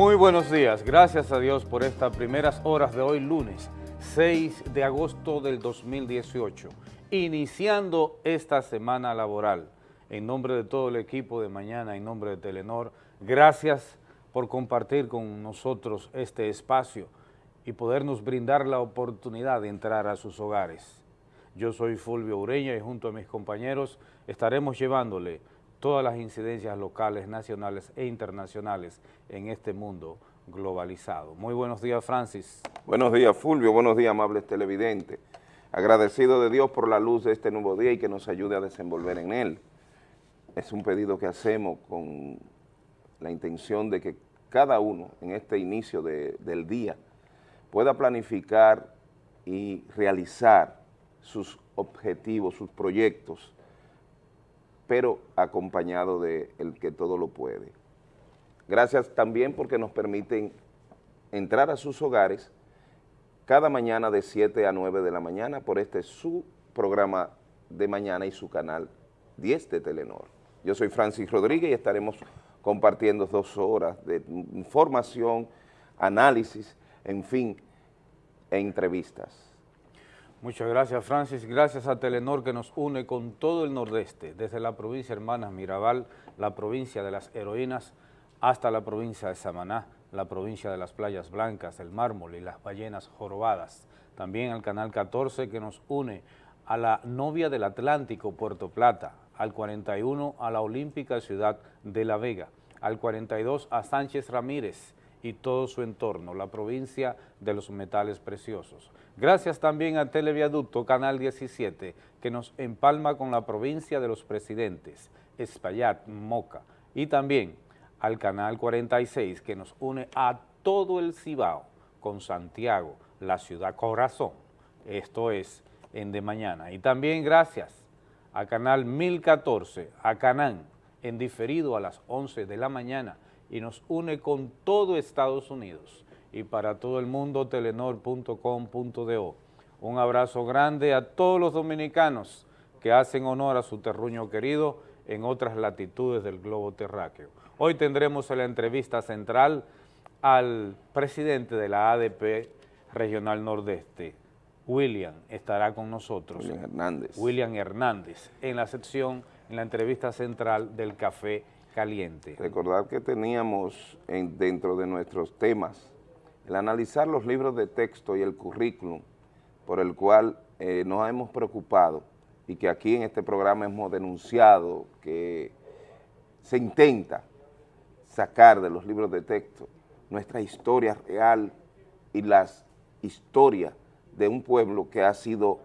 Muy buenos días, gracias a Dios por estas primeras horas de hoy lunes 6 de agosto del 2018, iniciando esta semana laboral. En nombre de todo el equipo de mañana, en nombre de Telenor, gracias por compartir con nosotros este espacio y podernos brindar la oportunidad de entrar a sus hogares. Yo soy Fulvio Ureña y junto a mis compañeros estaremos llevándole todas las incidencias locales, nacionales e internacionales en este mundo globalizado. Muy buenos días, Francis. Buenos días, Fulvio. Buenos días, amables televidentes. Agradecido de Dios por la luz de este nuevo día y que nos ayude a desenvolver en él. Es un pedido que hacemos con la intención de que cada uno en este inicio del día pueda planificar y realizar sus objetivos, sus proyectos, pero acompañado de que todo lo puede. Gracias también porque nos permiten entrar a sus hogares cada mañana de 7 a 9 de la mañana por este su programa de mañana y su canal 10 de Telenor. Yo soy Francis Rodríguez y estaremos compartiendo dos horas de información, análisis, en fin, e entrevistas. Muchas gracias, Francis. Gracias a Telenor que nos une con todo el nordeste, desde la provincia Hermanas Mirabal, la provincia de las heroínas, hasta la provincia de Samaná, la provincia de las playas blancas, el mármol y las ballenas jorobadas. También al Canal 14 que nos une a la novia del Atlántico, Puerto Plata, al 41 a la olímpica ciudad de La Vega, al 42 a Sánchez Ramírez y todo su entorno, la provincia de los metales preciosos. Gracias también a Televiaducto Canal 17, que nos empalma con la provincia de los presidentes, Espaillat, Moca, y también al Canal 46, que nos une a todo el Cibao con Santiago, la ciudad corazón. Esto es en de mañana. Y también gracias a Canal 1014, a Canán, en diferido a las 11 de la mañana, y nos une con todo Estados Unidos y para todo el mundo telenor.com.do. Un abrazo grande a todos los dominicanos que hacen honor a su terruño querido en otras latitudes del globo terráqueo. Hoy tendremos en la entrevista central al presidente de la ADP Regional Nordeste, William, estará con nosotros. William Hernández. William Hernández, en la sección, en la entrevista central del Café Caliente. Recordar que teníamos en, dentro de nuestros temas el analizar los libros de texto y el currículum por el cual eh, nos hemos preocupado y que aquí en este programa hemos denunciado que se intenta sacar de los libros de texto nuestra historia real y las historias de un pueblo que ha sido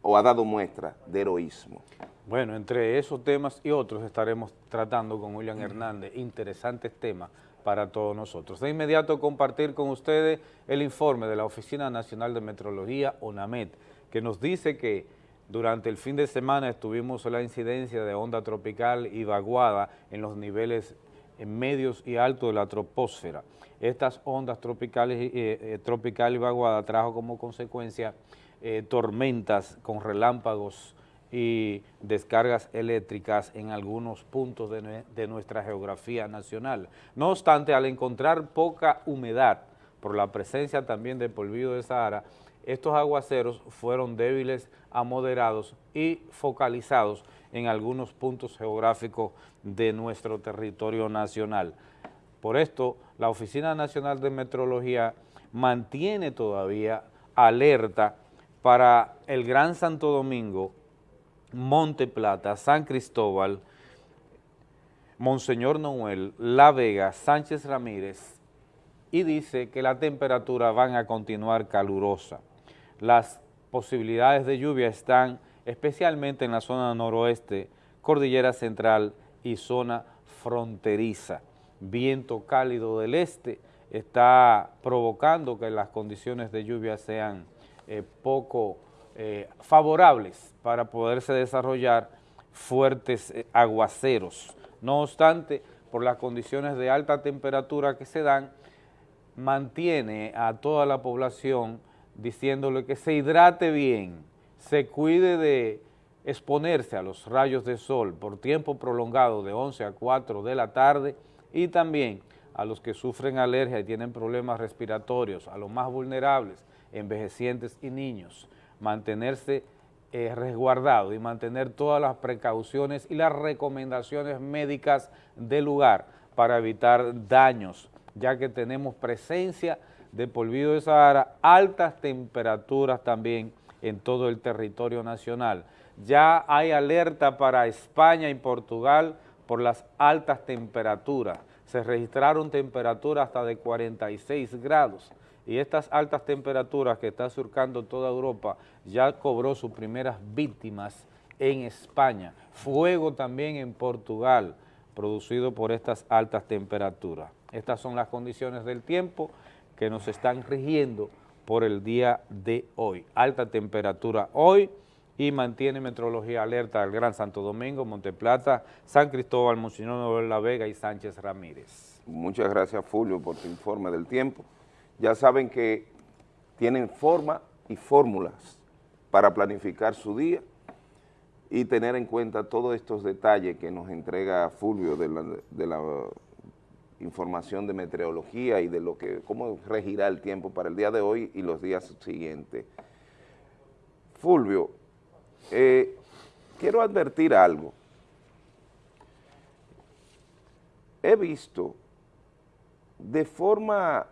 o ha dado muestra de heroísmo. Bueno, entre esos temas y otros estaremos tratando con William Hernández, interesantes temas para todos nosotros. De inmediato compartir con ustedes el informe de la Oficina Nacional de Metrología, ONAMET, que nos dice que durante el fin de semana estuvimos en la incidencia de onda tropical y vaguada en los niveles medios y altos de la troposfera. Estas ondas tropicales, eh, eh, tropical y vaguada trajo como consecuencia eh, tormentas con relámpagos y descargas eléctricas en algunos puntos de, nuestra geografía nacional. No obstante, al encontrar poca humedad por la presencia también de polvillo de Sahara, estos aguaceros fueron débiles a moderados y focalizados en algunos puntos geográficos de nuestro territorio nacional. Por esto, la Oficina Nacional de Metrología mantiene todavía alerta para el Gran Santo Domingo Monte Plata, San Cristóbal, Monseñor Noel, La Vega, Sánchez Ramírez, y dice que la temperatura van a continuar calurosa. Las posibilidades de lluvia están especialmente en la zona noroeste, Cordillera Central y zona fronteriza. Viento cálido del este está provocando que las condiciones de lluvia sean eh, poco eh, favorables para poderse desarrollar fuertes eh, aguaceros. No obstante, por las condiciones de alta temperatura que se dan, mantiene a toda la población diciéndole que se hidrate bien, se cuide de exponerse a los rayos de sol por tiempo prolongado de 11 a 4 de la tarde y también a los que sufren alergia y tienen problemas respiratorios, a los más vulnerables, envejecientes y niños, mantenerse eh, resguardado y mantener todas las precauciones y las recomendaciones médicas del lugar para evitar daños, ya que tenemos presencia de polvido de Sahara, altas temperaturas también en todo el territorio nacional. Ya hay alerta para España y Portugal por las altas temperaturas. Se registraron temperaturas hasta de 46 grados y estas altas temperaturas que está surcando toda Europa ya cobró sus primeras víctimas en España. Fuego también en Portugal, producido por estas altas temperaturas. Estas son las condiciones del tiempo que nos están rigiendo por el día de hoy. Alta temperatura hoy y mantiene meteorología alerta del Gran Santo Domingo, Monteplata, San Cristóbal, Monseñor La Vega y Sánchez Ramírez. Muchas gracias, Fulvio, por tu informe del tiempo. Ya saben que tienen forma y fórmulas para planificar su día y tener en cuenta todos estos detalles que nos entrega Fulvio de la, información de meteorología y de lo que cómo regirá el tiempo para el día de hoy y los días siguientes. Fulvio, eh, quiero advertir algo. He visto de forma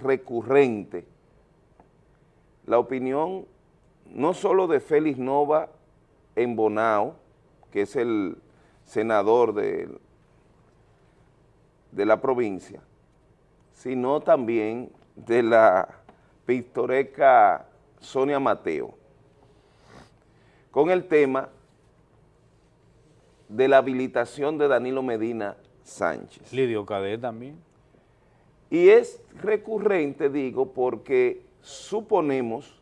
recurrente la opinión no solo de Félix Nova en Bonao, que es el senador del de la provincia, sino también de la pintoresca Sonia Mateo, con el tema de la habilitación de Danilo Medina Sánchez. Lidio Cadet también. Y es recurrente, digo, porque suponemos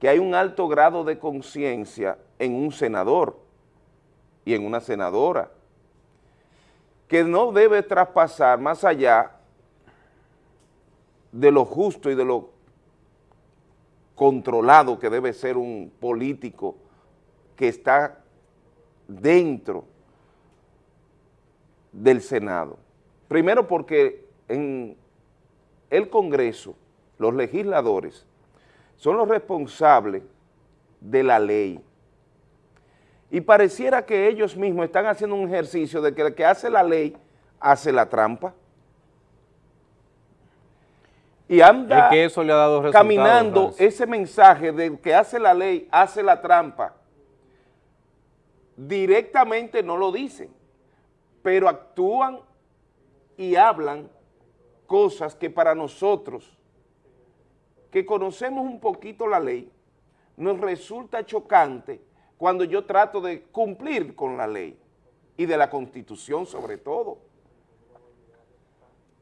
que hay un alto grado de conciencia en un senador y en una senadora, que no debe traspasar más allá de lo justo y de lo controlado que debe ser un político que está dentro del Senado. Primero porque en el Congreso, los legisladores, son los responsables de la ley y pareciera que ellos mismos están haciendo un ejercicio de que el que hace la ley hace la trampa. Y anda que eso le ha dado caminando ese mensaje de que hace la ley, hace la trampa. Directamente no lo dicen, pero actúan y hablan cosas que para nosotros, que conocemos un poquito la ley, nos resulta chocante cuando yo trato de cumplir con la ley y de la Constitución sobre todo.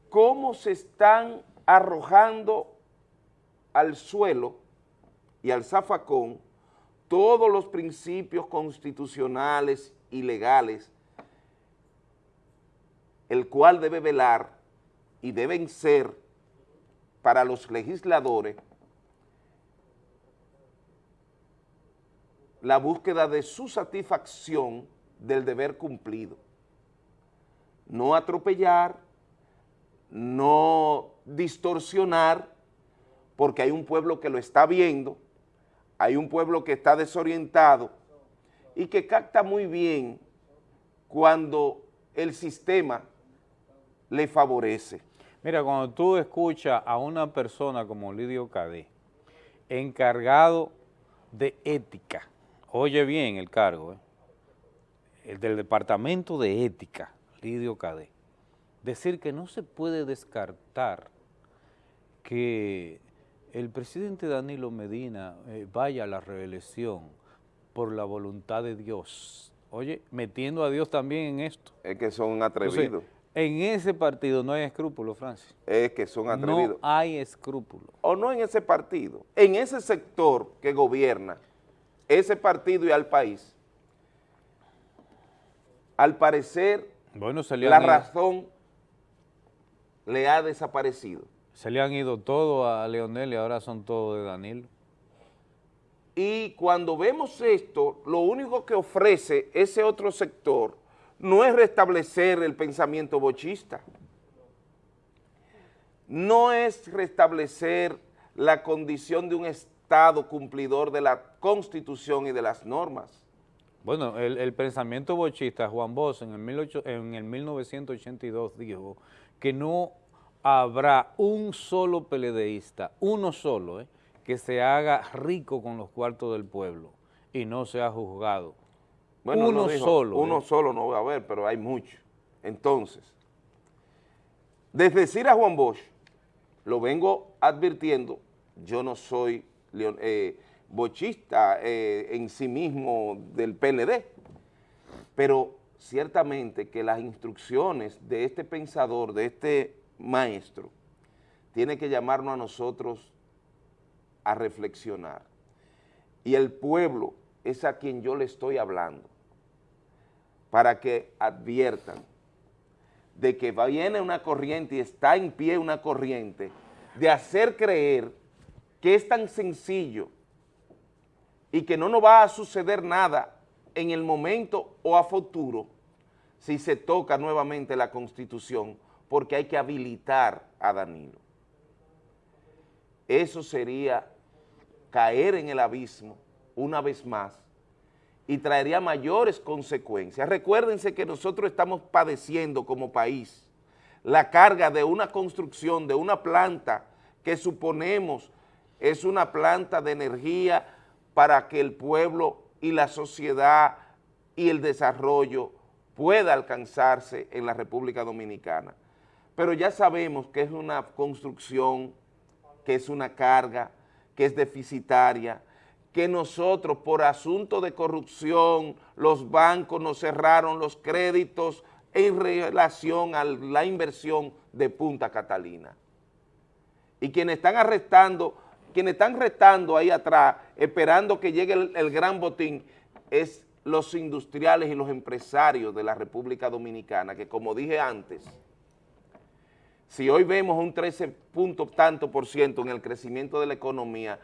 ¿Cómo se están arrojando al suelo y al zafacón todos los principios constitucionales y legales, el cual debe velar y deben ser para los legisladores la búsqueda de su satisfacción del deber cumplido. No atropellar, no distorsionar, porque hay un pueblo que lo está viendo, hay un pueblo que está desorientado y que capta muy bien cuando el sistema le favorece. Mira, cuando tú escuchas a una persona como Lidio Cadé, encargado de ética, oye bien el cargo, ¿eh? el del Departamento de Ética, Lidio Cadé, decir que no se puede descartar que el presidente Danilo Medina eh, vaya a la reelección por la voluntad de Dios. Oye, metiendo a Dios también en esto. Es que son atrevidos. En ese partido no hay escrúpulos, Francis. Es que son atrevidos. No hay escrúpulos. O no en ese partido, en ese sector que gobierna, ese partido y al país, al parecer bueno, la razón le ha desaparecido. Se le han ido todos a Leonel y ahora son todos de Danilo. Y cuando vemos esto, lo único que ofrece ese otro sector no es restablecer el pensamiento bochista, no es restablecer la condición de un Estado cumplidor de la Constitución y de las normas. Bueno, el, pensamiento bochista, Juan Bosch, en el, en el 1982 dijo que no habrá un solo peledeísta, uno solo, eh, que se haga rico con los cuartos del pueblo y no sea juzgado. Bueno, uno solo. Uno ¿eh? solo no va a haber, pero hay muchos. Entonces, desde decir a Juan Bosch, lo vengo advirtiendo, yo no soy eh, bochista eh, en sí mismo del PLD, pero ciertamente que las instrucciones de este pensador, de este maestro, tiene que llamarnos a nosotros a reflexionar. Y el pueblo es a quien yo le estoy hablando, para que adviertan de que viene una corriente y está en pie una corriente de hacer creer que es tan sencillo y que no nos va a suceder nada en el momento o a futuro si se toca nuevamente la Constitución, porque hay que habilitar a Danilo. Eso sería caer en el abismo una vez más y traería mayores consecuencias. Recuérdense que nosotros estamos padeciendo como país la carga de una construcción, de una planta que suponemos es una planta de energía para que el pueblo y la sociedad y el desarrollo pueda alcanzarse en la República Dominicana. Pero ya sabemos que es una construcción, que es una carga, que es deficitaria, que nosotros por asunto de corrupción, los bancos nos cerraron los créditos en relación a la inversión de Punta Catalina. Y quienes están arrestando quienes están retando ahí atrás, esperando que llegue el, gran botín, es los industriales y los empresarios de la República Dominicana, que como dije antes, si hoy vemos un 13 punto tanto por ciento en el crecimiento de la economía,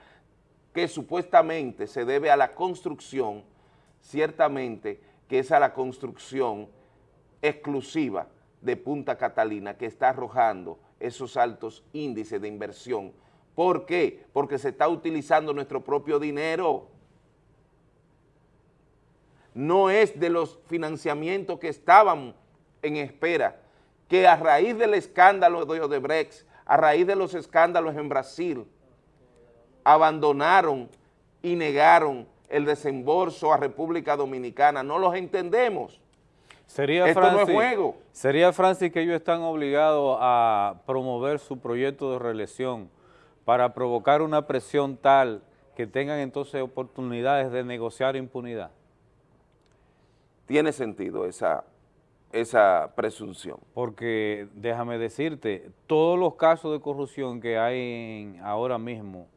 que supuestamente se debe a la construcción, ciertamente que es a la construcción exclusiva de Punta Catalina que está arrojando esos altos índices de inversión ¿Por qué? Porque se está utilizando nuestro propio dinero. No es de los financiamientos que estaban en espera, que a raíz del escándalo de Odebrecht, a raíz de los escándalos en Brasil, abandonaron y negaron el desembolso a República Dominicana. No los entendemos. Sería Esto no es juego. Sería, Francis, que ellos están obligados a promover su proyecto de reelección para provocar una presión tal que tengan entonces oportunidades de negociar impunidad? Tiene sentido esa, esa presunción. Porque déjame decirte, todos los casos de corrupción que hay ahora mismo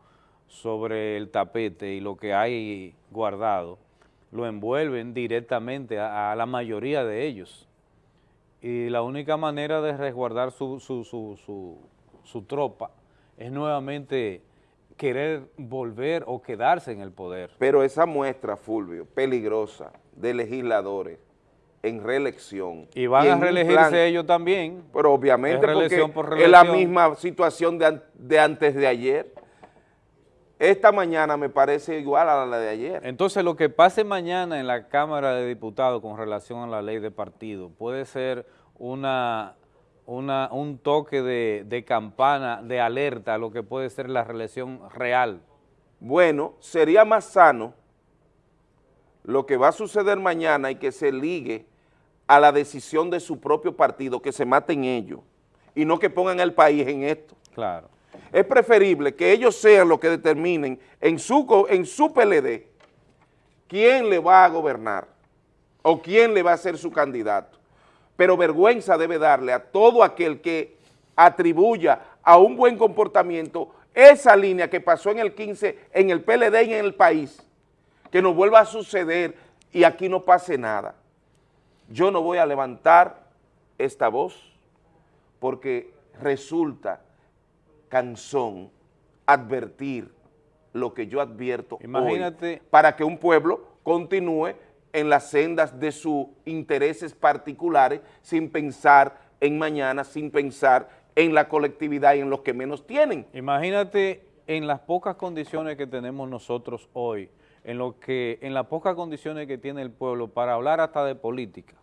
sobre el tapete y lo que hay guardado, lo envuelven directamente a, la mayoría de ellos. Y la única manera de resguardar su, su, su, su tropa es nuevamente querer volver o quedarse en el poder. Pero esa muestra, Fulvio, peligrosa de legisladores en reelección. Y van a reelegirse ellos también. Pero obviamente porque es la misma situación de, de, antes de ayer. Esta mañana me parece igual a la de ayer. Entonces lo que pase mañana en la Cámara de Diputados con relación a la ley de partido puede ser una una, un toque de, campana, de alerta a lo que puede ser la reelección real. Bueno, sería más sano lo que va a suceder mañana y que se ligue a la decisión de su propio partido, que se maten ellos, y no que pongan el país en esto. Claro. Es preferible que ellos sean los que determinen en su, en su PLD quién le va a gobernar o quién le va a ser su candidato pero vergüenza debe darle a todo aquel que atribuya a un buen comportamiento esa línea que pasó en el 15, en el PLD y en el país, que no vuelva a suceder y aquí no pase nada. Yo no voy a levantar esta voz porque resulta cansón advertir lo que yo advierto Imagínate. para que un pueblo continúe en las sendas de sus intereses particulares sin pensar en mañana, sin pensar en la colectividad y en los que menos tienen. Imagínate en las pocas condiciones que tenemos nosotros hoy, en, lo que, en las pocas condiciones que tiene el pueblo para hablar hasta de política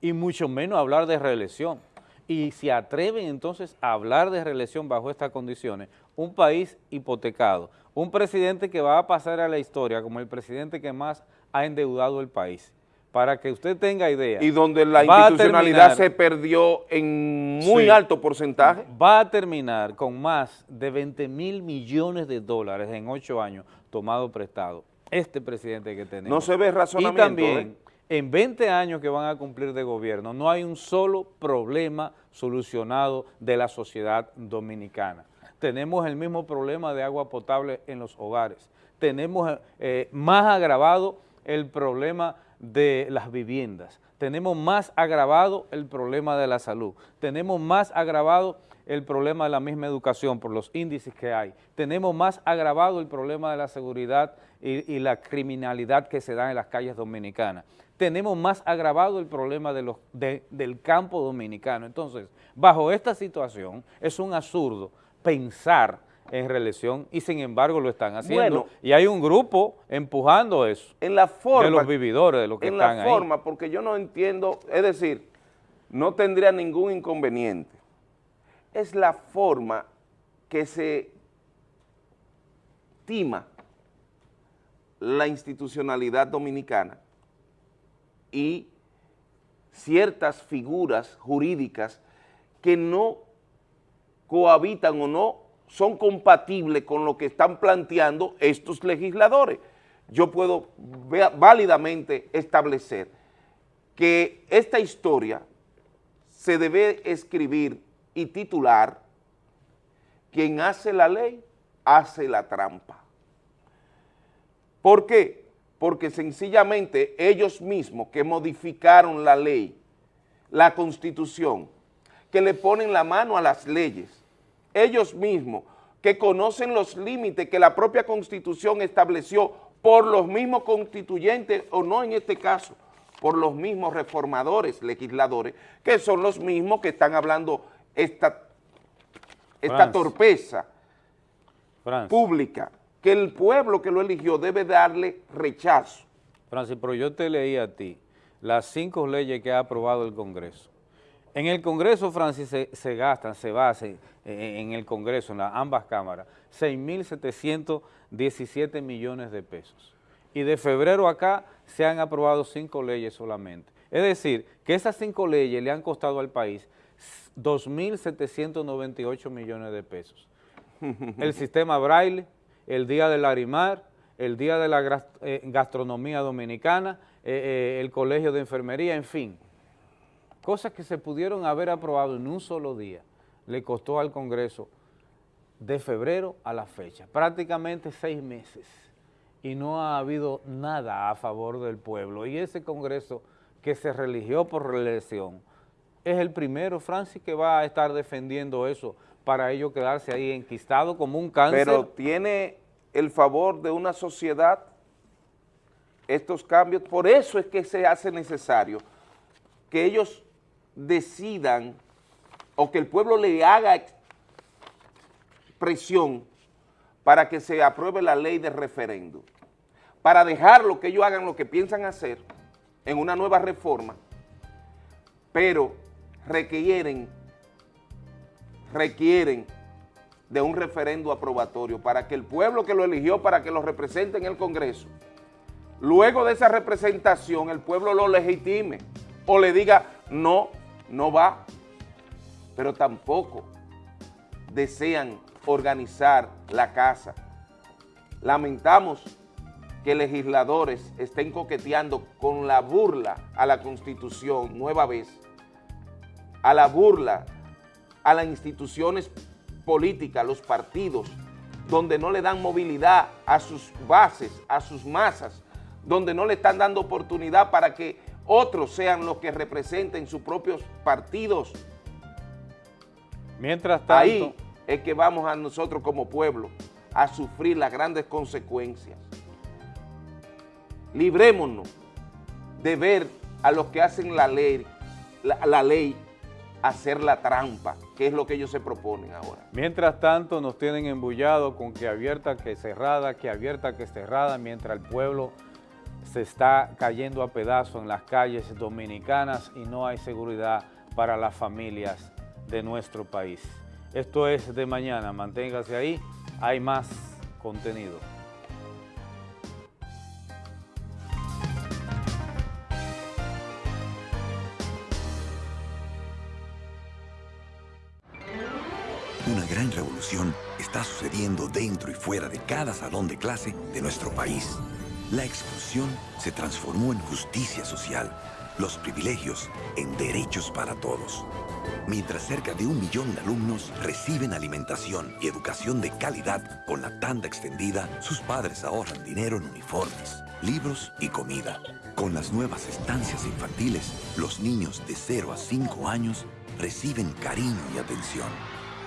y mucho menos hablar de reelección. Y si atreven entonces a hablar de reelección bajo estas condiciones, un país hipotecado, un presidente que va a pasar a la historia como el presidente que más ha endeudado el país. Para que usted tenga idea. Y donde la institucionalidad se perdió en muy alto porcentaje. Va a terminar con más de 20 mil millones de dólares en ocho años tomado prestado. Este presidente que tenemos. No se ve razonamiento. Y también, ¿eh? En 20 años que van a cumplir de gobierno, no hay un solo problema solucionado de la sociedad dominicana. Tenemos el mismo problema de agua potable en los hogares. Tenemos eh, más agravado el problema de las viviendas. Tenemos más agravado el problema de la salud. Tenemos más agravado el problema de la misma educación por los índices que hay. Tenemos más agravado el problema de la seguridad y, la criminalidad que se da en las calles dominicanas. Tenemos más agravado el problema de los, del campo dominicano. Entonces, bajo esta situación, es un absurdo pensar en reelección y sin embargo lo están haciendo. y hay un grupo empujando eso. En la forma. De los vividores, de los que están ahí. En la forma, porque yo no entiendo, es decir, no tendría ningún inconveniente. Es la forma que se estima la institucionalidad dominicana y ciertas figuras jurídicas que no cohabitan o no son compatibles con lo que están planteando estos legisladores. Yo puedo válidamente establecer que esta historia se debe escribir y titular quien hace la ley, hace la trampa. ¿Por qué? Porque sencillamente ellos mismos que modificaron la ley, la constitución, que le ponen la mano a las leyes, ellos mismos, que conocen los límites que la propia Constitución estableció por los mismos constituyentes, o no en este caso, por los mismos reformadores, legisladores, que son los mismos que están hablando esta, esta torpeza pública, que el pueblo que lo eligió debe darle rechazo. Francis, pero yo te leí a ti las cinco leyes que ha aprobado el Congreso. En el Congreso, Francis, se, gastan, se basan en el Congreso, en ambas cámaras, 6.717 millones de pesos. Y de febrero acá se han aprobado cinco leyes solamente. Es decir, que esas cinco leyes le han costado al país 2.798 millones de pesos. El sistema Braille, el Día del Arimar, el Día de la eh, Gastronomía Dominicana, eh, eh, el Colegio de Enfermería, en fin cosas que se pudieron haber aprobado en un solo día, le costó al Congreso de febrero a la fecha, prácticamente seis meses, y no ha habido nada a favor del pueblo. Y ese Congreso que se religió por reelección es el primero, Francis, que va a estar defendiendo eso para ello quedarse ahí enquistado como un cáncer. Pero tiene el favor de una sociedad estos cambios, por eso es que se hace necesario que ellos decidan o que el pueblo le haga presión para que se apruebe la ley de referéndum, para dejarlo que ellos hagan lo que piensan hacer en una nueva reforma, pero requieren, requieren de un referendo aprobatorio para que el pueblo que lo eligió para que lo represente en el Congreso, luego de esa representación el pueblo lo legitime o le diga no no va, pero tampoco desean organizar la casa. Lamentamos que legisladores estén coqueteando con la burla a la Constitución nueva vez, a la burla a las instituciones políticas, los partidos, donde no le dan movilidad a sus bases, a sus masas, donde no le están dando oportunidad para que otros sean los que representen sus propios partidos. Mientras tanto... Ahí es que vamos a nosotros como pueblo a sufrir las grandes consecuencias. Librémonos de ver a los que hacen la ley, la, ley hacer la trampa, que es lo que ellos se proponen ahora. Mientras tanto nos tienen embullado con que abierta, que cerrada, que abierta, que cerrada, mientras el pueblo se está cayendo a pedazos en las calles dominicanas y no hay seguridad para las familias de nuestro país. Esto es de mañana, manténgase ahí, hay más contenido. Gran revolución está sucediendo dentro y fuera de cada salón de clase de nuestro país. La exclusión se transformó en justicia social, los privilegios en derechos para todos. Mientras cerca de un millón de alumnos reciben alimentación y educación de calidad con la tanda extendida, sus padres ahorran dinero en uniformes, libros y comida. Con las nuevas estancias infantiles, los niños de 0 a 5 años reciben cariño y atención,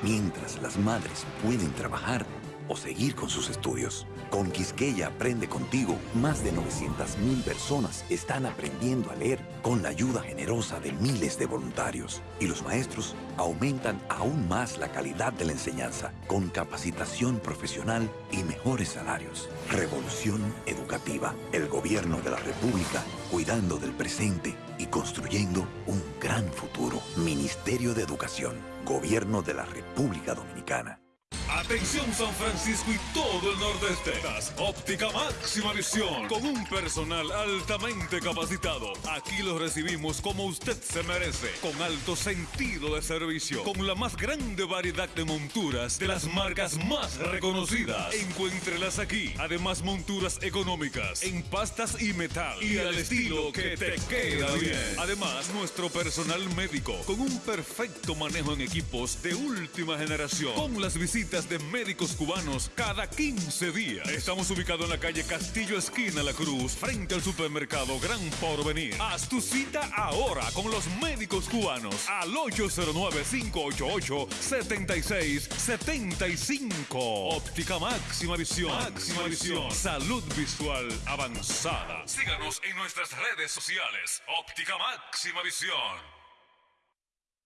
mientras las madres pueden trabajar o seguir con sus estudios. Con Quisqueya Aprende Contigo, más de 900.000 personas están aprendiendo a leer con la ayuda generosa de miles de voluntarios. Y los maestros aumentan aún más la calidad de la enseñanza con capacitación profesional y mejores salarios. Revolución Educativa. El gobierno de la República cuidando del presente y construyendo un gran futuro. Ministerio de Educación. Gobierno de la República Dominicana. Atención San Francisco y todo el nordeste. Óptica máxima visión con un personal altamente capacitado. Aquí lo recibimos como usted se merece, con alto sentido de servicio, con la más grande variedad de monturas de las marcas más reconocidas. Encuéntrelas aquí. Además monturas económicas en pastas y metal y al estilo que te queda bien. Además nuestro personal médico con un perfecto manejo en equipos de última generación. Con las visitas de médicos cubanos cada 15 días. Estamos ubicados en la calle Castillo Esquina La Cruz, frente al supermercado Gran Porvenir. Haz tu cita ahora con los médicos cubanos al 809-588-7675. Óptica máxima visión. Máxima visión. Salud visual avanzada. Síganos en nuestras redes sociales. Óptica máxima visión.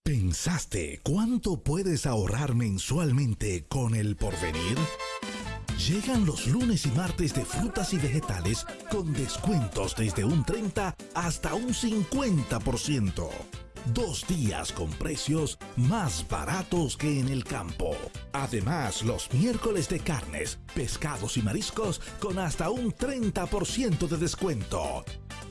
¿Pensaste cuánto puedes ahorrar mensualmente con el porvenir? Llegan los lunes y martes de frutas y vegetales con descuentos desde un 30 hasta un 50%. Dos días con precios más baratos que en el campo. Además, los miércoles de carnes, pescados y mariscos con hasta un 30% de descuento.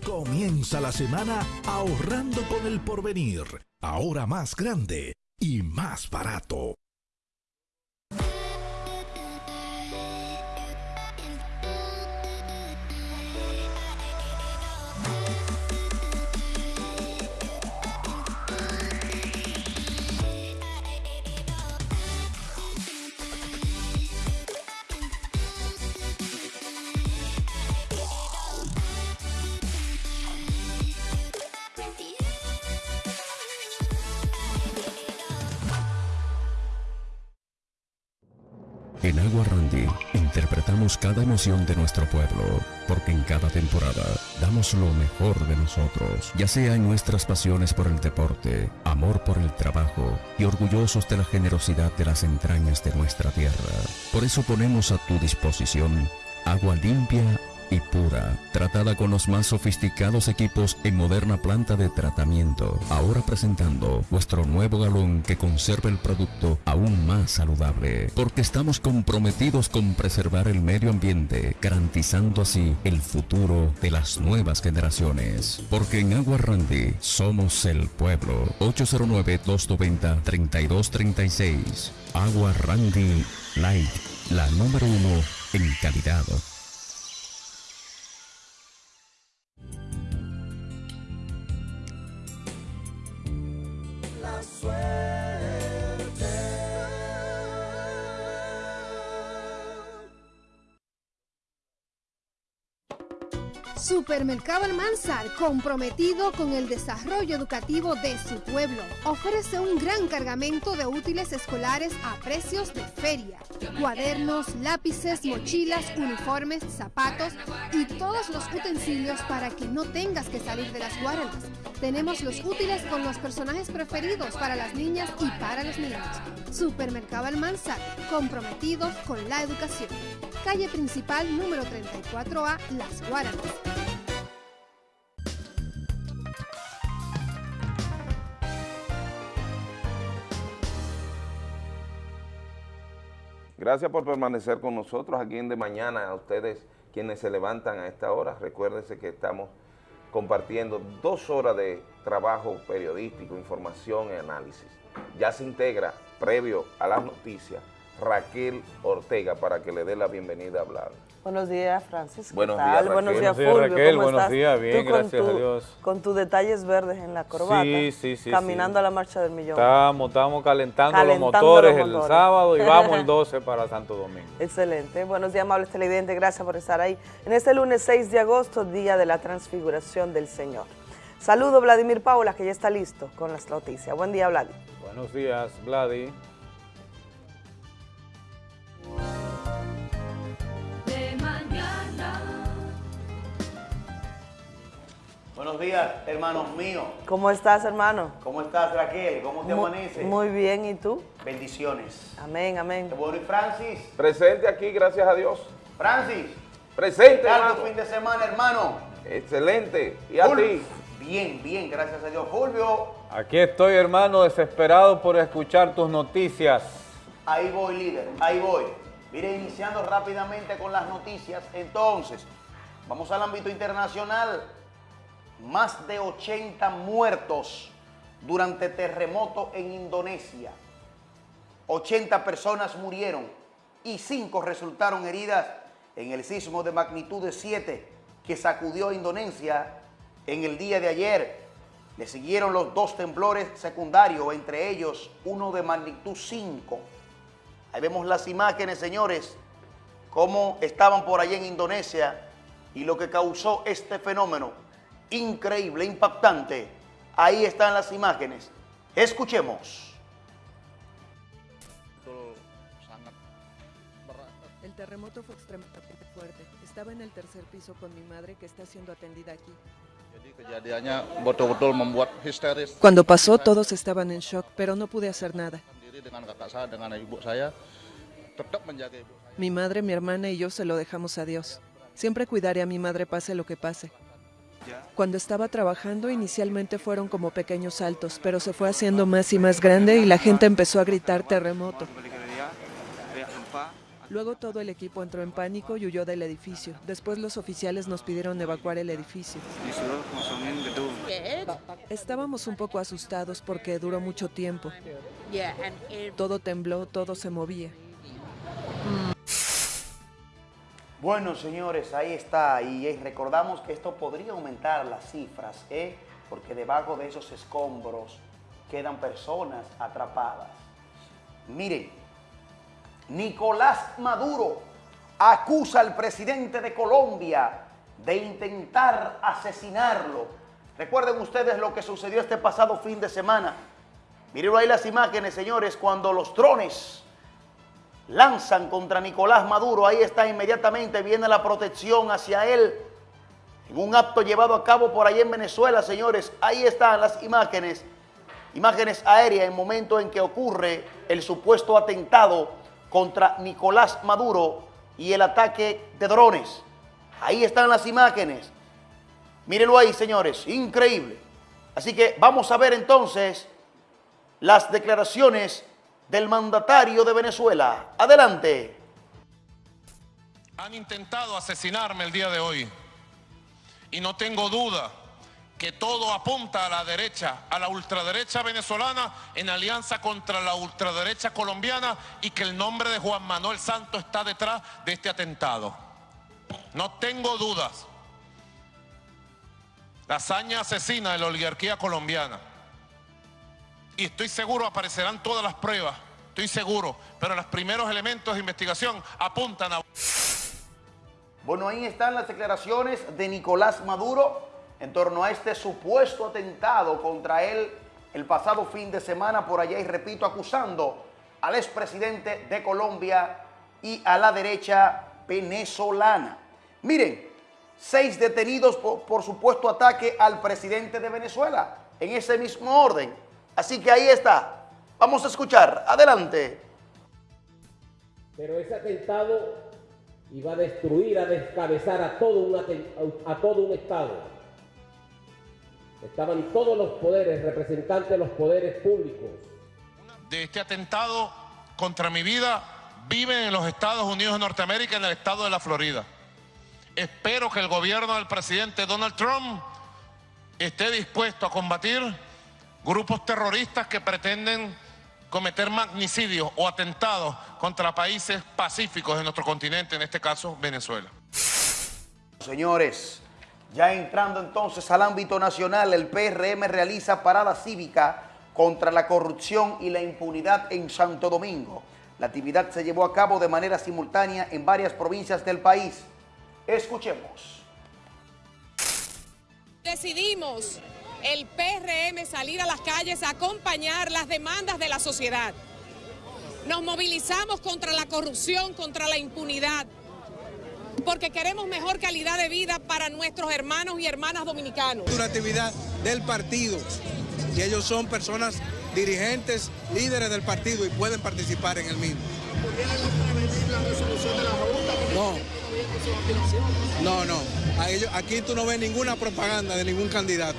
Comienza la semana ahorrando con el porvenir ahora más grande y más barato. En Agua Randy interpretamos cada emoción de nuestro pueblo, porque en cada temporada damos lo mejor de nosotros, ya sea en nuestras pasiones por el deporte, amor por el trabajo y orgullosos de la generosidad de las entrañas de nuestra tierra. Por eso ponemos a tu disposición agua limpia y pura, tratada con los más sofisticados equipos en moderna planta de tratamiento. Ahora presentando nuestro nuevo galón que conserva el producto aún más saludable, porque estamos comprometidos con preservar el medio ambiente, garantizando así el futuro de las nuevas generaciones. Porque en Agua Randy somos el pueblo. 809-290-3236. Agua Randy Light, la número uno en calidad. swear. Supermercado Almanzar, comprometido con el desarrollo educativo de su pueblo, ofrece un gran cargamento de útiles escolares a precios de feria. Cuadernos, lápices, mochilas, uniformes, zapatos y todos los utensilios para que no tengas que salir de las guaranas. Tenemos los útiles con los personajes preferidos para las niñas y para los niños. Supermercado Almanzar, comprometidos con la educación. Calle principal número 34A, Las Guaranas. Gracias por permanecer con nosotros aquí en De Mañana, a ustedes quienes se levantan a esta hora. Recuérdense que estamos compartiendo dos horas de trabajo periodístico, información y análisis. Ya se integra, previo a las noticias, Raquel Ortega para que le dé la bienvenida a hablar. Buenos días, Francis. ¿Qué Buenos tal? días, Raquel. Buenos días, Fulvio. Raquel. ¿Cómo Buenos estás? días, bien, gracias a Dios. Con tus detalles verdes en la corbata. Sí, sí, sí, Caminando sí. a la marcha del millón. Estamos, estamos calentando, Calentando los motores los el sábado y vamos el 12 para Santo Domingo. Excelente. Buenos días, amables televidentes. Gracias por estar ahí. En este lunes 6 de agosto, día de la transfiguración del Señor. Saludo Vladimir Paula, que ya está listo con las noticias. Buen día, Vladi. Buenos días, Vladi. Buenos días, hermanos míos. ¿Cómo estás, hermano? ¿Cómo estás, Raquel? ¿Cómo te Mu- amanece? Muy bien, ¿y tú? Bendiciones. Amén, amén. bueno, y Francis. Presente aquí, gracias a Dios. Francis, Presente, ¿qué tal tu hermano. fin de semana, hermano? Excelente. ¿Y a Fulvio. ti? Bien, bien, gracias a Dios. Fulvio, Aquí estoy, hermano, desesperado por escuchar tus noticias. ahí voy, líder, ahí voy. Mire, iniciando rápidamente con las noticias. Entonces, vamos al ámbito internacional. Más de 80 muertos durante terremoto en Indonesia. 80 personas murieron y 5 resultaron heridas en el sismo de magnitud de 7 que sacudió a Indonesia en el día de ayer. Le siguieron los dos temblores secundarios, entre ellos uno de magnitud 5. Ahí vemos las imágenes, señores, cómo estaban por allá en Indonesia y lo que causó este fenómeno increíble, impactante. Ahí están las imágenes. Escuchemos. El terremoto fue extremadamente fuerte. Estaba en el tercer piso con mi madre que está siendo atendida aquí. Cuando pasó todos estaban en shock, pero no pude hacer nada. Ibu saya. Mi madre, mi hermana y yo se lo dejamos a Dios. Siempre cuidaré a mi madre pase lo que pase. Cuando estaba trabajando, inicialmente fueron como pequeños saltos, pero se fue haciendo más y más grande y la gente empezó a gritar terremoto. Luego todo el equipo entró en pánico y huyó del edificio. Después los oficiales nos pidieron evacuar el edificio. Estábamos un poco asustados porque duró mucho tiempo. Todo tembló, todo se movía. Bueno, señores, ahí está. Y eh, recordamos que esto podría aumentar las cifras, ¿eh? porque debajo de esos escombros quedan personas atrapadas. Miren, Nicolás Maduro acusa al presidente de Colombia de intentar asesinarlo. Recuerden ustedes lo que sucedió este pasado fin de semana. Miren ahí las imágenes, señores, cuando los drones lanzan contra Nicolás Maduro. Ahí está inmediatamente, viene la protección hacia él. En un acto llevado a cabo por ahí en Venezuela, señores, ahí están las imágenes. Imágenes aéreas en momento en que ocurre el supuesto atentado contra Nicolás Maduro y el ataque de drones. Ahí están las imágenes. Mírenlo ahí, señores, increíble. Así que vamos a ver entonces las declaraciones del mandatario de Venezuela. Adelante. Han intentado asesinarme el día de hoy y no tengo duda que todo apunta a la derecha, a la ultraderecha venezolana en alianza contra la ultraderecha colombiana y que el nombre de Juan Manuel Santos está detrás de este atentado. No tengo dudas. La hazaña asesina de la oligarquía colombiana. Y estoy seguro aparecerán todas las pruebas, estoy seguro, pero los primeros elementos de investigación apuntan a... Bueno, ahí están las declaraciones de Nicolás Maduro en torno a este supuesto atentado contra él el pasado fin de semana por allá y repito, acusando al expresidente de Colombia y a la derecha venezolana. Miren, seis detenidos por, por supuesto ataque al presidente de Venezuela, en ese mismo orden. Así que ahí está. Vamos a escuchar. Adelante. Pero ese atentado iba a destruir, a descabezar a todo un, a todo un Estado. Estaban todos los poderes, representantes de los poderes públicos. De este atentado contra mi vida viven en los Estados Unidos de Norteamérica, en el estado de la Florida. Espero que el gobierno del presidente Donald Trump esté dispuesto a combatir grupos terroristas que pretenden cometer magnicidios o atentados contra países pacíficos de nuestro continente, en este caso Venezuela. Señores, ya entrando entonces al ámbito nacional, el PRM realiza parada cívica contra la corrupción y la impunidad en Santo Domingo. La actividad se llevó a cabo de manera simultánea en varias provincias del país. Escuchemos. Decidimos el PRM salir a las calles a acompañar las demandas de la sociedad. Nos movilizamos contra la corrupción, contra la impunidad, porque queremos mejor calidad de vida para nuestros hermanos y hermanas dominicanos. Una actividad del partido y ellos son personas dirigentes, líderes del partido y pueden participar en el mismo. No. No, no. Aquí tú no ves ninguna propaganda de ningún candidato.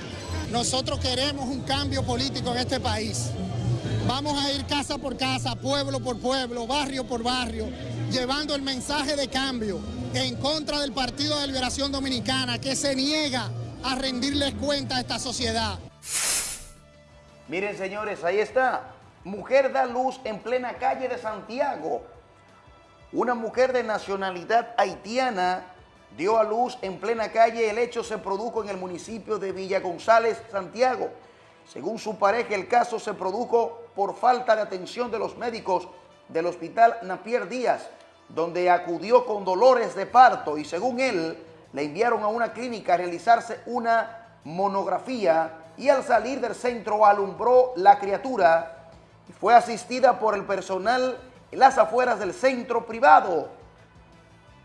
Nosotros queremos un cambio político en este país. Vamos a ir casa por casa, pueblo por pueblo, barrio por barrio, llevando el mensaje de cambio en contra del Partido de Liberación Dominicana que se niega a rendirles cuenta a esta sociedad. Miren señores, ahí está. Mujer da luz en plena calle de Santiago. Una mujer de nacionalidad haitiana dio a luz en plena calle. El hecho se produjo en el municipio de Villa González, Santiago. Según su pareja, el caso se produjo por falta de atención de los médicos del hospital Napier Díaz donde acudió con dolores de parto y según él, le enviaron a una clínica a realizarse una monografía y al salir del centro alumbró la criatura y fue asistida por el personal en las afueras del centro privado.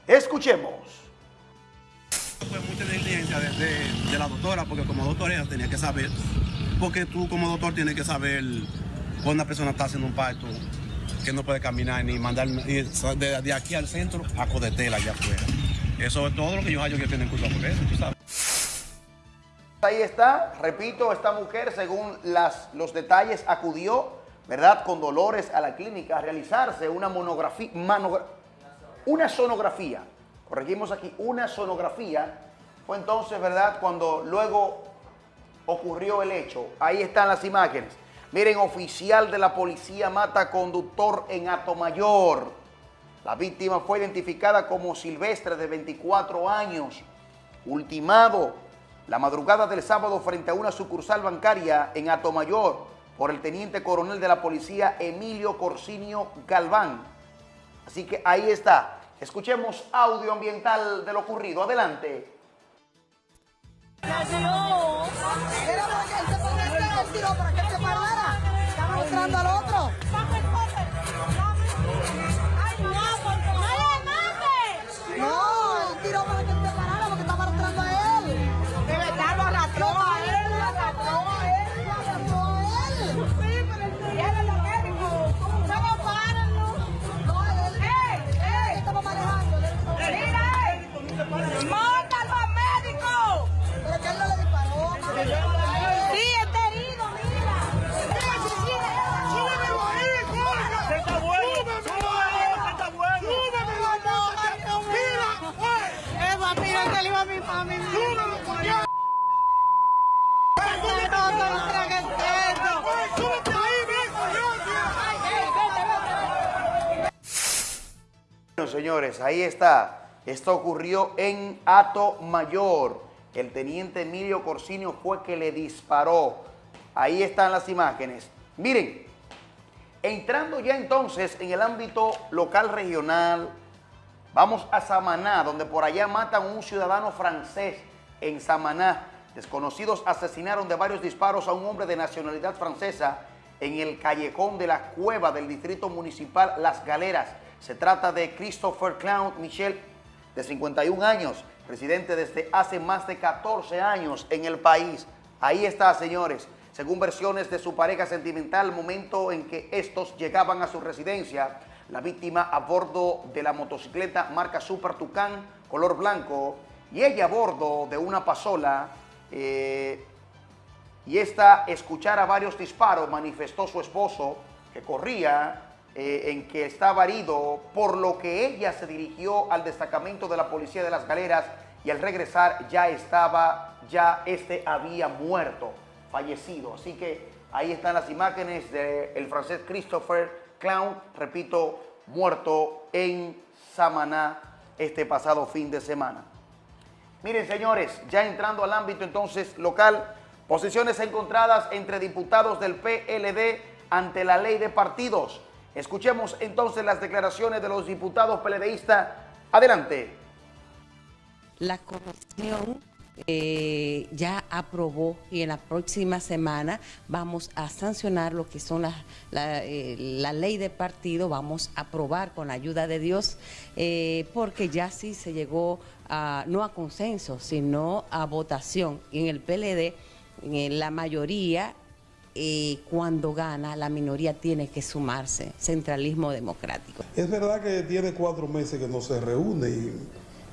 Escuchemos. Fue mucha negligencia de, la doctora, porque como doctora tenía que saber, porque tú como doctor tienes que saber cuando una persona está haciendo un parto, que no puede caminar ni mandar de, aquí al centro a Codetela allá afuera. Eso es todo lo que yo hallo que tienen culpa. Ahí está, repito, esta mujer, según las, los detalles, acudió, ¿verdad?, con dolores a la clínica a realizarse una monografía, una sonografía. Corregimos aquí, una sonografía. Fue entonces, ¿verdad?, cuando luego ocurrió el hecho. Ahí están las imágenes. Miren, oficial de la policía mata conductor en Atomayor. La víctima fue identificada como Silvestre de 24 años, ultimado la madrugada del sábado frente a una sucursal bancaria en Atomayor por el teniente coronel de la policía Emilio Corsinio Galván. Así que ahí está. Escuchemos audio ambiental de lo ocurrido. Adelante. Señores, ahí está. Esto ocurrió en Ato Mayor. El teniente Emilio Corsinio fue que le disparó. Ahí están las imágenes. Miren, entrando ya entonces en el ámbito local regional, Vamos a Samaná, donde por allá matan a un ciudadano francés en Samaná. Desconocidos asesinaron de varios disparos a un hombre de nacionalidad francesa en el callejón de la cueva del distrito municipal Las Galeras. Se trata de Christopher Clown Michel, de 51 años, residente desde hace más de 14 años en el país. Ahí está, señores. Según versiones de su pareja sentimental, momento en que estos llegaban a su residencia, la víctima a bordo de la motocicleta marca Super Tucán, color blanco, y ella a bordo de una pasola, eh, y esta escuchara varios disparos, manifestó su esposo que corría, eh, en que estaba herido, por lo que ella se dirigió al destacamento de la policía de las galeras y al regresar ya estaba, ya este había muerto, fallecido. Así que ahí están las imágenes del francés Christopher Clown, repito, muerto en Samaná este pasado fin de semana. Miren, señores, ya entrando al ámbito entonces local, posiciones encontradas entre diputados del PLD ante la ley de partidos. Escuchemos entonces las declaraciones de los diputados PLDistas. Adelante. La comisión eh, ya aprobó y en la próxima semana vamos a sancionar lo que son la, eh, la, ley de partido, vamos a aprobar con la ayuda de Dios, eh, porque ya sí se llegó a, no a consenso, sino a votación. En el PLD, la mayoría cuando gana, la minoría tiene que sumarse. Centralismo democrático. Es verdad que tiene cuatro meses que no se reúne y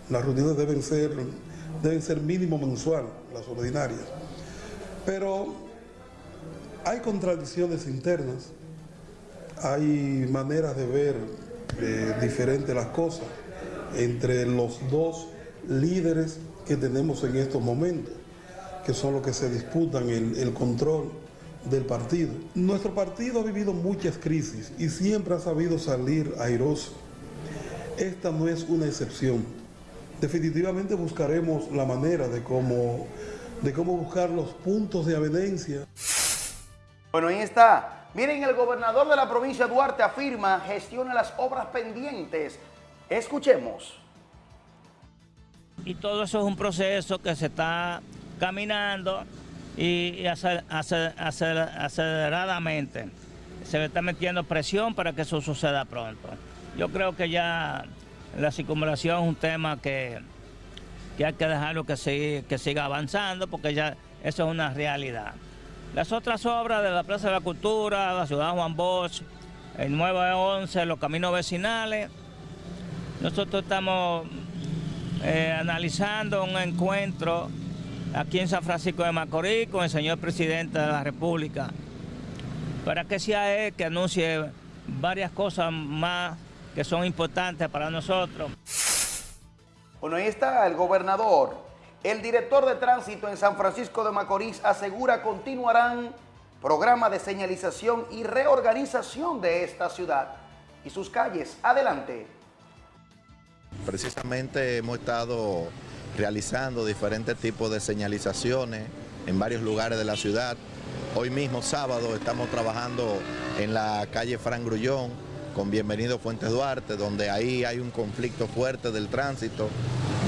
las reuniones deben ser deben ser mínimo mensual, las ordinarias. Pero hay contradicciones internas, hay maneras de ver eh, diferentes las cosas entre los dos líderes que tenemos en estos momentos, que son los que se disputan el control del partido. Nuestro partido ha vivido muchas crisis y siempre ha sabido salir airoso. Esta no es una excepción definitivamente buscaremos la manera de cómo, de cómo buscar los puntos de evidencia. Bueno, ahí está. Miren, el gobernador de la provincia de Duarte afirma, gestiona las obras pendientes. Escuchemos. Y todo eso es un proceso que se está caminando y aceleradamente. Se le está metiendo presión para que eso suceda pronto. Yo creo que ya la circunvalación es un tema que, hay que dejarlo que, siga, que siga avanzando porque ya eso es una realidad. Las otras obras de la Plaza de la Cultura, la Ciudad Juan Bosch, el 911, los caminos vecinales, nosotros estamos eh, analizando un encuentro aquí en San Francisco de Macorís con el señor presidente de la República para que sea él que anuncie varias cosas más que son importantes para nosotros. Bueno, ahí está el gobernador. El director de tránsito en San Francisco de Macorís asegura continuarán programa de señalización y reorganización de esta ciudad y sus calles. Adelante. Precisamente hemos estado realizando diferentes tipos de señalizaciones en varios lugares de la ciudad. Hoy mismo, sábado, estamos trabajando en la calle Fran Grullón, con Bienvenido Fuentes Duarte, donde ahí hay un conflicto fuerte del tránsito,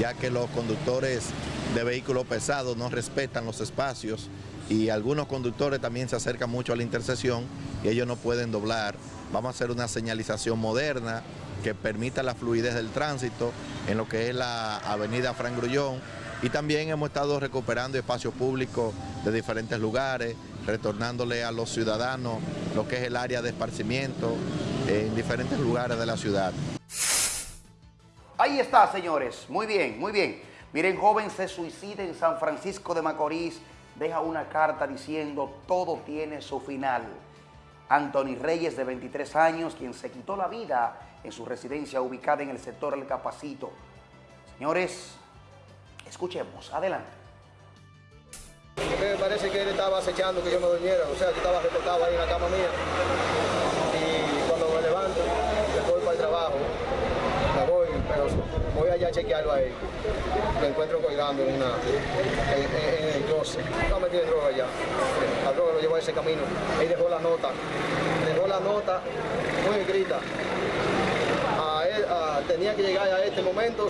ya que los conductores de vehículos pesados no respetan los espacios y algunos conductores también se acercan mucho a la intersección y ellos no pueden doblar. Vamos a hacer una señalización moderna que permita la fluidez del tránsito en lo que es la avenida Fran Grullón y también hemos estado recuperando espacios públicos de diferentes lugares, retornándole a los ciudadanos lo que es el área de esparcimiento en diferentes lugares de la ciudad. Ahí está, señores. Muy bien, muy bien. Miren, joven se suicida en San Francisco de Macorís. Deja una carta diciendo todo tiene su final. Anthony Reyes, de 23 años, quien se quitó la vida en su residencia ubicada en el sector El Capacito. Señores, escuchemos. Adelante. Me parece que él estaba acechando que yo me durmiera, o sea, que estaba recortado ahí en la cama mía. Y cuando me levanto, voy para el trabajo, me voy, pero voy allá a chequearlo ahí. Me encuentro colgando en, una, en, el closet. No me tiene droga allá. La droga lo llevó a ese camino. Ahí dejó la nota. Dejó la nota muy escrita. Tenía que llegar a este momento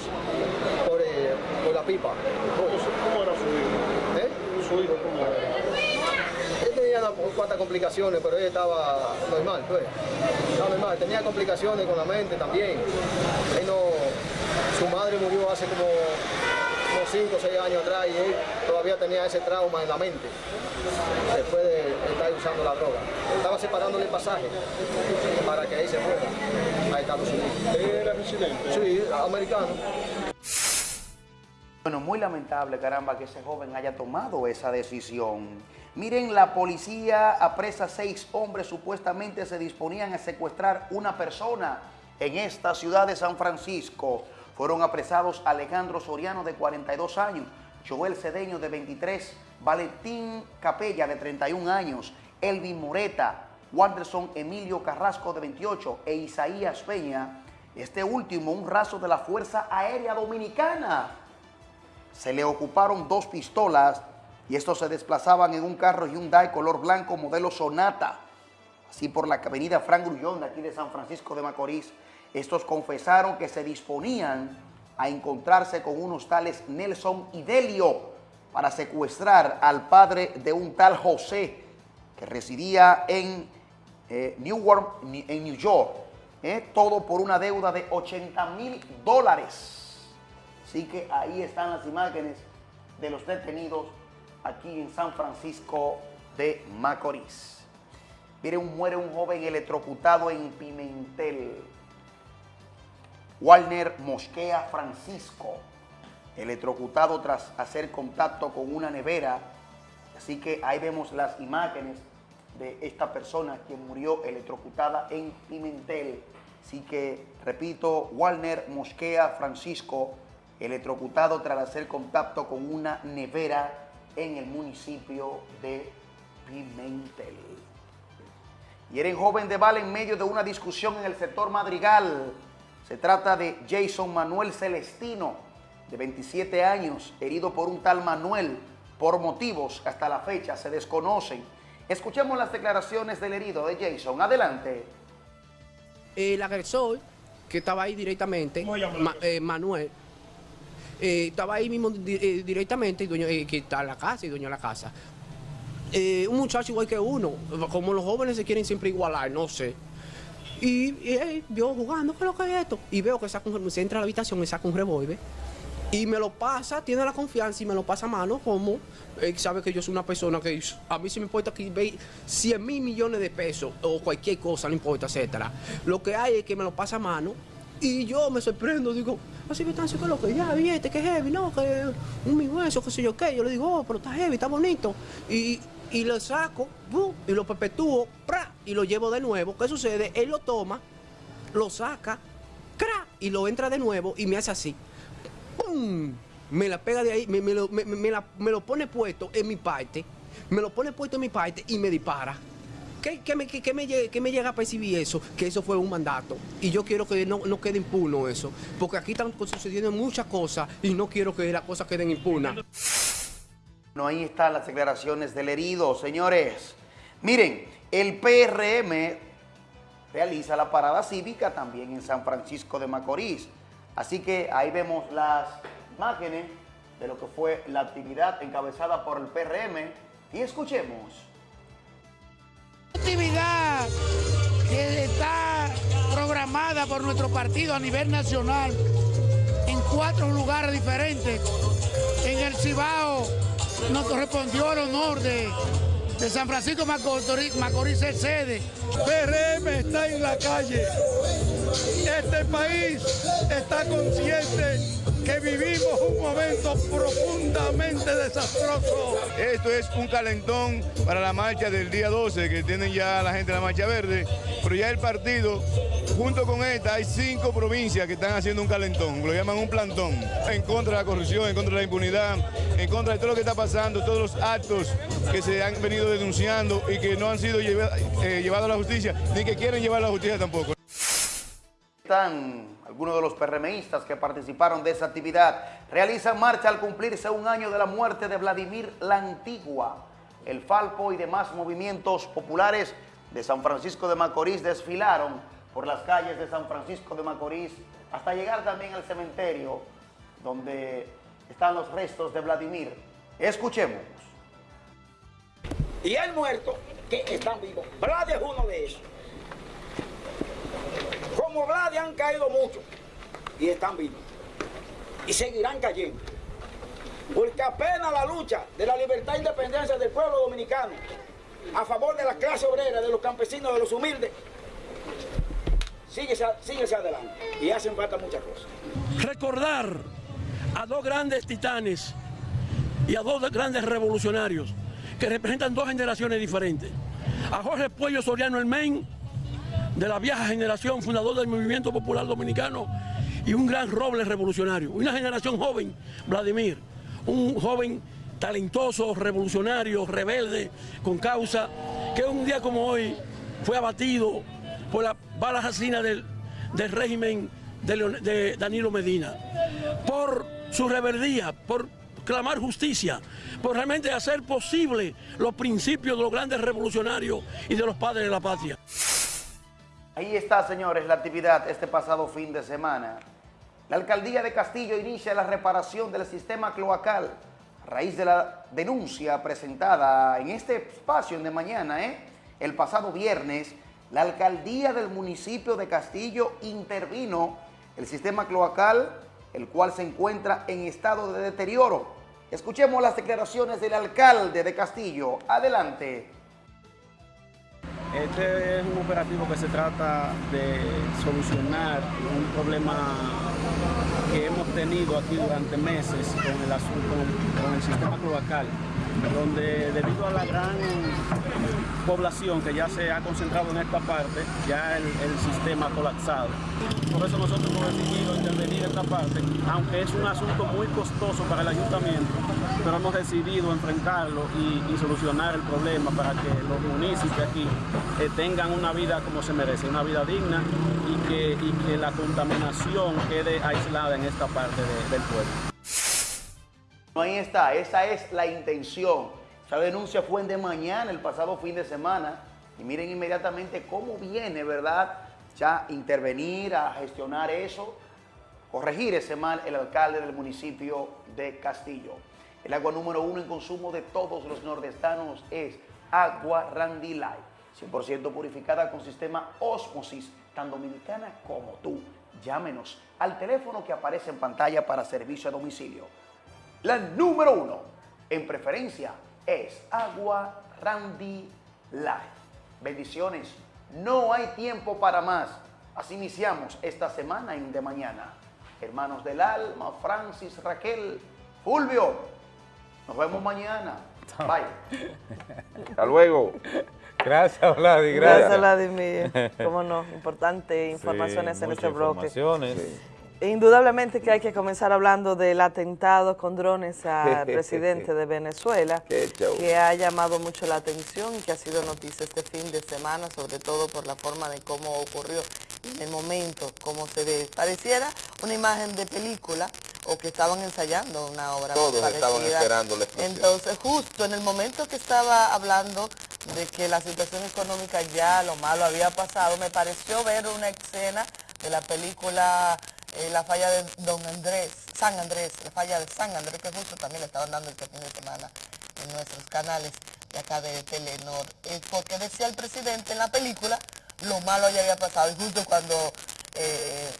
por, eh, por la pipa. ¿Cómo era su hijo? ¿Eh? ¿Su hijo cómo era? Él tenía unas cuantas complicaciones, pero él estaba normal, pues. Estaba normal. Tenía complicaciones con la mente también. Él no, su madre murió hace como, como 5 o 6 años atrás y él todavía tenía ese trauma en la mente después de estar usando la droga. Estaba separándole el pasaje para que ahí se fuera a Estados Unidos. ¿Él era residente? Sí, americano. Bueno, muy lamentable, caramba, que ese joven haya tomado esa decisión. Miren, la policía apresa seis hombres, supuestamente se disponían a secuestrar una persona en esta ciudad de San Francisco. Fueron apresados Alejandro Soriano, de 42 años, Joel Cedeño, de 23, Valentín Capella, de 31 años, Elvin Moreta, Wanderson Emilio Carrasco, de 28, e Isaías Peña, este último, un raso de la Fuerza Aérea Dominicana se le ocuparon dos pistolas y estos se desplazaban en un carro Hyundai color blanco modelo Sonata, así por la avenida Frank Grullón de aquí de San Francisco de Macorís. Estos confesaron que se disponían a encontrarse con unos tales Nelson y Delio para secuestrar al padre de un tal José que residía en eh, en New York, eh, todo por una deuda de 80 mil dólares. Así que ahí están las imágenes de los detenidos aquí en San Francisco de Macorís. Miren, muere un joven electrocutado en Pimentel. Walner Mosquea Francisco, electrocutado tras hacer contacto con una nevera. Así que ahí vemos las imágenes de esta persona que murió electrocutada en Pimentel. Así que, repito, Walner Mosquea Francisco, electrocutado tras hacer contacto con una nevera en el municipio de Pimentel. Y era joven de bala en medio de una discusión en el sector Madrigal. Se trata de Jason Manuel Celestino, de 27 años, herido por un tal Manuel, por motivos que hasta la fecha se desconocen. Escuchemos las declaraciones del herido de Jason. Adelante. El agresor, que estaba ahí directamente, Ma- eh, Manuel, eh, estaba ahí mismo di- eh, directamente, y dueño, eh, que está en la casa y dueño de la casa. Eh, un muchacho igual que uno, como los jóvenes se quieren siempre igualar, no sé. Y, y él vio jugando, ¿qué es lo que es esto? Y veo que saca un, se entra a la habitación y saca un revólver. Y me lo pasa, tiene la confianza y me lo pasa a mano como él sabe que yo soy una persona que a mí sí me importa que ve 100 mil millones de pesos o cualquier cosa, no importa, etcétera. Lo que hay es que me lo pasa a mano y yo me sorprendo, digo, así me están haciendo lo que ya, vi este que heavy, no, que un mi hueso, qué sé yo qué. Yo le digo, oh, pero está heavy, está bonito. Y, y lo saco, y lo perpetúo, y lo llevo de nuevo. ¿Qué sucede? Él lo toma, lo saca, ¡cra! y lo entra de nuevo y me hace así. ¡Pum! Me la pega de ahí, me, lo, me- me lo pone puesto en mi parte, me lo pone puesto en mi parte y me dispara. ¿Qué, qué me, qué- qué me llega a percibir eso? Que eso fue un mandato. Y yo quiero que no, no quede impuno eso. Porque aquí están sucediendo muchas cosas y no quiero que las cosas queden impunas. Ahí están las declaraciones del herido, señores. Miren, el PRM realiza la parada cívica también en San Francisco de Macorís. Así que ahí vemos las imágenes de lo que fue la actividad encabezada por el PRM y escuchemos. actividad que está programada por nuestro partido a nivel nacional en cuatro lugares diferentes. En el Cibao nos correspondió el honor de, de San Francisco Macorís, Macorís ser sede. PRM está en la calle. Este país está consciente que vivimos un momento profundamente desastroso. Esto es un calentón para la marcha del día 12 que tienen ya la gente de la Marcha Verde, pero ya el partido, junto con esta, hay cinco provincias que están haciendo un calentón, lo llaman un plantón, en contra de la corrupción, en contra de la impunidad, en contra de todo lo que está pasando, todos los actos que se han venido denunciando y que no han sido eh, llevados a la justicia, ni que quieren llevar a la justicia tampoco. Están algunos de los PRMistas que participaron de esa actividad. Realizan marcha al cumplirse un año de la muerte de Vladimir la Antigua. El Falpo y demás movimientos populares de San Francisco de Macorís desfilaron por las calles de San Francisco de Macorís hasta llegar también al cementerio donde están los restos de Vladimir. Escuchemos. Y hay muertos que están vivos. Vlad es uno de ellos. Como Vlad han caído muchos y están vivos. Y seguirán cayendo. Porque apenas la lucha de la libertad e independencia del pueblo dominicano a favor de la clase obrera, de los campesinos, de los humildes, síguese, síguese adelante. Y hacen falta muchas cosas. Recordar a dos grandes titanes y a dos grandes revolucionarios que representan dos generaciones diferentes. A Jorge Puello Soriano el Men, de la vieja generación, fundador del Movimiento Popular Dominicano, y un gran roble revolucionario. Una generación joven, Vladimir, un joven talentoso, revolucionario, rebelde, con causa, que un día como hoy fue abatido por la bala asesina del, del régimen de, de Danilo Medina, por su rebeldía, por clamar justicia, por realmente hacer posible los principios de los grandes revolucionarios y de los padres de la patria. Ahí está, señores, la actividad este pasado fin de semana. La alcaldía de Castillo inicia la reparación del sistema cloacal a raíz de la denuncia presentada en este espacio de mañana, ¿eh? el pasado viernes. La alcaldía del municipio de Castillo intervino el sistema cloacal, el cual se encuentra en estado de deterioro. Escuchemos las declaraciones del alcalde de Castillo. Adelante. Este es un operativo que se trata de solucionar un problema que hemos tenido aquí durante meses con el asunto, con el sistema cloacal, donde debido a la gran población que ya se ha concentrado en esta parte, ya el, sistema ha colapsado. Por eso nosotros hemos decidido intervenir en esta parte, aunque es un asunto muy costoso para el ayuntamiento, pero hemos decidido enfrentarlo y, solucionar el problema para que los municipios aquí eh, tengan una vida como se merece, una vida digna y que, la contaminación quede aislada en esta parte de- del pueblo. Ahí está, esa es la intención. Esa denuncia fue de mañana, el pasado fin de semana. Y miren inmediatamente cómo viene, ¿verdad? Ya intervenir, a gestionar eso, corregir ese mal el alcalde del municipio de Castillo. El agua número uno en consumo de todos los nordestanos es agua Randy Light, 100% purificada con sistema Osmosis, tan dominicana como tú. Llámenos al teléfono que aparece en pantalla para servicio a domicilio. La número uno en preferencia es Agua Randy Light. Bendiciones, no hay tiempo para más. Así iniciamos esta semana en De Mañana. Hermanos del alma, Francis, Raquel, Fulvio, nos vemos mañana. Bye. Hasta luego. Gracias, Vladi. Gracias. Gracias, Vladimir. Cómo no, importante informaciones Sí, en este bloque. informaciones. Indudablemente que hay que comenzar hablando del atentado con drones al presidente de Venezuela, que ha llamado mucho la atención y que ha sido noticia este fin de semana, sobre todo por la forma de cómo ocurrió en el momento, cómo se ve. Pareciera una imagen de película o que estaban ensayando una obra Todos parecida. estaban esperando la explosión. Entonces, justo en el momento que estaba hablando de que la situación económica ya lo malo había pasado, me pareció ver una escena de la película eh, La falla de Don Andrés, San Andrés, la falla de San Andrés, que justo también le estaban dando este fin de semana en nuestros canales de acá de Telenor, Eh, porque decía el presidente en la película, lo malo ya había pasado, y justo cuando eh,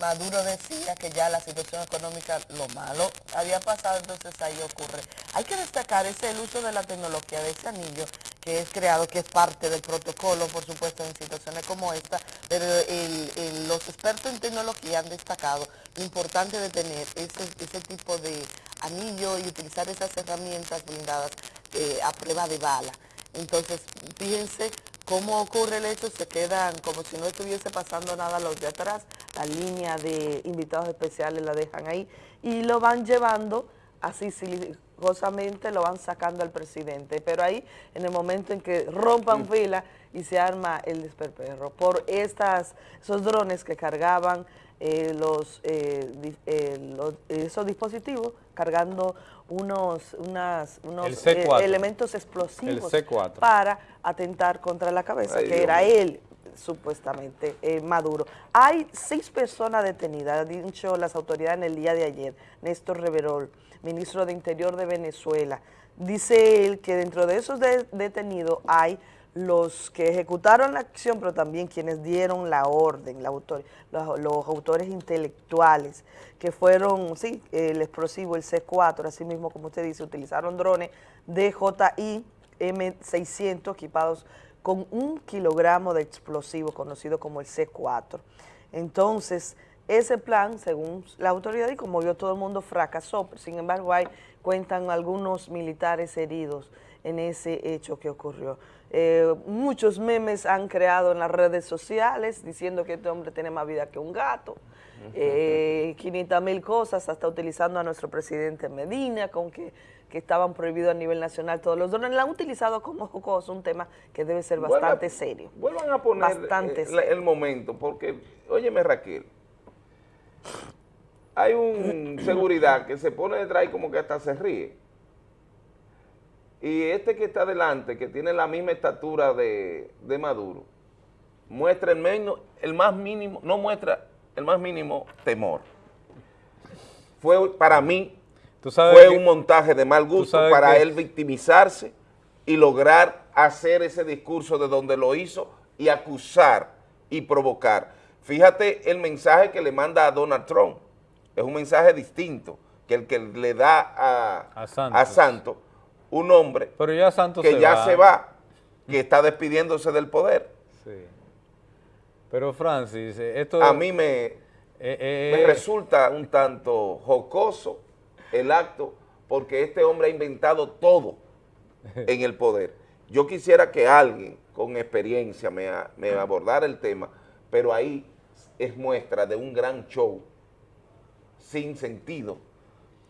Maduro decía que ya la situación económica, lo malo había pasado, entonces ahí ocurre. Hay que destacar ese el uso de la tecnología de ese anillo que es creado, que es parte del protocolo, por supuesto, en situaciones como esta, pero el- el- los expertos en tecnología han destacado lo importante de tener ese, ese tipo de anillo y utilizar esas herramientas blindadas eh, a prueba de bala. Entonces, fíjense cómo ocurre el hecho, se quedan como si no estuviese pasando nada los de atrás, la línea de invitados especiales la dejan ahí y lo van llevando así silenciosamente, lo van sacando al presidente, pero ahí en el momento en que rompan fila y se arma el desperperro. Por estas, esos drones que cargaban eh, los, eh, eh, los- esos dispositivos cargando unos, unas, unos El C4. eh, elementos explosivos El C4. para atentar contra la cabeza, Ay, que Dios era él. supuestamente eh, Maduro. Hay seis personas detenidas, han dicho las autoridades en el día de ayer. Néstor Reverol, ministro de Interior de Venezuela, dice él que dentro de esos de- detenidos hay los que ejecutaron la acción, pero también quienes dieron la orden, los, autores intelectuales, que fueron, sí, el explosivo, el C4, así mismo como usted dice, utilizaron drones DJI M600 equipados con un kilogramo de explosivo conocido como el C4. Entonces, ese plan, según la autoridad y como vio todo el mundo, fracasó. Sin embargo, hay, cuentan algunos militares heridos en ese hecho que ocurrió. Eh, muchos memes han creado en las redes sociales diciendo que este hombre tiene más vida que un gato. Eh, 500 mil cosas, hasta utilizando a nuestro presidente Medina, con que, que estaban prohibidos a nivel nacional todos los drones. La han utilizado como jocoso, un tema que debe ser Vuelva- bastante serio. Vuelvan a poner Bastante eh, serio. el momento, porque, óyeme Raquel, hay un seguridad que se pone detrás y como que hasta se ríe. Y este que está delante, que tiene la misma estatura de, de Maduro, muestra el, menos, el más mínimo, no muestra el más mínimo temor. Fue para mí, sabes fue que- un montaje de mal gusto para que- él victimizarse y lograr hacer ese discurso de donde lo hizo y acusar y provocar. Fíjate el mensaje que le manda a Donald Trump. Es un mensaje distinto que el que le da a, A Santos. a Santos, un hombre Pero ya Santos que se ya va. se va, que está despidiéndose del poder. Sí. Pero Francis, eh, esto... A mí me, eh, me resulta un tanto jocoso el acto porque este hombre ha inventado todo en el poder. Yo quisiera que alguien con experiencia me abordara el tema, pero ahí es muestra de un gran show sin sentido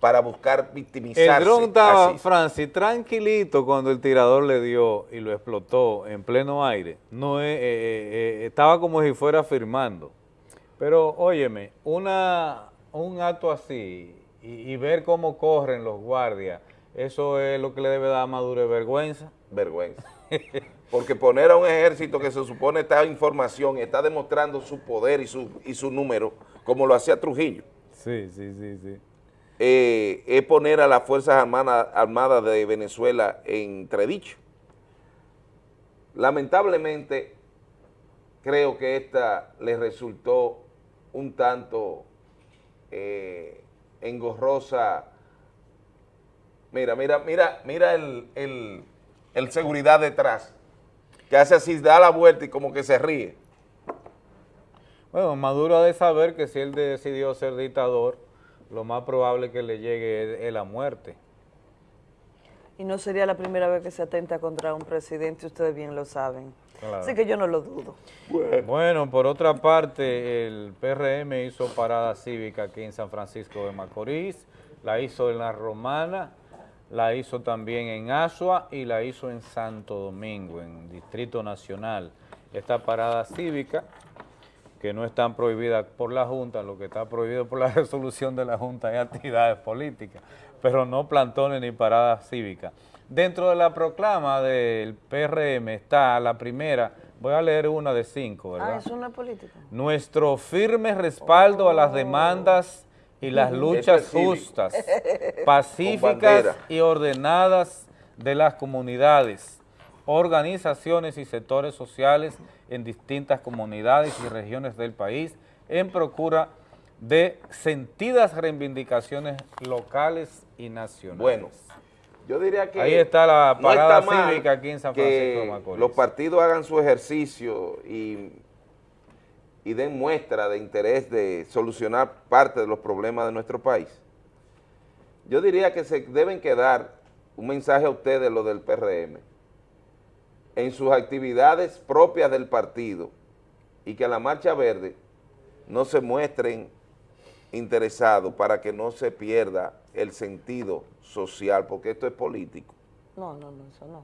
para buscar victimizarse. El dron estaba. Francis, tranquilito cuando el tirador le dio y lo explotó en pleno aire. No eh, eh, eh, estaba como si fuera firmando. Pero, óyeme, una, un acto así y, y ver cómo corren los guardias, eso es lo que le debe dar a Maduro vergüenza. Vergüenza. Porque poner a un ejército que se supone está en información y está demostrando su poder y su, y su número, como lo hacía Trujillo, Sí, sí, sí, sí. Eh, es poner a las Fuerzas Armadas, Armadas de Venezuela en entredicho. Lamentablemente, creo que esta le resultó un tanto eh, engorrosa. Mira, mira, mira, mira el, el- el seguridad detrás, que hace así, da la vuelta y como que se ríe. Bueno, Maduro ha de saber que si él decidió ser dictador, lo más probable que le llegue es, es la muerte. Y no sería la primera vez que se atenta contra un presidente, ustedes bien lo saben. Claro. Así que yo no lo dudo. Bueno, por otra parte, el PRM hizo parada cívica aquí en San Francisco de Macorís, la hizo en La Romana, la hizo también en Asua y la hizo en Santo Domingo, en Distrito Nacional. Esta parada cívica, que no están prohibidas por la Junta, lo que está prohibido por la resolución de la Junta es actividades políticas, pero no plantones ni paradas cívicas. Dentro de la proclama del PRM está la primera, voy a leer una de cinco, ¿verdad? Ah, eso no es político. Nuestro firme respaldo a las demandas y las Ujú. luchas Esto es cívico. justas, pacíficas y ordenadas de las comunidades, organizaciones y sectores sociales en distintas comunidades y regiones del país en procura de sentidas reivindicaciones locales y nacionales. Bueno, yo diría que... Ahí está la no parada está cívica aquí en San Francisco de Macorís. los partidos hagan su ejercicio y, y den muestra de interés de solucionar parte de los problemas de nuestro país. Yo diría que se deben quedar un mensaje a ustedes, lo del PRM, en sus actividades propias del partido y que a la Marcha Verde no se muestren interesados para que no se pierda el sentido social, porque esto es político. No, no, no, eso no.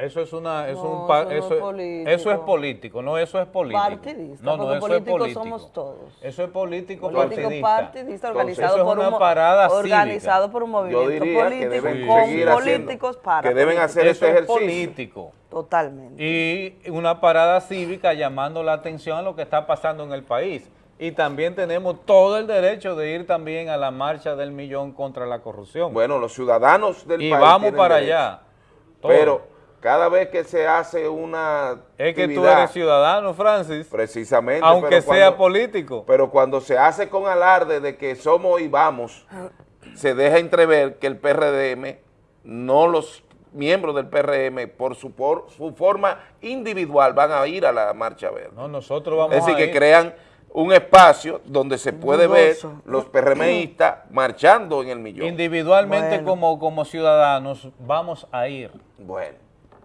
Eso es una, es No, un pa- eso no es eso, político. eso es político, no, eso es político. Partidista, no, no, porque eso políticos es político. somos todos. Eso es político, Político partidista. partidista organizado eso es por una parada organizado cívica. por un movimiento diría que político deben con seguir haciendo- políticos para que deben políticos. hacer Eso este es ejercicio. político. Totalmente. Y una parada cívica llamando la atención a lo que está pasando en el país. Y también tenemos todo el derecho de ir también a la marcha del millón contra la corrupción. Bueno, los ciudadanos del y país vamos tienen para derecho. allá. Todo. Pero cada vez que se hace una es que tú actividad, eres ciudadano, Francis. precisamente, Aunque pero sea cuando- político. Pero cuando se hace con alarde de que somos y vamos, se deja entrever que el PRDM, no los miembros del PRM, por su, por su forma individual, van a ir a la marcha verde. No, nosotros vamos Es decir, a que ir. crean un espacio donde se puede ver los PRMistas marchando en el millón. Individualmente Bueno. como, como ciudadanos vamos a ir Bueno,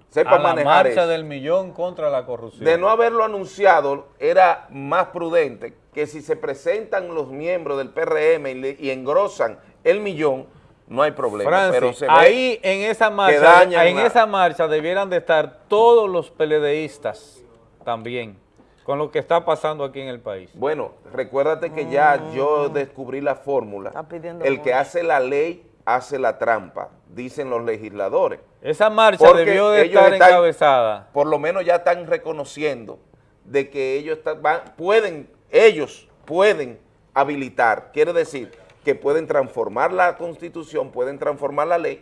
sepa a la manejar marcha eso. del millón contra la corrupción. De no haberlo anunciado, era más prudente que si se presentan los miembros del PRM y, le- y engrosan el millón, no hay problema. Francis, pero se ve ahí en esa marcha, dañan en la- esa marcha debieran de estar todos los peledeístas también, con lo que está pasando aquí en el país. Bueno, recuérdate que ya yo descubrí la fórmula. Está pidiendo El que hace la ley hace la trampa, dicen los legisladores. Esa marcha Porque debió de estar están- encabezada. Por lo menos ya están reconociendo de que ellos están- van- pueden, ellos pueden habilitar, quiere decir que pueden transformar la constitución, pueden transformar la ley,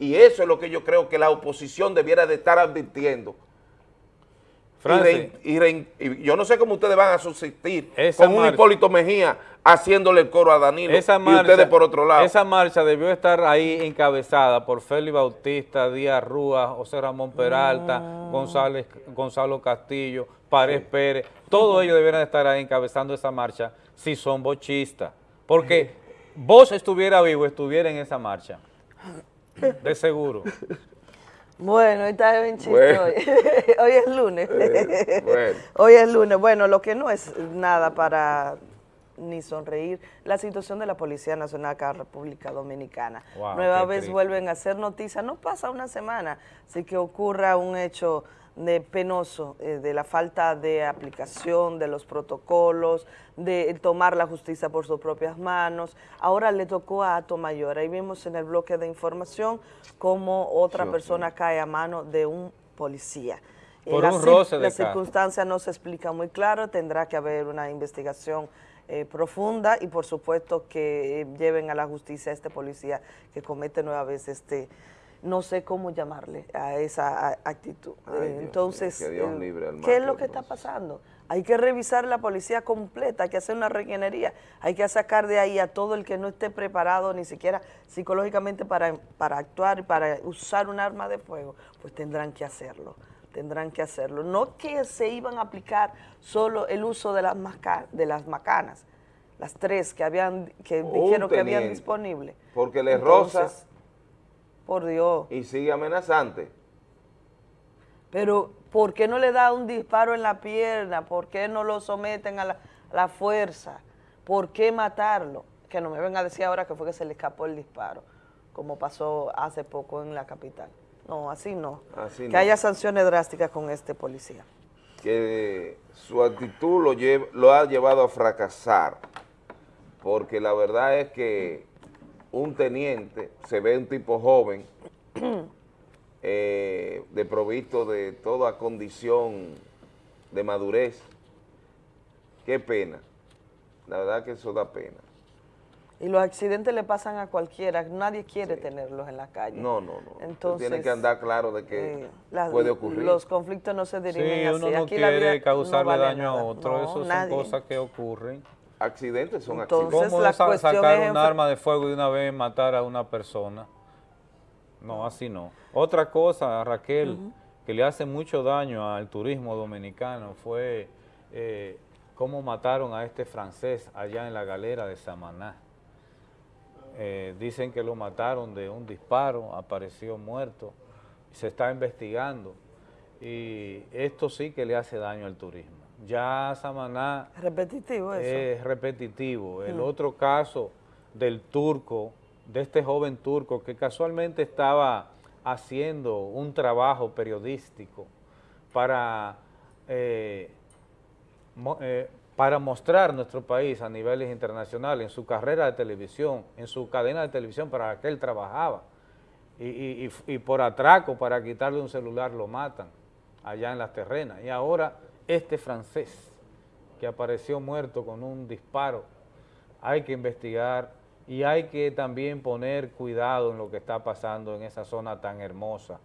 y eso es lo que yo creo que la oposición debiera de estar advirtiendo. Y, y y yo no sé cómo ustedes van a subsistir Esa con un Hipólito Mejía haciéndole el coro a Danilo Esa y marcha, ustedes por otro lado. Esa marcha debió estar ahí encabezada por Félix Bautista, Díaz Rúa, José Ramón Peralta, González, Gonzalo Castillo, Párez Pérez, todos ellos debieran estar ahí encabezando esa marcha si son bochistas. Porque vos estuviera vivo, estuviera en esa marcha. De seguro. Bueno, está bien chiste Bueno. hoy. hoy es lunes. Bueno. Hoy es lunes. Bueno, lo que no es nada para ni sonreír, la situación de la Policía Nacional acá en República Dominicana. Wow, Nueva vez triste. vuelven a hacer noticia, no pasa una semana, así que ocurra un hecho de penoso eh, de la falta de aplicación de los protocolos, de tomar la justicia por sus propias manos. Ahora le tocó a Ato Mayor. Ahí vimos en el bloque de información cómo otra persona cae a mano de un policía. Eh, Por la un roce de La carro. circunstancia no se explica muy claro, tendrá que haber una investigación eh, profunda y por supuesto que eh, lleven a la justicia a este policía que comete nueva vez este, no sé cómo llamarle a esa actitud. Ay, Dios mío, entonces, que Dios eh, libre al ¿qué es lo que está pasando? Hay que revisar la policía completa, hay que hacer una regenería, hay que sacar de ahí a todo el que no esté preparado ni siquiera psicológicamente para, para actuar y para usar un arma de fuego, pues tendrán que hacerlo, tendrán que hacerlo. No que se iban a aplicar solo el uso de las, masca- de las macanas, las tres que habían que Un dijeron que habían disponible. Porque le roza Entonces, Por Dios. y sigue amenazante. Pero, ¿por qué no le da un disparo en la pierna? ¿Por qué no lo someten a la, a la fuerza? ¿Por qué matarlo? Que no me venga a decir ahora que fue que se le escapó el disparo, como pasó hace poco en la capital. No, así no. Así que no. haya sanciones drásticas con este policía. que su actitud lo ha llevado a fracasar, porque la verdad es que un teniente se ve un tipo joven, eh, de provisto de toda condición de madurez. Qué pena, la verdad que eso da pena. Y los accidentes le pasan a cualquiera, nadie quiere tenerlos en la calle. No, no, no. Entonces, tiene que andar claro de que eh, las- puede ocurrir. Los conflictos no se dirimen Sí, así. uno no Aquí la quiere vida causarle no vale daño nada. a otro, No, eso son cosas que ocurren. Accidentes son Entonces, accidentes. ¿Cómo la sa- cuestión sacar es un arma de fuego y de una vez matar a una persona? No, así no. Otra cosa, Raquel, que le hace mucho daño al turismo dominicano fue eh, cómo mataron a este francés allá en la galera de Samaná. Eh, dicen que lo mataron de un disparo, apareció muerto, se está investigando y esto sí que le hace daño al turismo. Ya Samaná Repetitivo eso. es repetitivo. El Mm. otro caso del turco, de este joven turco que casualmente estaba haciendo un trabajo periodístico para, eh, mo- eh, para mostrar nuestro país a niveles internacionales, en su carrera de televisión, en su cadena de televisión para la que él trabajaba, y, y- y- y por atraco, para quitarle un celular, lo matan allá en las terrenas. Y ahora este francés que apareció muerto con un disparo, hay que investigar y hay que también poner cuidado en lo que está pasando en esa zona tan hermosa.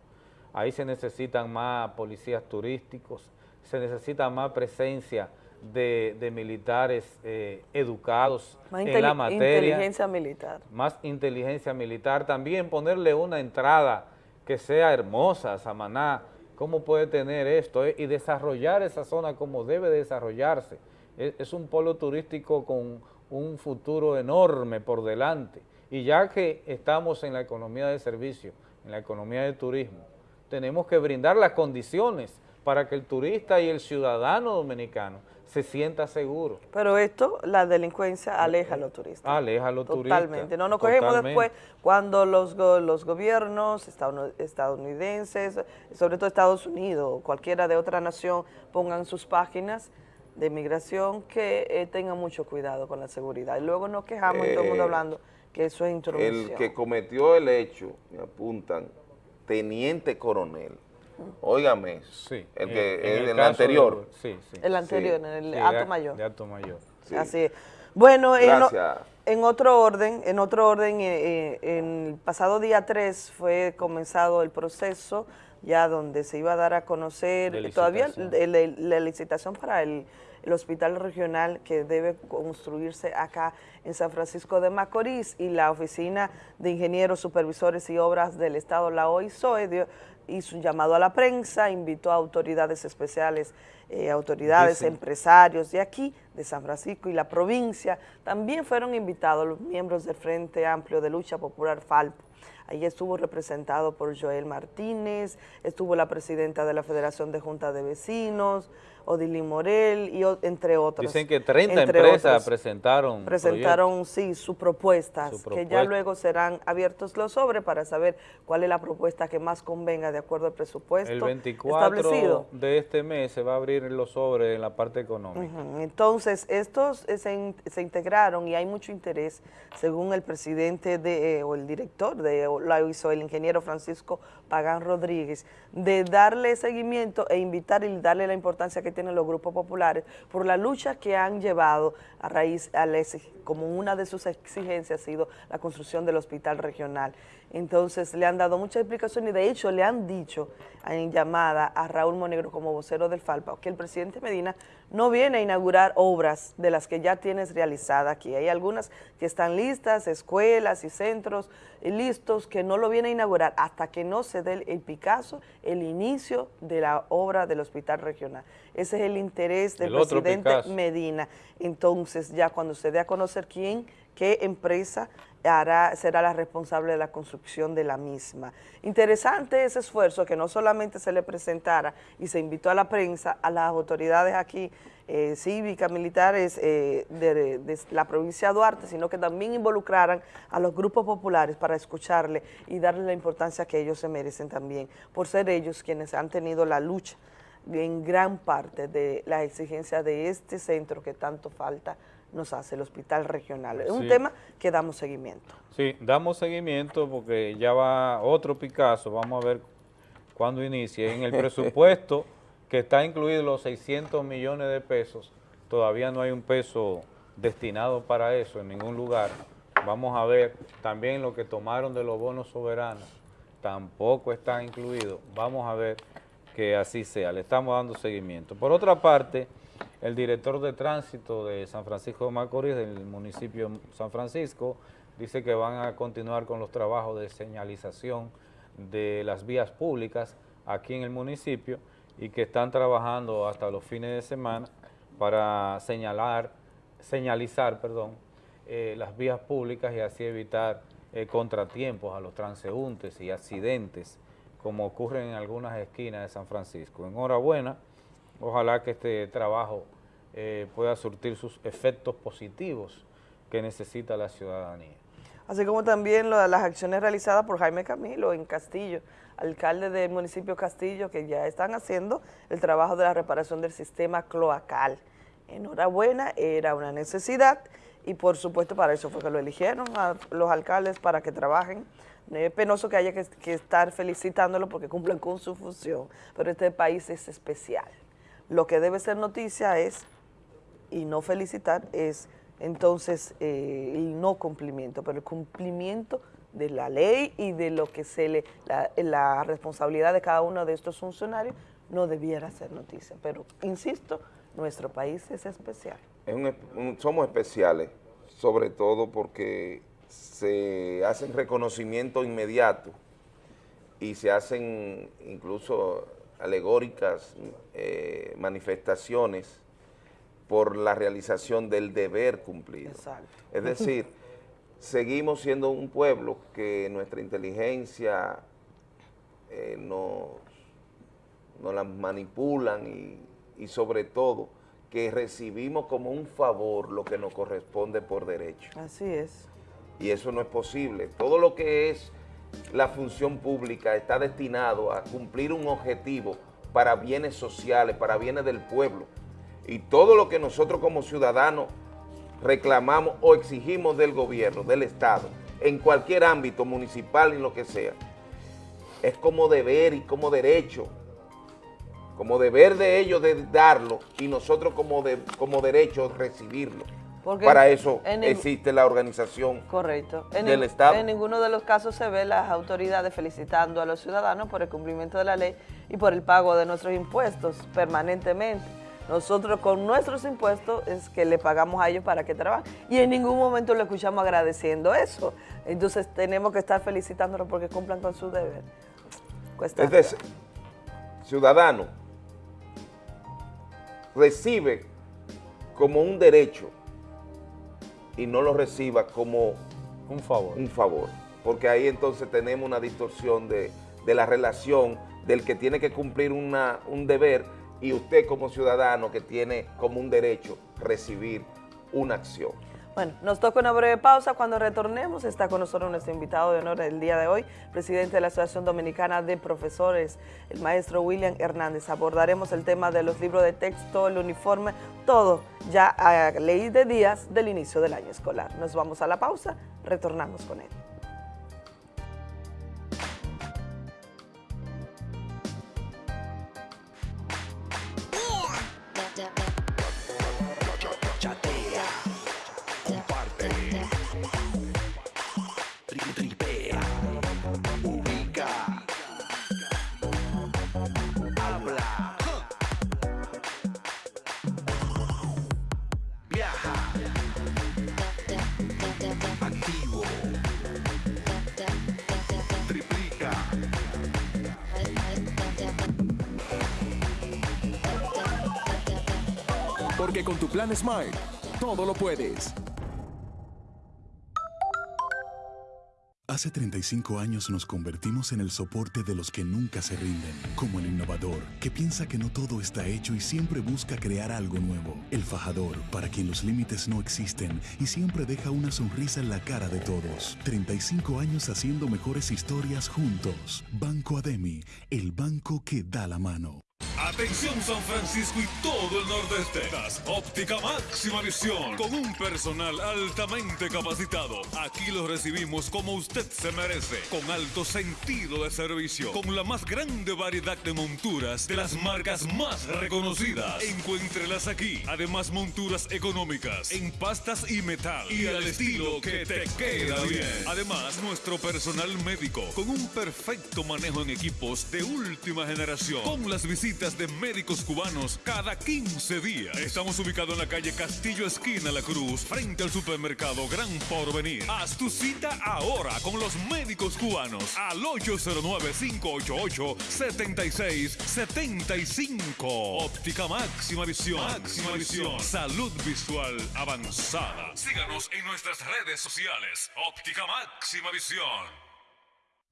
Ahí se necesitan más policías turísticos, se necesita más presencia de, de militares eh, educados Más en la materia inteligencia militar. más inteligencia militar, también ponerle una entrada que sea hermosa a Samaná, cómo puede tener esto eh? y desarrollar esa zona como debe desarrollarse. Es, es un polo turístico con un futuro enorme por delante y ya que estamos en la economía de servicio, en la economía de turismo, tenemos que brindar las condiciones para que el turista y el ciudadano dominicano se sienta seguro. Pero esto, la delincuencia aleja a los turistas. Aleja a los turistas. Totalmente. No nos cogemos después cuando los, go- los gobiernos estadoun- estadounidenses, sobre todo Estados Unidos cualquiera de otra nación, pongan sus páginas de migración que eh, tengan mucho cuidado con la seguridad. Y luego nos quejamos y todo el mundo Eh, hablando que eso es intromisión. El que cometió el hecho, me apuntan, teniente coronel. Óigame, eso, el que en- el anterior. de- sí, sí. El anterior, en el acto mayor. De acto mayor. Así es. Bueno, en, o- Gracias. en otro orden, en otro orden, eh, eh, en el pasado día 3 fue comenzado el proceso ya donde se iba a dar a conocer De todavía la licitación para el, el hospital regional que debe construirse acá en San Francisco de Macorís y la Oficina de Ingenieros, Supervisores y Obras del Estado, la OISOE, dio- hizo un llamado a la prensa, invitó a autoridades especiales, eh, autoridades, Dicen- empresarios de aquí, de San Francisco y la provincia. También fueron invitados los miembros del Frente Amplio de Lucha Popular FALPO. Ahí estuvo representado por Joel Martínez, estuvo la presidenta de la Federación de Junta de Vecinos, Odilín Morel, y entre otros. Dicen que 30 Entre empresas otros. presentaron presentaron, sí, sus propuestas, Su que ya propuesta. luego serán abiertos los sobres para saber cuál es la propuesta que más convenga de acuerdo al presupuesto El 24 establecido. de este mes se va a abrir los sobres en la parte económica. Entonces, estos eh, se, in- se integraron y hay mucho interés, según el presidente de, eh, o el director de la hizo el ingeniero Francisco Pagán Rodríguez, de darle seguimiento e invitar y darle la importancia que tienen los grupos populares por la lucha que han llevado a raíz, a la exig- como una de sus exigencias ha sido la construcción del hospital regional. Entonces, le han dado muchas explicaciones y de hecho le han dicho en llamada a Raúl Monegro como vocero del FALPA que el presidente Medina no viene a inaugurar obras de las que ya tienes realizada aquí. Hay algunas que están listas, escuelas y centros eh, listos que no lo viene a inaugurar hasta que no se dé el, Picasso, el inicio de la obra del hospital regional. Ese es el interés del El presidente. Medina. Entonces, ya cuando se dé a conocer quién, qué empresa será la responsable de la construcción de la misma. Interesante ese esfuerzo que no solamente se le presentara y se invitó a la prensa, a las autoridades aquí eh, cívicas, militares eh, de, de la provincia de Duarte, sino que también involucraran a los grupos populares para escucharle y darle la importancia que ellos se merecen también, por ser ellos quienes han tenido la lucha en gran parte de la exigencia de este centro que tanto falta nos hace el hospital regional. Es un tema que damos seguimiento. Sí, damos seguimiento porque ya va otro Picasso, vamos a ver cuándo inicie. En el presupuesto que está incluido los 600 millones de pesos, todavía no hay un peso destinado para eso en ningún lugar. Vamos a ver también lo que tomaron de los bonos soberanos, tampoco está incluido. Vamos a ver que así sea, le estamos dando seguimiento. Por otra parte, el director de tránsito de San Francisco de Macorís, del municipio de San Francisco, dice que van a continuar con los trabajos de señalización de las vías públicas aquí en el municipio y que están trabajando hasta los fines de semana para señalar, señalizar, perdón, eh, las vías públicas y así evitar eh, contratiempos a los transeúntes y accidentes como ocurren en algunas esquinas de San Francisco. Enhorabuena, ojalá que este trabajo eh, pueda surtir sus efectos positivos que necesita la ciudadanía. así como también las acciones realizadas por Jaime Camilo en Castillo, alcalde del municipio Castillo, que ya están haciendo el trabajo de la reparación del sistema cloacal. Enhorabuena, era una necesidad y por supuesto para eso fue que lo eligieron a los alcaldes para que trabajen. Es penoso que haya que, que estar felicitándolo porque cumplen con su función, pero este país es especial. Lo que debe ser noticia es, y no felicitar, es entonces eh, el no cumplimiento, pero el cumplimiento de la ley y de lo que se le, la, responsabilidad de cada uno de estos funcionarios no debiera ser noticia. Pero, insisto, nuestro país es especial. Somos especiales, sobre todo porque se hacen reconocimiento inmediato y se hacen incluso alegóricas eh, manifestaciones por la realización del deber cumplido. Es decir, seguimos siendo un pueblo que nuestra inteligencia eh, nos, nos la manipulan y, y sobre todo que recibimos como un favor lo que nos corresponde por derecho. Así es. Y eso no es posible. Todo lo que es la función pública está destinado a cumplir un objetivo para bienes sociales, para bienes del pueblo. Y todo lo que nosotros como ciudadanos reclamamos o exigimos del gobierno, del Estado, en cualquier ámbito municipal y lo que sea, es como deber y como derecho, como deber de ellos de darlo y nosotros como, de- como derecho recibirlo. Porque Para eso en existe la organización Correcto. En, del Estado. en ninguno de los casos se ve las autoridades felicitando a los ciudadanos por el cumplimiento de la ley y por el pago de nuestros impuestos permanentemente. Nosotros con nuestros impuestos es que le pagamos a ellos para que trabajen y en ningún momento lo escuchamos agradeciendo eso. Entonces tenemos que estar felicitándolos porque cumplan con su deber. Cuesta Es decir, ciudadano recibe como un derecho y no lo reciba como un favor. Un favor. Porque ahí entonces tenemos una distorsión de, de la relación del que tiene que cumplir una, un deber y usted como ciudadano que tiene como un derecho recibir una acción. Bueno, nos toca una breve pausa. Cuando retornemos está con nosotros nuestro invitado de honor del día de hoy, presidente de la Asociación Dominicana de Profesores, el maestro William Hernández. Abordaremos el tema de los libros de texto, el uniforme, todo ya a ley de días del inicio del año escolar. Nos vamos a la pausa, retornamos con él. Con tu plan Smart, todo lo puedes. Hace 35 años nos convertimos en el soporte de los que nunca se rinden, como el innovador, que piensa que no todo está hecho y siempre busca crear algo nuevo. El fajador, para quien los límites no existen y siempre deja una sonrisa en la cara de todos. 35 años haciendo mejores historias juntos. Banco Ademi, el banco que da la mano. Atención San Francisco y todo el nordeste. Das óptica máxima visión con un personal altamente capacitado. Aquí lo recibimos como usted se merece, con alto sentido de servicio, con la más grande variedad de monturas de las marcas más reconocidas. Encuéntrelas aquí. Además monturas económicas en pastas y metal y al estilo que te queda bien. Además nuestro personal médico con un perfecto manejo en equipos de última generación. Con las visitas de médicos cubanos cada 15 días. Estamos ubicados en la calle Castillo Esquina La Cruz, frente al supermercado Gran Porvenir. Haz tu cita ahora con los médicos cubanos al 809-588-7675. Óptica máxima visión. Máxima visión. Salud visual avanzada. Síganos en nuestras redes sociales. Óptica máxima visión.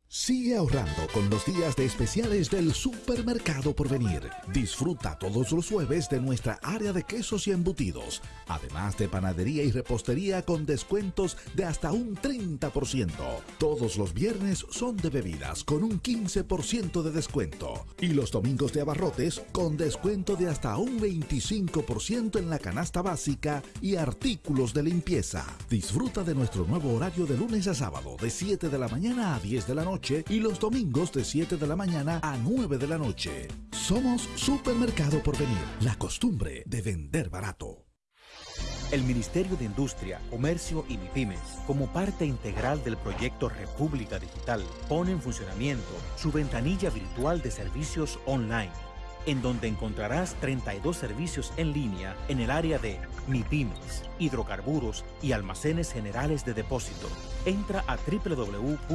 Sigue ahorrando con los días de especiales del Supermercado Porvenir. Disfruta todos los jueves de nuestra área de quesos y embutidos, además de panadería y repostería con descuentos de hasta un 30%. Todos los viernes son de bebidas con un 15% de descuento y los domingos de abarrotes con descuento de hasta un 25% en la canasta básica y artículos de limpieza. Disfruta de nuestro nuevo horario de lunes a sábado de 7 de la mañana a 10 de la noche y los domingos de 7 de la mañana a 9 de la noche. Somos Supermercado Porvenir, la costumbre de vender barato. El Ministerio de Industria, Comercio y MIPIMES, como parte integral del proyecto República Digital, pone en funcionamiento su ventanilla virtual de servicios online en donde encontrarás 32 servicios en línea en el área de MIPIMES, hidrocarburos y almacenes generales de depósito. Entra a www.mic.gov.do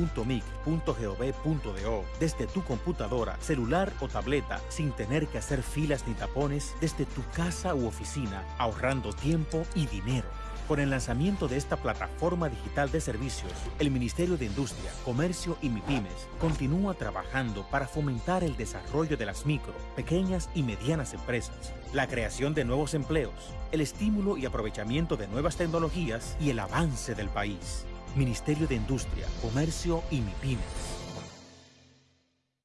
desde tu computadora, celular o tableta sin tener que hacer filas ni tapones desde tu casa u oficina, ahorrando tiempo y dinero. Con el lanzamiento de esta plataforma digital de servicios, el Ministerio de Industria, Comercio y MIPIMES continúa trabajando para fomentar el desarrollo de las micro, pequeñas y medianas empresas, la creación de nuevos empleos, el estímulo y aprovechamiento de nuevas tecnologías y el avance del país. Ministerio de Industria, Comercio y MIPIMES.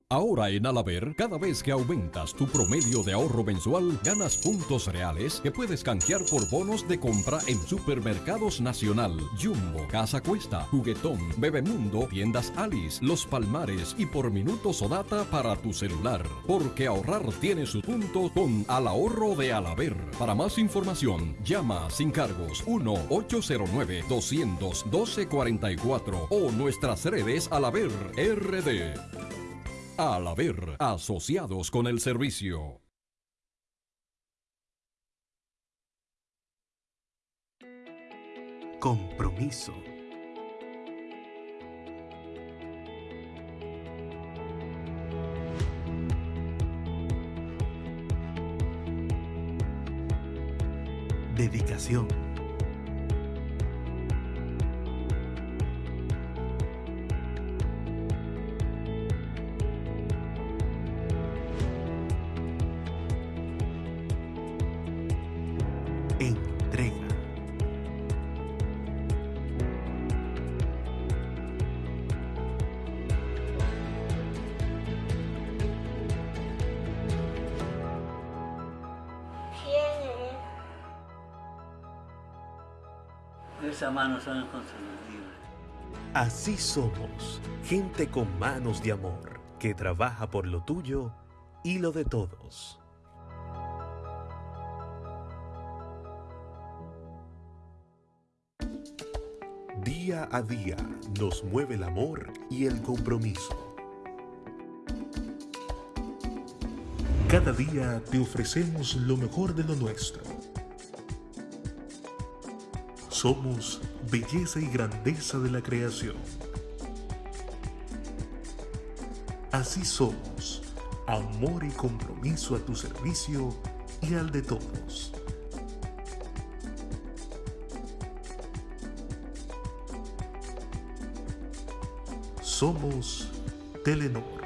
Ahora en Alaber, cada vez que aumentas tu promedio de ahorro mensual, ganas puntos reales que puedes canjear por bonos de compra en Supermercados Nacional, Jumbo, Casa Cuesta, Juguetón, Bebemundo, Tiendas Alice, Los Palmares y por minutos o data para tu celular. Porque ahorrar tiene su punto con Al Ahorro de Alaber. Para más información, llama sin cargos 1-809-212-44 o nuestras redes Alaber RD. Al haber asociados con el servicio. Compromiso. Dedicación. Manos son inconfundibles. Así somos, gente con manos de amor, que trabaja por lo tuyo y lo de todos. Día a día nos mueve el amor y el compromiso. Cada día te ofrecemos lo mejor de lo nuestro. Somos belleza y grandeza de la creación. Así somos, amor y compromiso a tu servicio y al de todos. Somos Telenor.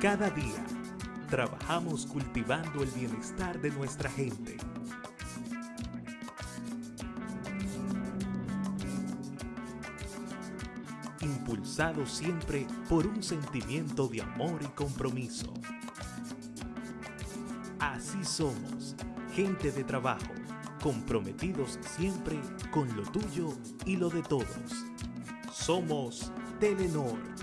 Cada día trabajamos cultivando el bienestar de nuestra gente. Impulsado siempre por un sentimiento de amor y compromiso. Así somos, gente de trabajo, comprometidos siempre con lo tuyo y lo de todos. Somos Telenor.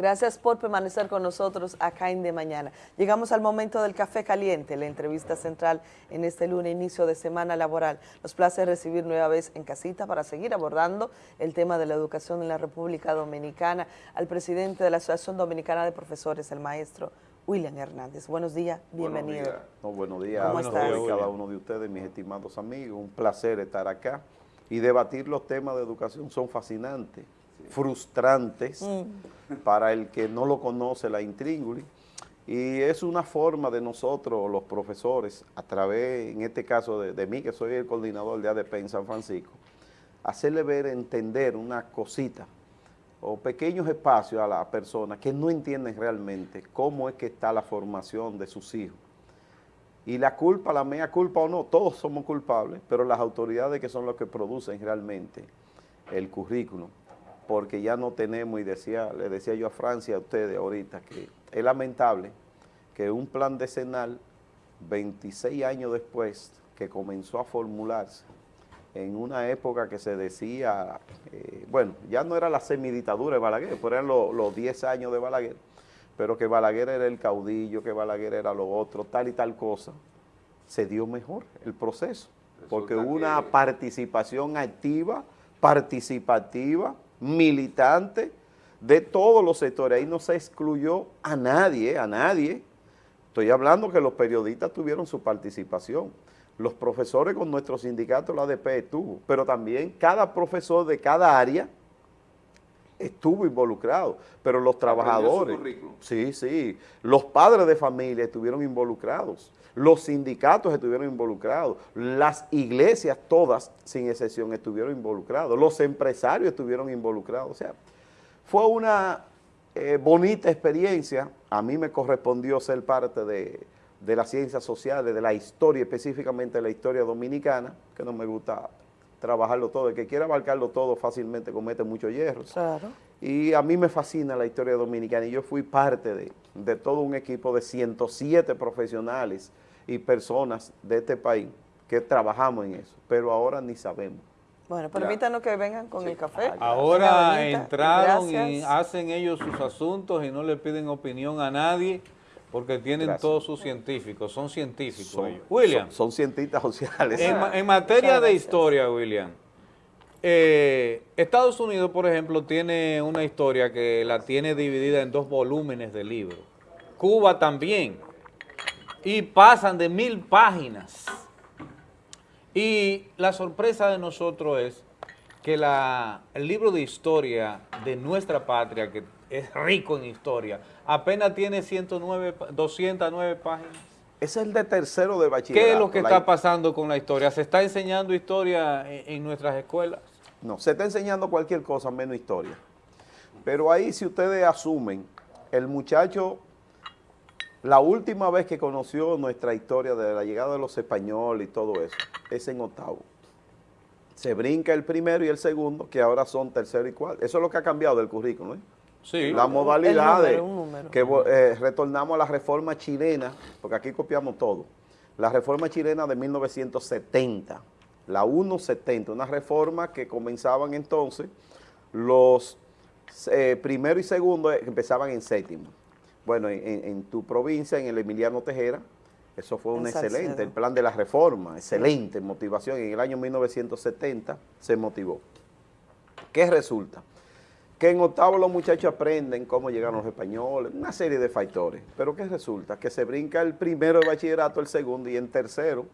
Gracias por permanecer con nosotros acá en De Mañana. Llegamos al momento del café caliente, la entrevista central en este lunes, inicio de semana laboral. Nos place recibir nueva vez en casita para seguir abordando el tema de la educación en la República Dominicana al presidente de la Asociación Dominicana de Profesores, el maestro William Hernández. Buenos días, bienvenido. No, buenos días ¿Cómo a estás? todos y cada uno de ustedes, mis estimados amigos. Un placer estar acá y debatir los temas de educación. Son fascinantes, frustrantes Mm. para el que no lo conoce la intríngulis. Y es una forma de nosotros, los profesores, a través, en este caso de, de mí, que soy el coordinador de ADP en San Francisco, hacerle ver, entender una cosita o pequeños espacios a las personas que no entienden realmente cómo es que está la formación de sus hijos. Y la culpa, la mea culpa o no, todos somos culpables, pero las autoridades que son los que producen realmente el currículum, porque ya no tenemos, y decía, le decía yo a Francia a ustedes ahorita, que es lamentable que un plan decenal, 26 años después que comenzó a formularse, en una época que se decía, eh, bueno, ya no era la semiditadura de Balaguer, pero eran lo- los 10 años de Balaguer, pero que Balaguer era el caudillo, que Balaguer era lo otro, tal y tal cosa, se dio mejor el proceso, porque hubo una participación activa, participativa, militante, de todos los sectores, ahí no se excluyó a nadie, a nadie, estoy hablando que los periodistas tuvieron su participación, los profesores con nuestro sindicato, la ADP estuvo, pero también cada profesor de cada área estuvo involucrado, pero los trabajadores, sí, sí, los padres de familia estuvieron involucrados, los sindicatos estuvieron involucrados, las iglesias todas, sin excepción, estuvieron involucrados, los empresarios estuvieron involucrados, o sea, fue una eh, bonita experiencia, a mí me correspondió ser parte de, de las ciencias sociales, de la historia, específicamente de la historia dominicana, que no me gusta trabajarlo todo, el que quiera abarcarlo todo fácilmente comete muchos hierros. Claro. Y a mí me fascina la historia dominicana y yo fui parte de, de todo un equipo de 107 profesionales y personas de este país que trabajamos en eso, pero ahora ni sabemos. Bueno, permítanos que vengan con el café. Ahora entraron y hacen ellos sus asuntos y no le piden opinión a nadie porque tienen Gracias. todos sus científicos, son científicos Son- ellos. William. Son, son cientistas sociales. En materia de historia, William, eh, Estados Unidos, por ejemplo, tiene una historia que la tiene dividida en dos volúmenes de libro. Cuba también. Y pasan de mil páginas. Y la sorpresa de nosotros es que la, el libro de historia de nuestra patria, que es rico en historia, apenas tiene 109, pa- 209 páginas. Ese es el de tercero de bachillerato. ¿Qué es lo que la- está pasando con la historia? ¿Se está enseñando historia en, en nuestras escuelas? No, se está enseñando cualquier cosa menos historia. Pero ahí si ustedes asumen, el muchacho, la última vez que conoció nuestra historia de la llegada de los españoles y todo eso, es en octavo. Se brinca el primero y el segundo, que ahora son tercero y cuarto. Eso es lo que ha cambiado del currículo, ¿eh? Sí. La modalidad El de número, que eh, retornamos a la reforma chilena, porque aquí copiamos todo. La reforma chilena de 1970, la 170, una reforma que comenzaban entonces los eh, primero y segundo eh, empezaban en séptimo. Bueno, en, tu provincia, en el Emiliano Tejera, eso fue un En excelente, Salcedo. el plan de la reforma, excelente motivación. En el año 1970 se motivó. ¿Qué resulta? Que en octavo los muchachos aprenden cómo llegaron los españoles, una serie de factores. Pero ¿qué resulta? Que se brinca el primero de bachillerato, el segundo, y en tercero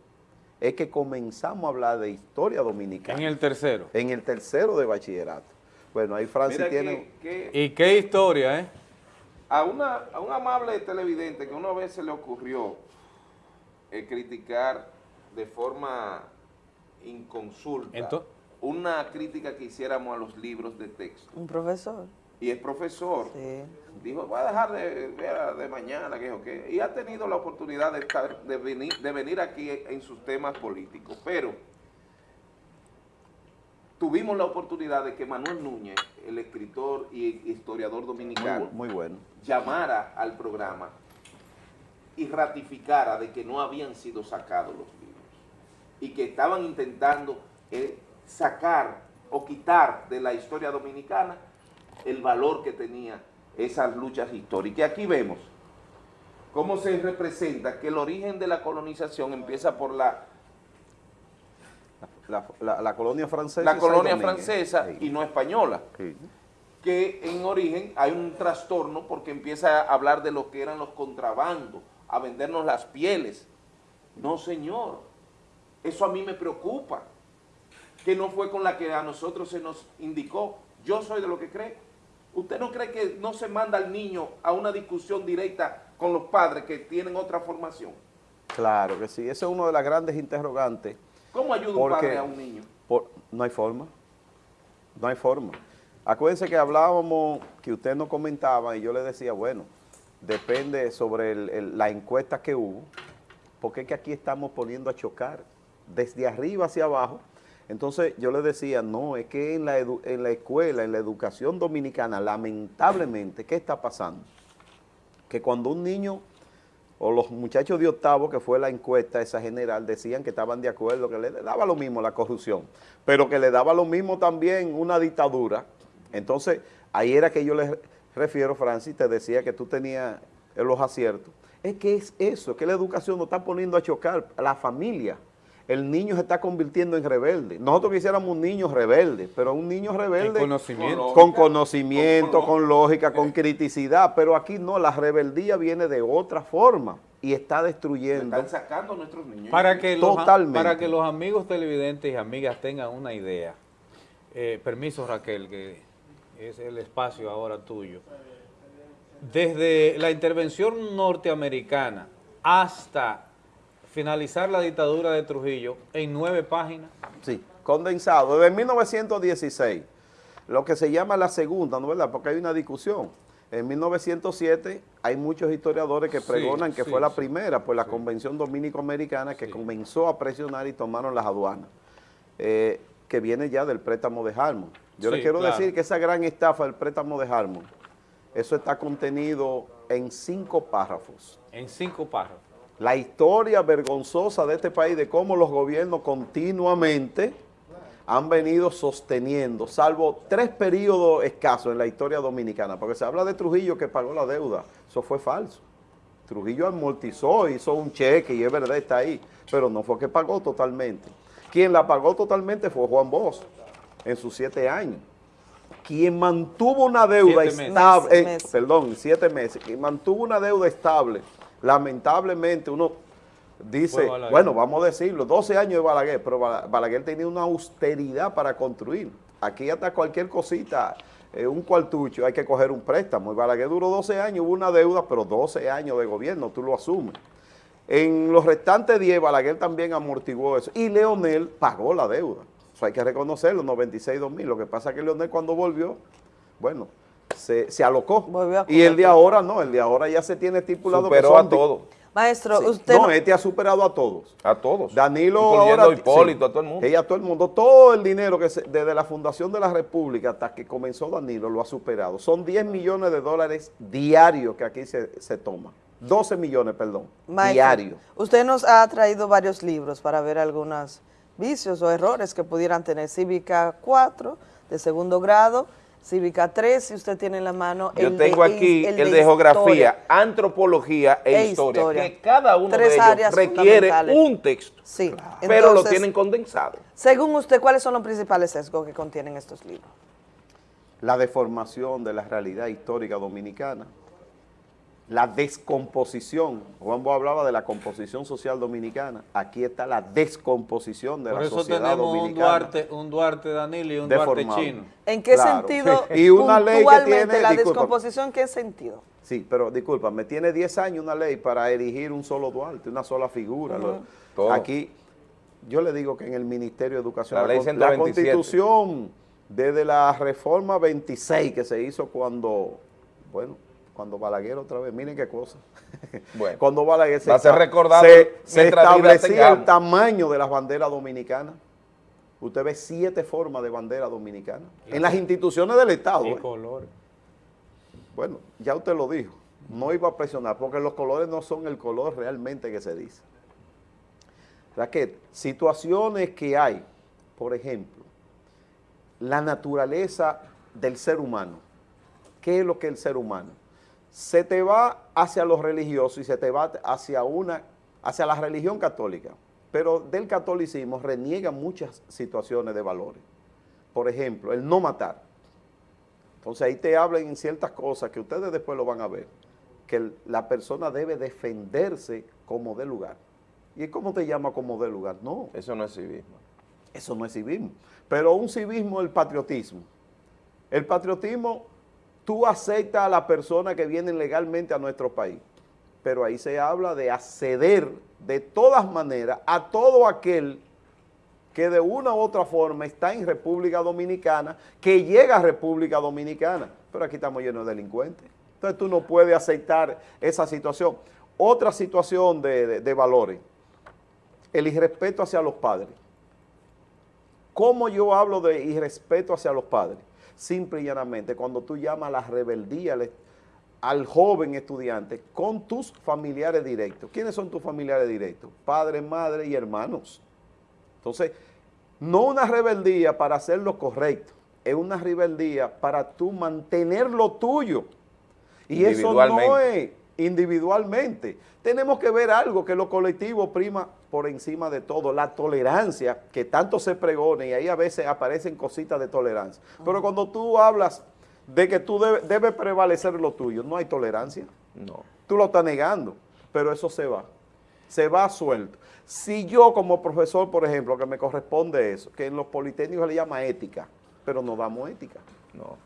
es que comenzamos a hablar de historia dominicana. En el tercero. En el tercero de bachillerato. Bueno, ahí Francis Mira tiene... que- que- ¿Y qué historia, eh? A, una, a un amable televidente que una vez se le ocurrió eh, criticar de forma inconsulta una crítica que hiciéramos a los libros de texto. Un profesor. Y es profesor. Dijo, voy a dejar de, de, de mañana, que o qué. Y ha tenido la oportunidad de, estar, de, venir, de venir aquí en sus temas políticos. Pero tuvimos la oportunidad de que Manuel Núñez, el escritor y historiador dominicano, Muy, muy bueno. llamara al programa y ratificara de que no habían sido sacados los libros y que estaban intentando eh, sacar o quitar de la historia dominicana el valor que tenía esas luchas históricas. Y aquí vemos cómo se representa que el origen de la colonización empieza por la, La, la- la colonia francesa. la y colonia francesa y no española. Sí. que en origen hay un trastorno porque empieza a hablar de lo que eran los contrabandos, a vendernos las pieles. No, señor, eso a mí me preocupa, que no fue con la que a nosotros se nos indicó. Yo soy de lo que cree. ¿Usted no cree que no se manda al niño a una discusión directa con los padres que tienen otra formación? Claro que sí, ese es uno de las grandes interrogantes. ¿Cómo ayuda un padre a un niño? por- no hay forma, no hay forma. Acuérdense que hablábamos, que usted nos comentaba y yo le decía, bueno, depende sobre el- el- la encuesta que hubo, porque es que aquí estamos poniendo a chocar desde arriba hacia abajo. Entonces yo le decía, no, es que en la, en la escuela, en la educación dominicana, lamentablemente, ¿qué está pasando? Que cuando un niño o los muchachos de octavo, que fue la encuesta esa general, decían que estaban de acuerdo, que le daba lo mismo la corrupción, pero que le daba lo mismo también una dictadura. Entonces, ahí era que yo le refiero, Francis, te decía que tú tenías los aciertos. Es que es eso, es que la educación nos está poniendo a chocar a la familia. El niño se está convirtiendo en rebelde. Nosotros quisiéramos un niño rebelde, pero un niño rebelde conocimiento. con conocimiento, con lógica, con criticidad, pero aquí no, la rebeldía viene de otra forma y está destruyendo. Están sacando a nuestros niños. Para que, los, Totalmente. para que los amigos televidentes y amigas tengan una idea, eh, permiso Raquel, que es el espacio ahora tuyo. Desde la intervención norteamericana hasta finalizar la dictadura de Trujillo en nueve páginas. Sí, condensado. Desde 1916, lo que se llama la segunda, ¿no es verdad? Porque hay una discusión. En 1907 hay muchos historiadores que Sí, pregonan que sí, fue la primera, pues la Convención Dominico-Americana que comenzó a presionar y tomaron las aduanas, eh, que viene ya del préstamo de Harmon. Yo les quiero claro. decir que esa gran estafa del préstamo de Harmon, eso está contenido en cinco párrafos. En cinco párrafos. La historia vergonzosa de este país, de cómo los gobiernos continuamente han venido sosteniendo, salvo tres periodos escasos en la historia dominicana, porque se habla de Trujillo que pagó la deuda, eso fue falso. Trujillo amortizó, hizo un cheque y es verdad, está ahí, pero no fue que pagó totalmente. Quien la pagó totalmente fue Juan Bosch, en sus siete años. Quien mantuvo una deuda Siete estable, eh, perdón, siete meses, quien mantuvo una deuda estable, lamentablemente uno dice, bueno, vamos a decirlo, 12 años de Balaguer, pero Bala- Balaguer tenía una austeridad para construir. Aquí hasta cualquier cosita, eh, un cuartucho, hay que coger un préstamo. Y Balaguer duró 12 años, hubo una deuda, pero 12 años de gobierno, tú lo asumes. En los restantes 10, Balaguer también amortiguó eso. Y Leonel pagó la deuda. Eso hay que reconocerlo, 96, 2000. Lo que pasa es que Leonel cuando volvió, bueno, se, se alocó. Y el de ahora no, el de ahora ya se tiene estipulado Superó que son a todos. Maestro, Sí. usted... No, no- este ha superado a todos. A todos. Danilo ahora... a Hipólito, sí. a todo el mundo. Sí, a todo el mundo. Todo el dinero que se- desde la fundación de la República hasta que comenzó Danilo lo ha superado. Son 10 millones de dólares diarios que aquí se, se toma. 12 millones, perdón, Maestro, diarios. Usted nos ha traído varios libros para ver algunos vicios o errores que pudieran tener. Cívica 4 de segundo grado, Cívica 3, si usted tiene en la mano. Yo el de tengo his- aquí el, de, geografía, antropología e, E historia, historia. que cada uno Tres de ellos áreas requiere un texto, Sí. pero lo tienen condensado. Según usted, ¿cuáles son los principales sesgos que contienen estos libros? La deformación de la realidad histórica dominicana, la descomposición. Juan Bo hablaba de la composición social dominicana. Aquí está la descomposición de Por la eso sociedad tenemos un dominicana. Duarte, un Duarte Danilo y un Duarte chino. ¿En qué Claro. sentido, Y una ley que puntualmente, tiene- la disculpa. descomposición, qué sentido? Sí, pero disculpa, me tiene 10 años una ley para erigir un solo Duarte, una sola figura. Aquí, yo le digo que en el Ministerio de Educación, La ley 127. constitución, desde la reforma 26 que se hizo cuando, bueno, cuando Balaguer otra vez, miren qué cosa. Bueno, cuando Balaguer se, va a ser esta- recordado se, vida establecía el tamaño de las banderas dominicanas. Usted ve siete formas de bandera dominicana en las instituciones del Estado. Y ¿eh? colores. Bueno, ya usted lo dijo, no iba a presionar, porque los colores no son el color realmente que se dice. Raquel, situaciones que hay, por ejemplo, la naturaleza del ser humano. ¿Qué es lo que es el ser humano? Se te va hacia lo religioso y se te va hacia una, hacia la religión católica, pero del catolicismo reniega muchas situaciones de valores. Por ejemplo, el no matar. Entonces ahí te hablan en ciertas cosas que ustedes después lo van a ver, que la persona debe defenderse como de lugar. ¿Y cómo te llama como de lugar? No. Eso no es civismo. Eso no es civismo. Pero un civismo es el patriotismo. El patriotismo, tú aceptas a la persona que viene legalmente a nuestro país, pero ahí se habla de acceder de todas maneras a todo aquel que de una u otra forma está en República Dominicana, que llega a República Dominicana, pero aquí estamos llenos de delincuentes. Entonces tú no puedes aceptar esa situación. Otra situación de, de- de valores, el irrespeto hacia los padres. ¿Cómo yo hablo de irrespeto hacia los padres? Simple y llanamente, cuando tú llamas a la rebeldía al, al joven estudiante con tus familiares directos. ¿Quiénes son tus familiares directos? Padre, madre y hermanos. Entonces, no una rebeldía para hacer lo correcto, es una rebeldía para tú mantener lo tuyo. Y eso no es individualmente. Tenemos que ver algo que lo colectivo prima por encima de todo, la tolerancia que tanto se pregona y ahí a veces aparecen cositas de tolerancia. Pero cuando tú hablas de que tú debe- debe prevalecer lo tuyo, no hay tolerancia. No. Tú lo estás negando, pero eso se va. Se va suelto. Si yo como profesor, por ejemplo, que me corresponde eso, que en los politécnicos se le llama ética, pero no damos ética. No.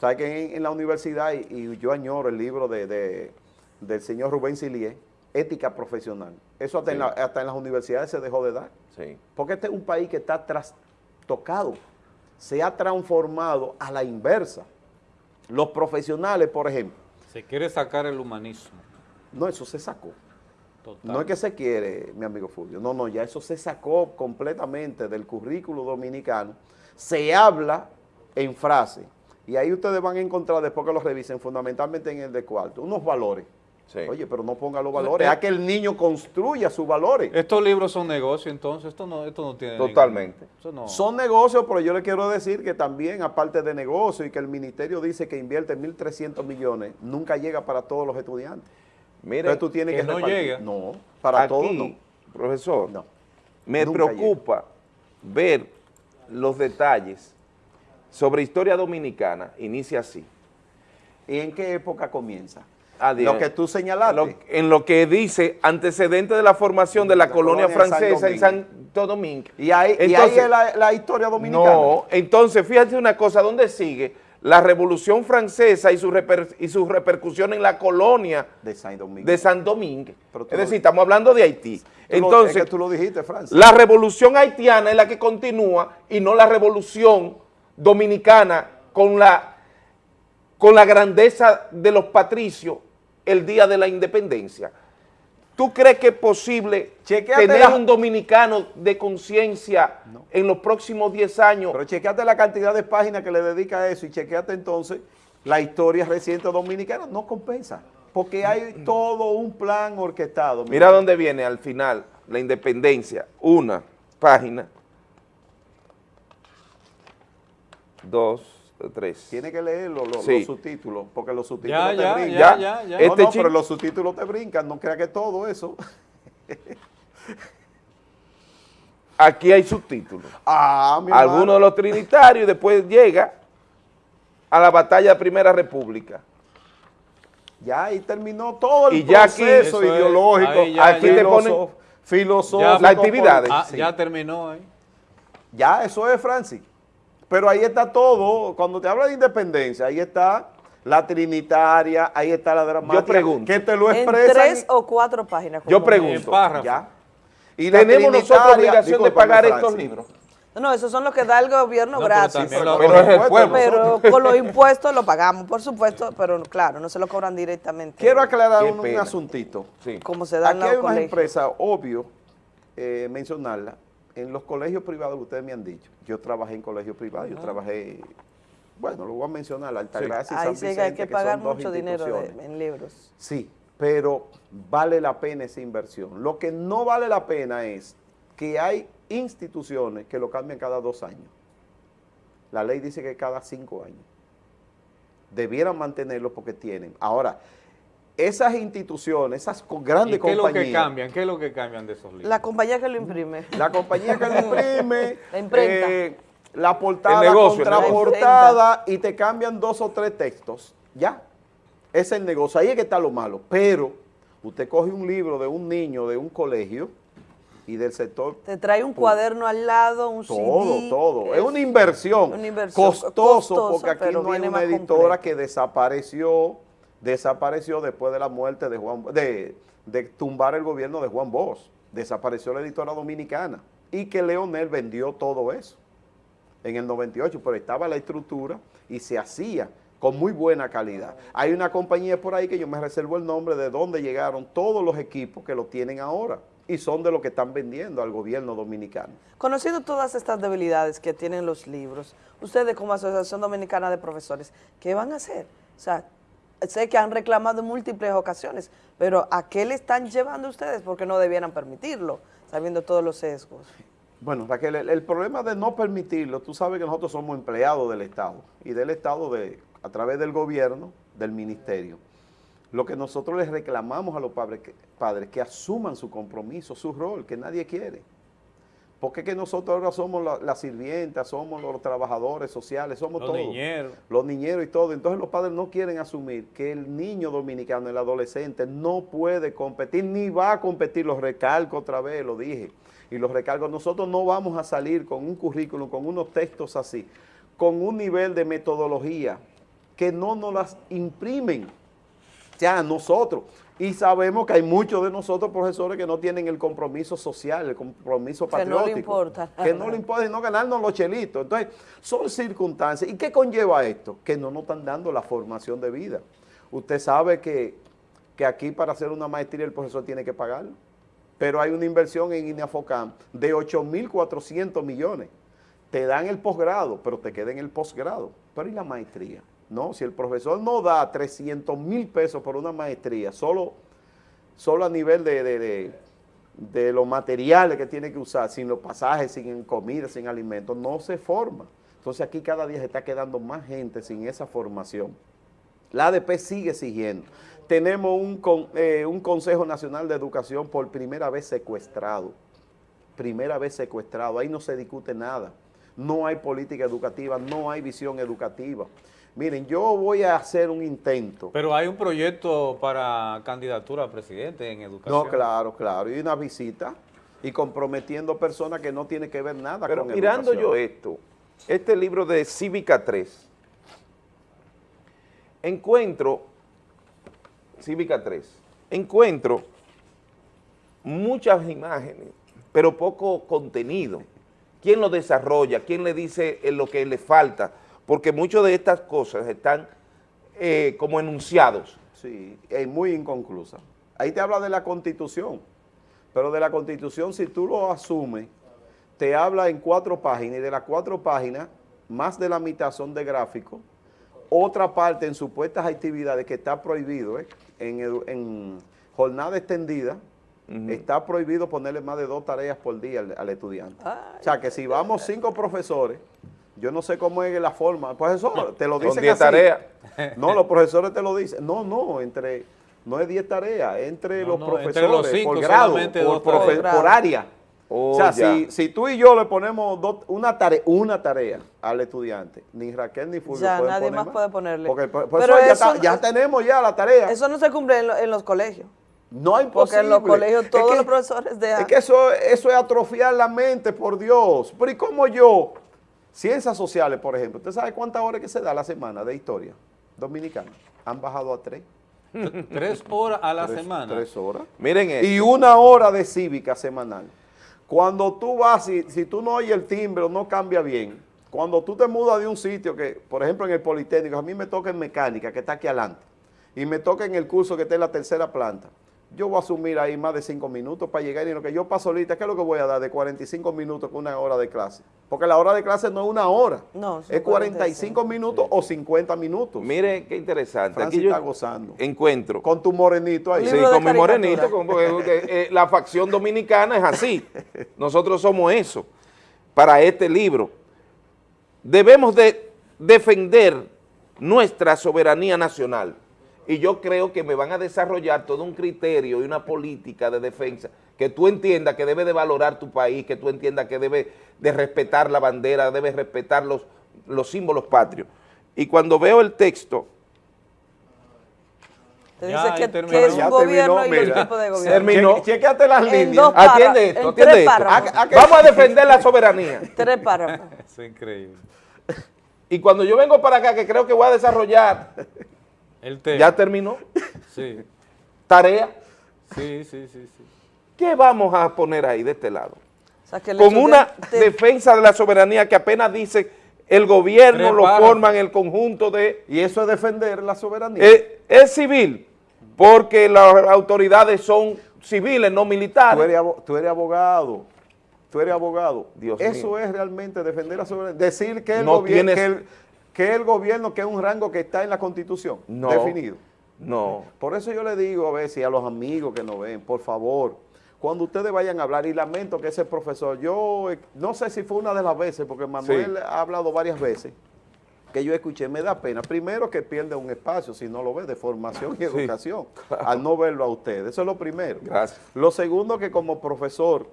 ¿Sabes que en, en la universidad, y, y yo añoro el libro de, de- del señor Rubén Silié, Ética Profesional? Eso hasta, en Sí. la- hasta en las universidades se dejó de dar. Sí. Porque este es un país que está trastocado, se ha transformado a la inversa. Los profesionales, por ejemplo, Se quiere sacar el humanismo. no, eso se sacó. Total. No es que se quiere, mi amigo Fulvio, no, no, ya eso se sacó completamente del currículo dominicano. Se habla en frase, y ahí ustedes van a encontrar, después que lo revisen, fundamentalmente en el de cuarto, unos valores. Oye, pero no ponga los valores, Eh, a que el niño construya sus valores. Estos libros son negocios, entonces esto no, esto no tiene ningún- Totalmente. eso no- Son negocios, pero yo le quiero decir que también, aparte de negocios, y que el ministerio dice que invierte 1.300 millones, nunca llega para todos los estudiantes. Mire, Entonces tú tienes que que, no repartir. llega. No, para Aquí, todos no. Profesor, me preocupa ver los detalles sobre historia dominicana. Inicia así. ¿Y en qué época comienza? Adiós. Lo que tú señalaste. Lo- en lo que dice antecedente de la formación de la, colonia, colonia en San francesa en. Santo Domingo. Y ahí, y ahí Entonces- es la, la historia dominicana. No, entonces fíjate una cosa, ¿dónde sigue? La Revolución Francesa y su, reper- y su repercusión en la colonia de San Domingo. de San Domingo. Pero Es decir, estamos hablando de Haití. Entonces, es que tú lo dijiste, Francis. la revolución haitiana es la que continúa y no la revolución dominicana con la, con la grandeza de los patricios el día de la independencia. ¿Tú crees que es posible Chequéate tener la- un dominicano de conciencia en los próximos 10 años? Pero chequeate la cantidad de páginas que le dedica a eso y chequeate entonces la historia reciente dominicana. No compensa, porque hay todo un plan orquestado. Mira dónde viene al final la independencia. Una página. Dos, tres. Tiene que leer los, los- Sí. los subtítulos, porque los subtítulos Ya, te ya, brincan. ya, ya, ya. No, Este no, pero los subtítulos te brincan, no crea que todo eso. Aquí hay subtítulos. Ah, mi Algunos de los trinitarios y después llega a la batalla de Primera República. Ya ahí terminó todo el Y ya proceso Eso es, ideológico, ahí ya, Aquí ya. te ponen filoso- filosófico. las actividades. Ah, sí. ya terminó ahí. Ya, eso es, Francis. Pero ahí está todo. Cuando te habla de independencia, ahí está la trinitaria, ahí está la dramática. pregunto. Que te lo En expresan. tres o cuatro páginas. Yo pregunto, párrafo. Ya. Y la ¿tenemos nosotros obligación de pagar estos libros? No, esos son los que da el gobierno No, gratis. Pero Pero es el pueblo. Pero con los impuestos lo pagamos, por supuesto, pero claro, no se lo cobran directamente. Quiero aclarar un, asuntito. Sí. Como se da en Aquí hay unas empresas, obvio, eh, mencionarla, en los colegios privados que ustedes me han dicho. Yo trabajé en colegios privados, yo trabajé, bueno, lo voy a mencionar, Altagracia y Ahí San sí que hay Vicente, que que pagar son dos mucho dinero de- en libros. Sí, pero vale la pena esa inversión. Lo que no vale la pena es que hay instituciones que lo cambian cada dos años. La ley dice que cada cinco años. Debieran mantenerlo porque tienen. Ahora, esas instituciones, esas co- ¿Y grandes qué es lo compañías... que cambian? ¿Qué es lo que cambian de esos libros? La compañía que lo imprime. La compañía que lo imprime, La imprenta. eh, la portada, El negocio, el contraportada y te cambian dos o tres textos. Ya. Ese es el negocio. Ahí es que está lo malo. Pero usted coge un libro de un niño de un colegio y del sector Te trae un cuaderno al lado, un todo, CD. todo. Es una inversión. Una inversión costoso, porque aquí no hay viene una editora que desapareció, desapareció después de la muerte de Juan, de, tumbar el gobierno de Juan Bosch. Desapareció la editora dominicana y que Leonel vendió todo eso en el 98, pero estaba la estructura y se hacía con muy buena calidad. Hay una compañía por ahí que yo me reservo el nombre de donde llegaron todos los equipos que lo tienen ahora y son de lo que están vendiendo al gobierno dominicano. Conociendo todas estas debilidades que tienen los libros, ustedes como Asociación Dominicana de Profesores, ¿qué van a hacer? O sea, sé que han reclamado en múltiples ocasiones, pero ¿a qué le están llevando ustedes? Porque no debieran permitirlo, sabiendo todos los sesgos. Bueno, Raquel, el, problema de no permitirlo, tú sabes que nosotros somos empleados del Estado y del Estado de, a través del gobierno, del ministerio. Lo que nosotros les reclamamos a los padres que, padres que asuman su compromiso, su rol, que nadie quiere. Porque es que nosotros ahora somos la- las sirvientas, somos los trabajadores sociales, somos Los todos. niñeros. Los niñeros y todo. Entonces los padres no quieren asumir que el niño dominicano, el adolescente, no puede competir, ni va a competir. Los recalco otra vez, lo dije. Y los recalco, nosotros no vamos a salir con un currículum, con unos textos así, con un nivel de metodología que no nos las imprimen ya nosotros. Y sabemos que hay muchos de nosotros profesores que no tienen el compromiso social, el compromiso Que no le patriótico. importa Que no le importa y no ganarnos los chelitos. Entonces, son circunstancias. ¿Y qué conlleva esto? Que no nos están dando la formación de vida. Usted sabe que, que aquí para hacer una maestría el profesor tiene que pagarlo. Pero hay una inversión en INAFOCAM de 8.400 millones. Te dan el posgrado, pero te queda en el posgrado. Pero ¿y la maestría? No, si el profesor no da 300 mil pesos por una maestría, solo, solo a nivel de, de, de- los materiales que tiene que usar, sin los pasajes, sin comida, sin alimentos, no se forma. Entonces aquí cada día se está quedando más gente sin esa formación. La ADP sigue exigiendo. Tenemos un, con- eh, un Consejo Nacional de Educación por primera vez secuestrado. Primera vez secuestrado. Ahí no se discute nada. No hay política educativa, no hay visión educativa. Miren, yo voy a hacer un intento. Pero hay un proyecto para candidatura a presidente en educación. No, claro, claro. Y una visita y comprometiendo personas que no tienen que ver nada Pero con mirando educación. yo esto, este libro de Cívica 3, encuentro, Cívica 3, encuentro muchas imágenes, pero poco contenido. ¿Quién lo desarrolla? ¿Quién le dice lo que le falta? Porque muchas de estas cosas están eh, como enunciados. Sí, es muy inconclusa. Ahí te habla de la Constitución, pero de la Constitución, si tú lo asumes, te habla en cuatro páginas, y de las cuatro páginas, más de la mitad son de gráficos, otra parte en supuestas actividades que está prohibido, ¿eh? en, jornada extendida, está prohibido ponerle más de dos tareas por día al, al estudiante. O sea, que si vamos cinco profesores, yo no sé cómo es la forma, profesor, te lo Son dicen 10 así. tareas. No, los profesores te lo dicen. No, no, entre, no es 10 tareas, entre No, los no, profesores, entre los cinco por grado, por, profe- área. Oh, o sea, ya. si, si tú y yo le ponemos una, tarea, una tarea al estudiante, ni Raquel ni Fulvio Ya, pueden nadie poner más puede ponerle. Porque por- por Pero eso ya, tenemos ya la tarea. Eso no se cumple en, lo- en los colegios. No hay Porque en los colegios Es todos que- los profesores dejan. Es que eso, eso es atrofiar la mente, por Dios. Pero ¿y cómo yo? Ciencias sociales, por ejemplo. ¿Usted sabe cuántas horas que se da a la semana de historia dominicana? Han bajado a tres. Tres horas a la Tres- semana. Tres horas. Miren esto. Y una hora de cívica semanal. Cuando tú vas, si, si tú no oyes el timbre o no cambia bien, cuando tú te mudas de un sitio que, por ejemplo, en el Politécnico, a mí me toca en mecánica, que está aquí adelante, y me toca en el curso que está en la tercera planta, yo voy a asumir ahí más de cinco minutos para llegar y lo que yo paso ahorita, ¿qué es lo que voy a dar de 45 minutos con una hora de clase? Porque la hora de clase no es una hora, No, es 45 minutos o 50 minutos. Mire qué interesante. Francis Aquí yo está gozando. encuentro. Con tu morenito ahí. Sí, con mi morenito, con- porque, porque, eh, la facción dominicana es así. Nosotros somos eso. Para este libro, debemos de defender nuestra soberanía nacional. Y yo creo que me van a desarrollar todo un criterio y una política de defensa que tú entiendas que debe de valorar tu país, que tú entiendas que debe de respetar la bandera, debe respetar los, los símbolos patrios. Y cuando veo el texto, Te Ya, dice ahí que, terminó. que es un Ya gobierno terminó, y mira. tipos de gobierno. Terminó. Che- chequéate las En líneas. párrafos, atiende esto, en atiende tres esto. párrafos. Vamos a defender la soberanía. Tres párrafos. Es increíble. Y cuando yo vengo para acá, que creo que voy a desarrollar, El tema. ya terminó, Sí, tarea, sí, sí, sí. sí. ¿qué vamos a poner ahí de este lado? O sea, que el Con una defensa de la soberanía que apenas dice el gobierno Tres lo párrafos. forman el conjunto de... Y eso es defender la soberanía. Eh, es civil, porque las autoridades son civiles, no Tú militares. eres, tú eres abogado. Tú eres abogado. Dios Eso mío. es realmente defender la soberanía. Decir que el, No gobierno, tienes- que, el, que el gobierno, que es un rango que está en la Constitución, No. definido. No. Por eso yo le digo a veces a los amigos que nos ven, por favor, cuando ustedes vayan a hablar, y lamento que ese profesor, yo eh, no sé si fue una de las veces, porque Manuel ha hablado varias veces, que yo escuché, me da pena. Primero que pierde un espacio, si no lo ve, de formación y Sí, educación, claro. al no verlo a ustedes. Eso es lo primero. Gracias. Lo segundo que como profesor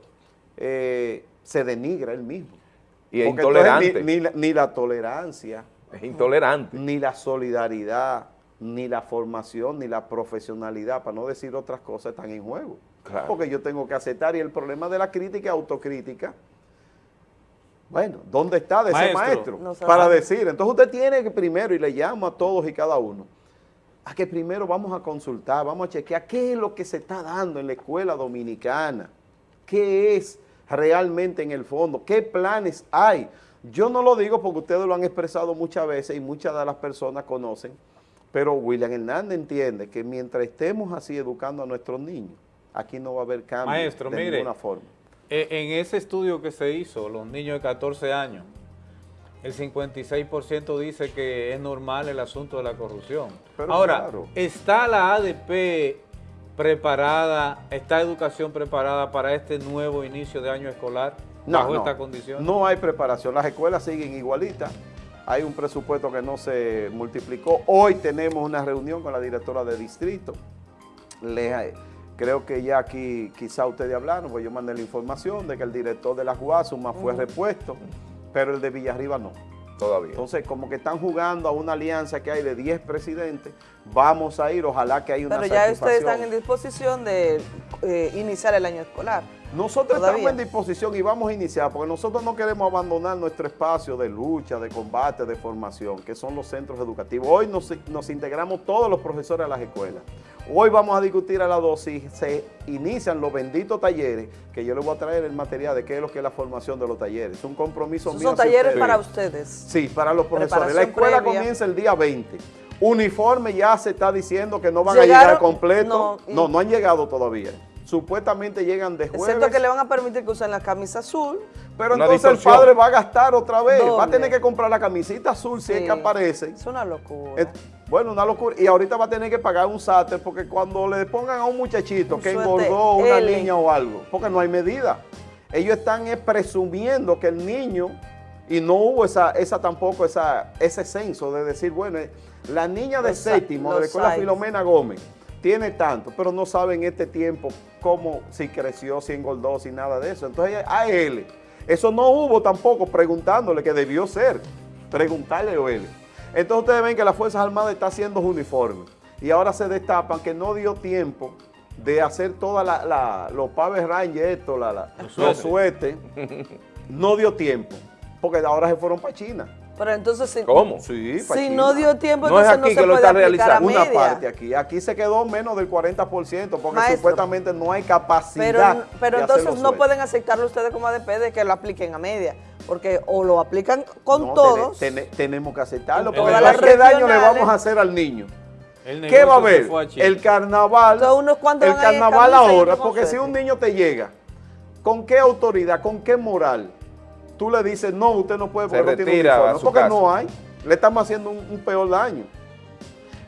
eh, se denigra él mismo. Y es intolerante. Ni, ni la, ni la tolerancia, Es intolerante. ni la solidaridad, ni la formación, ni la profesionalidad, para no decir otras cosas, están en juego. Claro. Porque yo tengo que aceptar, y el problema de la crítica autocrítica. Bueno, ¿dónde está de ese Maestro. No para decir. Entonces usted tiene que primero, y le llamo a todos y cada uno, a que primero vamos a consultar, vamos a chequear qué es lo que se está dando en la escuela dominicana, qué es realmente en el fondo, qué planes hay. Yo no lo digo porque ustedes lo han expresado muchas veces y muchas de las personas conocen, pero William Hernández entiende que mientras estemos así educando a nuestros niños, aquí no va a haber cambio Maestro, de mire, ninguna forma. Eh, En ese estudio que se hizo, los niños de 14 años, el 56% dice que es normal el asunto de la corrupción. Pero Ahora, claro. ¿está la ADP preparada, está educación preparada para este nuevo inicio de año escolar No, bajo no? No hay preparación. Las escuelas siguen igualitas. Hay un presupuesto que no se multiplicó. Hoy tenemos una reunión con la directora de distrito. Le- creo que ya aquí quizá ustedes hablaron, pues yo mandé la información de que el director de la Guasuma fue repuesto, pero el de Villarriba no. Todavía. Entonces, como que están jugando a una alianza que hay de 10 presidentes, vamos a ir, ojalá que haya una Pero ya ustedes satisfacción. están en disposición de eh, iniciar el año escolar. Nosotros Todavía. estamos en disposición y vamos a iniciar, porque nosotros no queremos abandonar nuestro espacio de lucha, de combate, de formación, que son los centros educativos. Hoy nos, nos integramos todos los profesores a las escuelas. Hoy vamos a discutir a las dos si se inician los benditos talleres, que yo les voy a traer el material de qué es lo que es la formación de los talleres. Es un compromiso mío. son talleres ustedes. para ustedes. Sí, para los profesores. La escuela previa. comienza el día 20. Uniforme ya se está diciendo que no van a llegar completo. no, no, no han llegado todavía. Supuestamente llegan de jueves. Excepto que le van a permitir que usen la camisa azul. Pero Una entonces el padre va a gastar otra vez, va a tener que comprar la camisita azul si es que aparece. Es una locura. Bueno, una locura. Y ahorita va a tener que pagar un sáter porque cuando le pongan a un muchachito Un que engordó una L. niña o algo, porque no hay medida. Ellos están eh, presumiendo que el niño, y no hubo esa, esa tampoco esa, ese censo de decir, bueno, eh, la niña de Los séptimo de la escuela. Filomena Gómez tiene tanto, pero no sabe en este tiempo cómo, si creció, si engordó, si nada de eso. Entonces a él, eso no hubo tampoco preguntándole que debió ser, preguntarle a él. Entonces ustedes ven que las Fuerzas Armadas está haciendo uniformes y ahora se destapan que no dio tiempo de hacer toda la, la- los Power Rangers, esto, la, Los suéteres, no dio tiempo, porque ahora se fueron para China. Pero entonces, si, Sí, pa' si no dio tiempo, No es entonces no aquí se que lo puede está aplicar a realizando, una media. parte aquí. Aquí se quedó menos del 40% porque Maestro. supuestamente no hay capacidad Pero, pero de hacer entonces no pueden aceptarlo ustedes como ADP de que lo apliquen a media. Porque o lo aplican con No, todos. tene- tene- tenemos que aceptarlo porque ¿qué daño le vamos a hacer al niño? El ¿Qué va a haber? El carnaval, ¿cuántos el carnaval ahora, porque si un niño te llega, ¿con qué autoridad, con qué moral? Tú le dices, no, usted no puede porque no tiene uniforme", a porque casa. no hay. Le estamos haciendo un, un peor daño.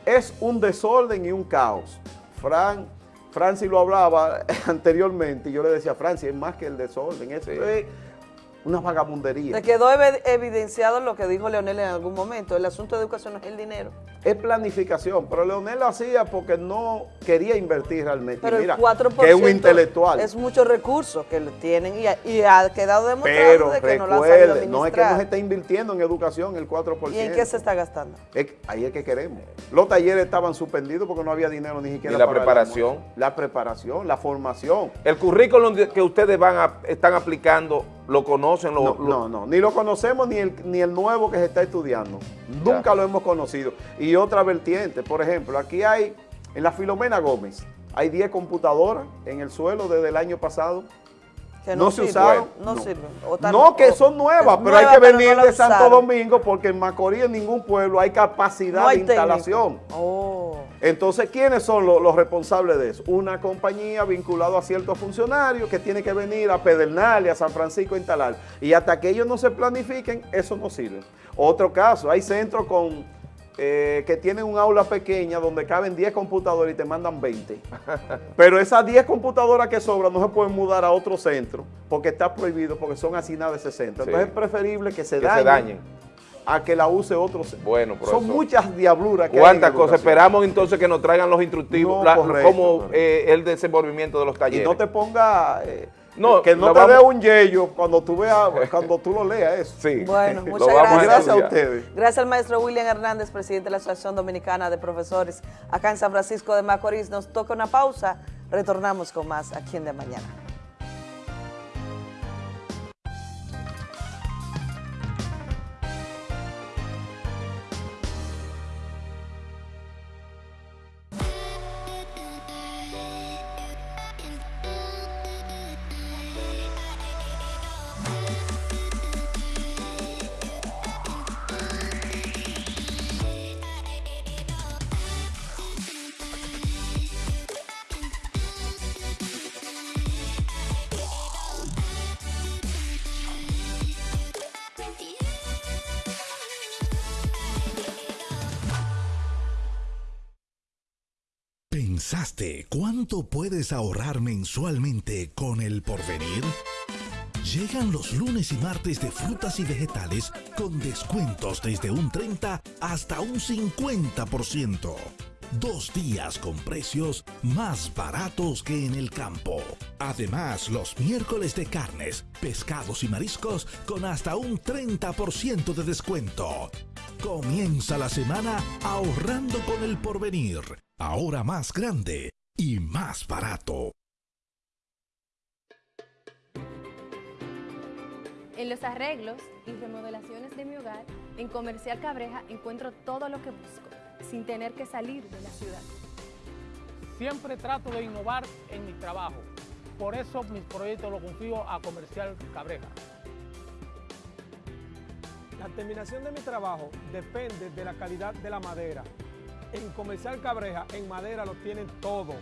Es un desorden y un caos. Fran, Francis lo hablaba anteriormente y yo le decía, Francis, es más que el desorden. Es, es- una vagabundería. Le quedó evi- evidenciado lo que dijo Leonel en algún momento. El asunto de educación no es el dinero. Es planificación, pero Leonel lo hacía porque no quería invertir realmente. Pero mira, el 4% que es un intelectual. es muchos recursos que tienen y ha, y ha quedado demostrado Pero de que no lo han sabido recuerde, no es que no se está invirtiendo en educación el 4%. ¿Y en qué se está gastando? Es- ahí es que queremos. Los talleres estaban suspendidos porque no había dinero ni siquiera ¿Y la para preparación? La preparación, la formación. El currículum que ustedes van a, están aplicando, ¿lo conocen? Lo, No, lo- no, no, ni lo conocemos ni el, ni el nuevo que se está estudiando. Nunca lo hemos conocido. Y otra vertiente, por ejemplo, aquí hay, en la Filomena Gómez, hay 10 computadoras en el suelo desde el año pasado. Que no, no se usaron. no sirven. O están- no, que o- son nuevas, pero hay que venir no de Santo usaron. Domingo porque en Macorís, en ningún pueblo, hay capacidad No hay de instalación. Oh. Entonces, ¿quiénes son lo- los responsables de eso? Una compañía vinculada a ciertos funcionarios que tiene que venir a Pedernales, a San Francisco a instalar. Y hasta que ellos no se planifiquen, eso no sirve. Otro caso, hay centros con eh, que tienen un aula pequeña donde caben 10 computadoras y te mandan 20. Pero esas 10 computadoras que sobran no se pueden mudar a otro centro porque está prohibido, porque son asignadas a ese centro. Sí. Entonces es preferible que se, Que se dañen, a que la use otro centro. Bueno, Son profesor. muchas diabluras que ¿Cuántas cosas? Esperamos entonces que nos traigan los instructivos, No, la- correcto, como eh, el desenvolvimiento de los Y talleres. no te ponga... eh, No, que no te vamos- dé un yello cuando tú veas, cuando tú lo leas eso. Sí. Bueno, muchas gracias. Gracias a ustedes. Gracias al maestro William Hernández, presidente de la Asociación Dominicana de Profesores acá en San Francisco de Macorís. Nos toca una pausa. Retornamos con más aquí en De Mañana. ¿Pensaste cuánto puedes ahorrar mensualmente con el porvenir? Llegan los lunes y martes de frutas y vegetales con descuentos desde un 30 hasta un 50%. Dos días con precios más baratos que en el campo. Además, los miércoles de carnes, pescados y mariscos con hasta un 30% de descuento. Comienza la semana ahorrando con el porvenir. Ahora más grande y más barato. En los arreglos y remodelaciones de mi hogar, en Comercial Cabreja encuentro todo lo que busco, sin tener que salir de la ciudad. Siempre trato de innovar en mi trabajo. Por eso mis proyectos los confío a Comercial Cabreja. La terminación de mi trabajo depende de la calidad de la madera. En Comercial Cabreja, en madera lo tienen todo.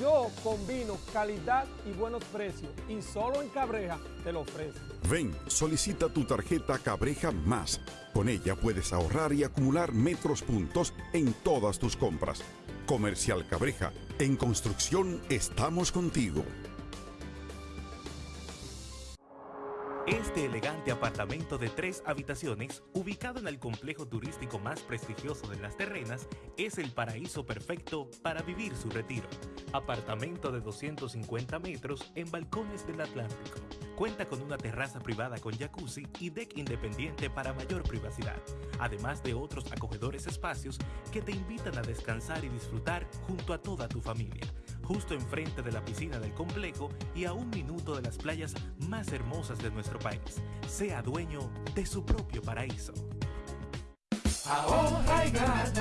Yo combino calidad y buenos precios y solo en Cabreja te lo ofrezco. Ven, solicita tu tarjeta Cabreja Más. Con ella puedes ahorrar y acumular metros puntos en todas tus compras. Comercial Cabreja. En construcción estamos contigo. Este elegante apartamento de tres habitaciones, ubicado en el complejo turístico más prestigioso de Las Terrenas, es el paraíso perfecto para vivir su retiro. Apartamento de 250 metros en balcones del Atlántico. Cuenta con una terraza privada con jacuzzi y deck independiente para mayor privacidad, además de otros acogedores espacios que te invitan a descansar y disfrutar junto a toda tu familia justo enfrente de la piscina del complejo y a un minuto de las playas más hermosas de nuestro país. Sea dueño de su propio paraíso. Ahorra y gana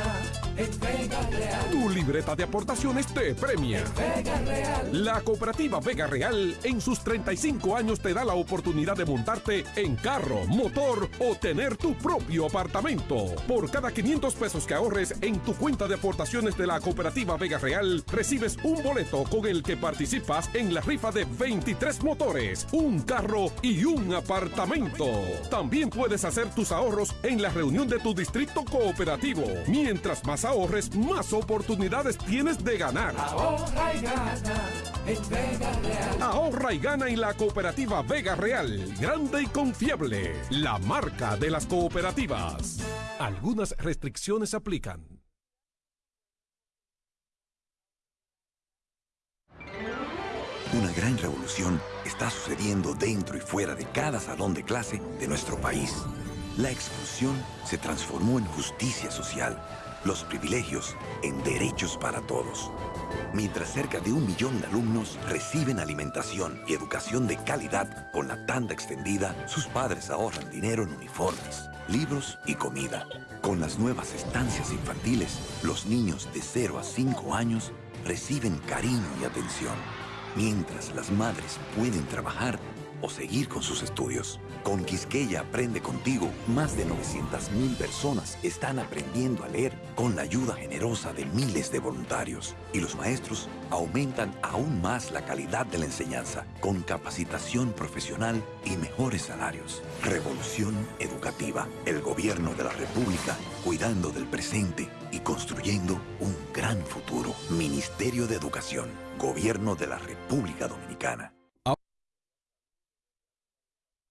en Vega Real. Tu libreta de aportaciones te premia. Vega Real. La cooperativa Vega Real en sus 35 años te da la oportunidad de montarte en carro, motor o tener tu propio apartamento. Por cada 500 pesos que ahorres en tu cuenta de aportaciones de la cooperativa Vega Real, recibes un boleto con el que participas en la rifa de 23 motores, un carro y un apartamento. También puedes hacer tus ahorros en la reunión de tu distrito crédito cooperativo. Mientras más ahorres, más oportunidades tienes de ganar. Ahorra y gana en Vega Real. Ahorra y gana en la cooperativa Vega Real, grande y confiable, la marca de las cooperativas. Algunas restricciones aplican. Una gran revolución está sucediendo dentro y fuera de cada salón de clase de nuestro país. La exclusión se transformó en justicia social, los privilegios en derechos para todos. Mientras cerca de un millón de alumnos reciben alimentación y educación de calidad con la tanda extendida, sus padres ahorran dinero en uniformes, libros y comida. Con las nuevas estancias infantiles, los niños de 0 a 5 años reciben cariño y atención mientras las madres pueden trabajar o seguir con sus estudios. Con Quisqueya Aprende Contigo, más de 900.000 personas están aprendiendo a leer con la ayuda generosa de miles de voluntarios. Y los maestros aumentan aún más la calidad de la enseñanza con capacitación profesional y mejores salarios. Revolución educativa. El gobierno de la República cuidando del presente y construyendo un gran futuro. Ministerio de Educación. Gobierno de la República Dominicana.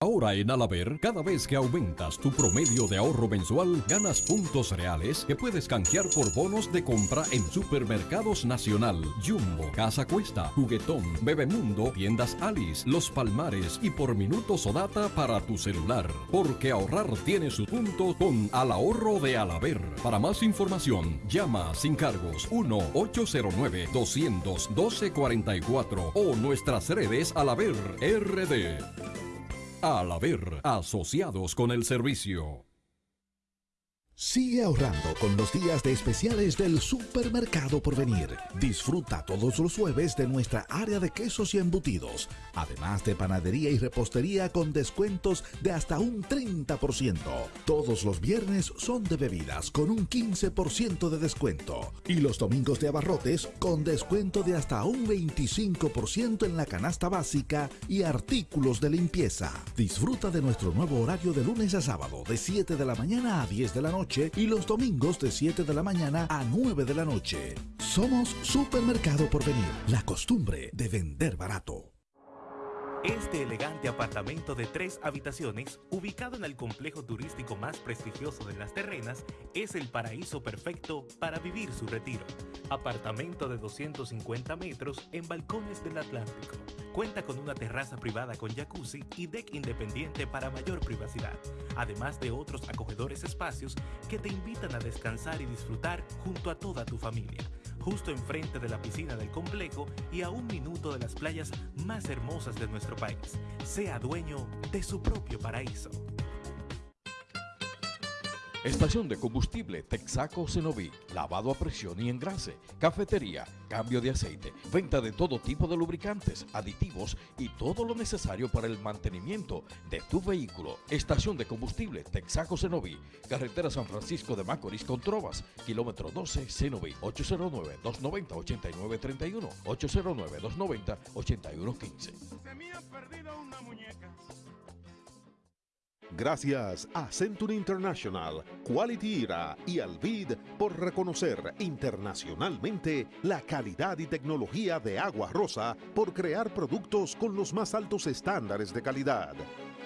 Ahora en Alaber, cada vez que aumentas tu promedio de ahorro mensual, ganas puntos reales que puedes canjear por bonos de compra en Supermercados Nacional, Jumbo, Casa Cuesta, Juguetón, Bebemundo, Tiendas Alice, Los Palmares y por minutos o data para tu celular. Porque ahorrar tiene su punto con Al Ahorro de Alaber. Para más información, llama sin cargos 1-809-212-44 o nuestras redes Alaber RD. Al haber asociados con el servicio. Sigue ahorrando con los días de especiales del Supermercado por venir. Disfruta todos los jueves de nuestra área de quesos y embutidos, además de panadería y repostería con descuentos de hasta un 30%. Todos los viernes son de bebidas con un 15% de descuento y los domingos de abarrotes con descuento de hasta un 25% en la canasta básica y artículos de limpieza. Disfruta de nuestro nuevo horario de lunes a sábado de 7 de la mañana a 10 de la noche y los domingos de 7 de la mañana a 9 de la noche. Somos Supermercado por venir, la costumbre de vender barato. Este elegante apartamento de tres habitaciones, ubicado en el complejo turístico más prestigioso de Las Terrenas, es el paraíso perfecto para vivir su retiro. Apartamento de 250 metros en balcones del Atlántico. Cuenta con una terraza privada con jacuzzi y deck independiente para mayor privacidad, además de otros acogedores espacios que te invitan a descansar y disfrutar junto a toda tu familia justo enfrente de la piscina del complejo y a un minuto de las playas más hermosas de nuestro país. Sea dueño de su propio paraíso. Estación de combustible Texaco Cenoví, lavado a presión y engrase, cafetería, cambio de aceite, venta de todo tipo de lubricantes, aditivos y todo lo necesario para el mantenimiento de tu vehículo. Estación de combustible Texaco Cenoví, carretera San Francisco de Macorís con Trovas, kilómetro 12 Cenoví, 809-290-8931, 809-290-8115. Gracias a Century International, Quality Era y Alvid por reconocer internacionalmente la calidad y tecnología de Agua Rosa por crear productos con los más altos estándares de calidad.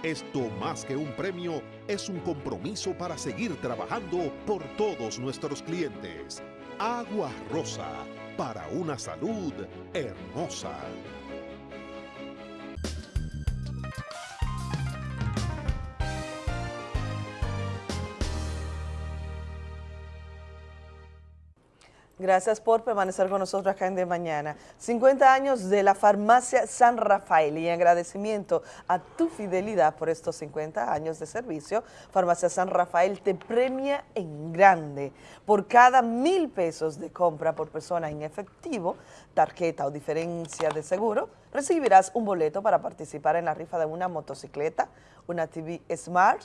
Esto más que un premio es un compromiso para seguir trabajando por todos nuestros clientes. Agua Rosa, para una salud hermosa. Gracias por permanecer con nosotros acá en De Mañana. 50 años de la farmacia San Rafael y en agradecimiento a tu fidelidad por estos 50 años de servicio, Farmacia San Rafael te premia en grande. Por cada mil pesos de compra por persona en efectivo, tarjeta o diferencia de seguro, recibirás un boleto para participar en la rifa de una motocicleta, una TV Smart,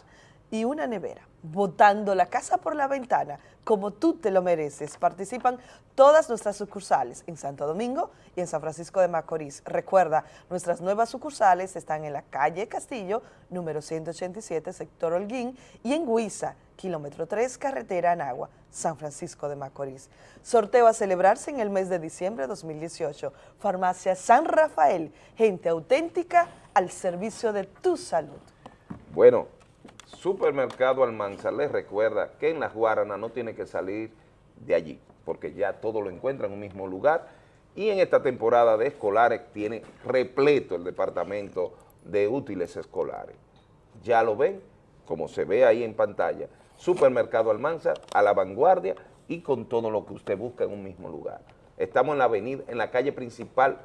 y una nevera, botando la casa por la ventana como tú te lo mereces. Participan todas nuestras sucursales en Santo Domingo y en San Francisco de Macorís. Recuerda, nuestras nuevas sucursales están en la calle Castillo, número 187, sector Holguín, y en Huiza, kilómetro 3, carretera Anagua, San Francisco de Macorís. Sorteo a celebrarse en el mes de diciembre de 2018. Farmacia San Rafael, gente auténtica al servicio de tu salud. Bueno, Supermercado Almanza les recuerda que en Las Guaranas no tiene que salir de allí, porque ya todo lo encuentra en un mismo lugar y en esta temporada de escolares tiene repleto el departamento de útiles escolares. Ya lo ven, como se ve ahí en pantalla, Supermercado Almanza a la vanguardia y con todo lo que usted busca en un mismo lugar. Estamos en la avenida, en la calle principal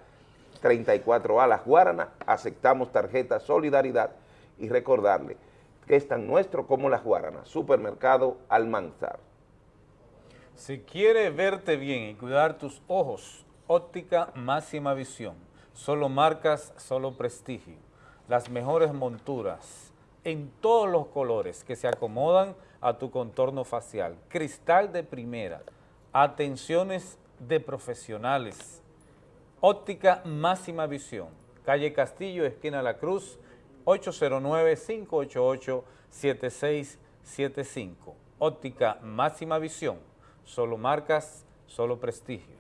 34A Las Guaranas, aceptamos tarjeta Solidaridad y recordarle es tan nuestro como Las Guaranas, Supermercado Almanzar. Si quieres verte bien y cuidar tus ojos, óptica máxima visión, solo marcas, solo prestigio, las mejores monturas en todos los colores que se acomodan a tu contorno facial, cristal de primera, atenciones de profesionales, óptica máxima visión, calle Castillo, esquina La Cruz, 809-588-7675. Óptica máxima visión, solo marcas, solo prestigio.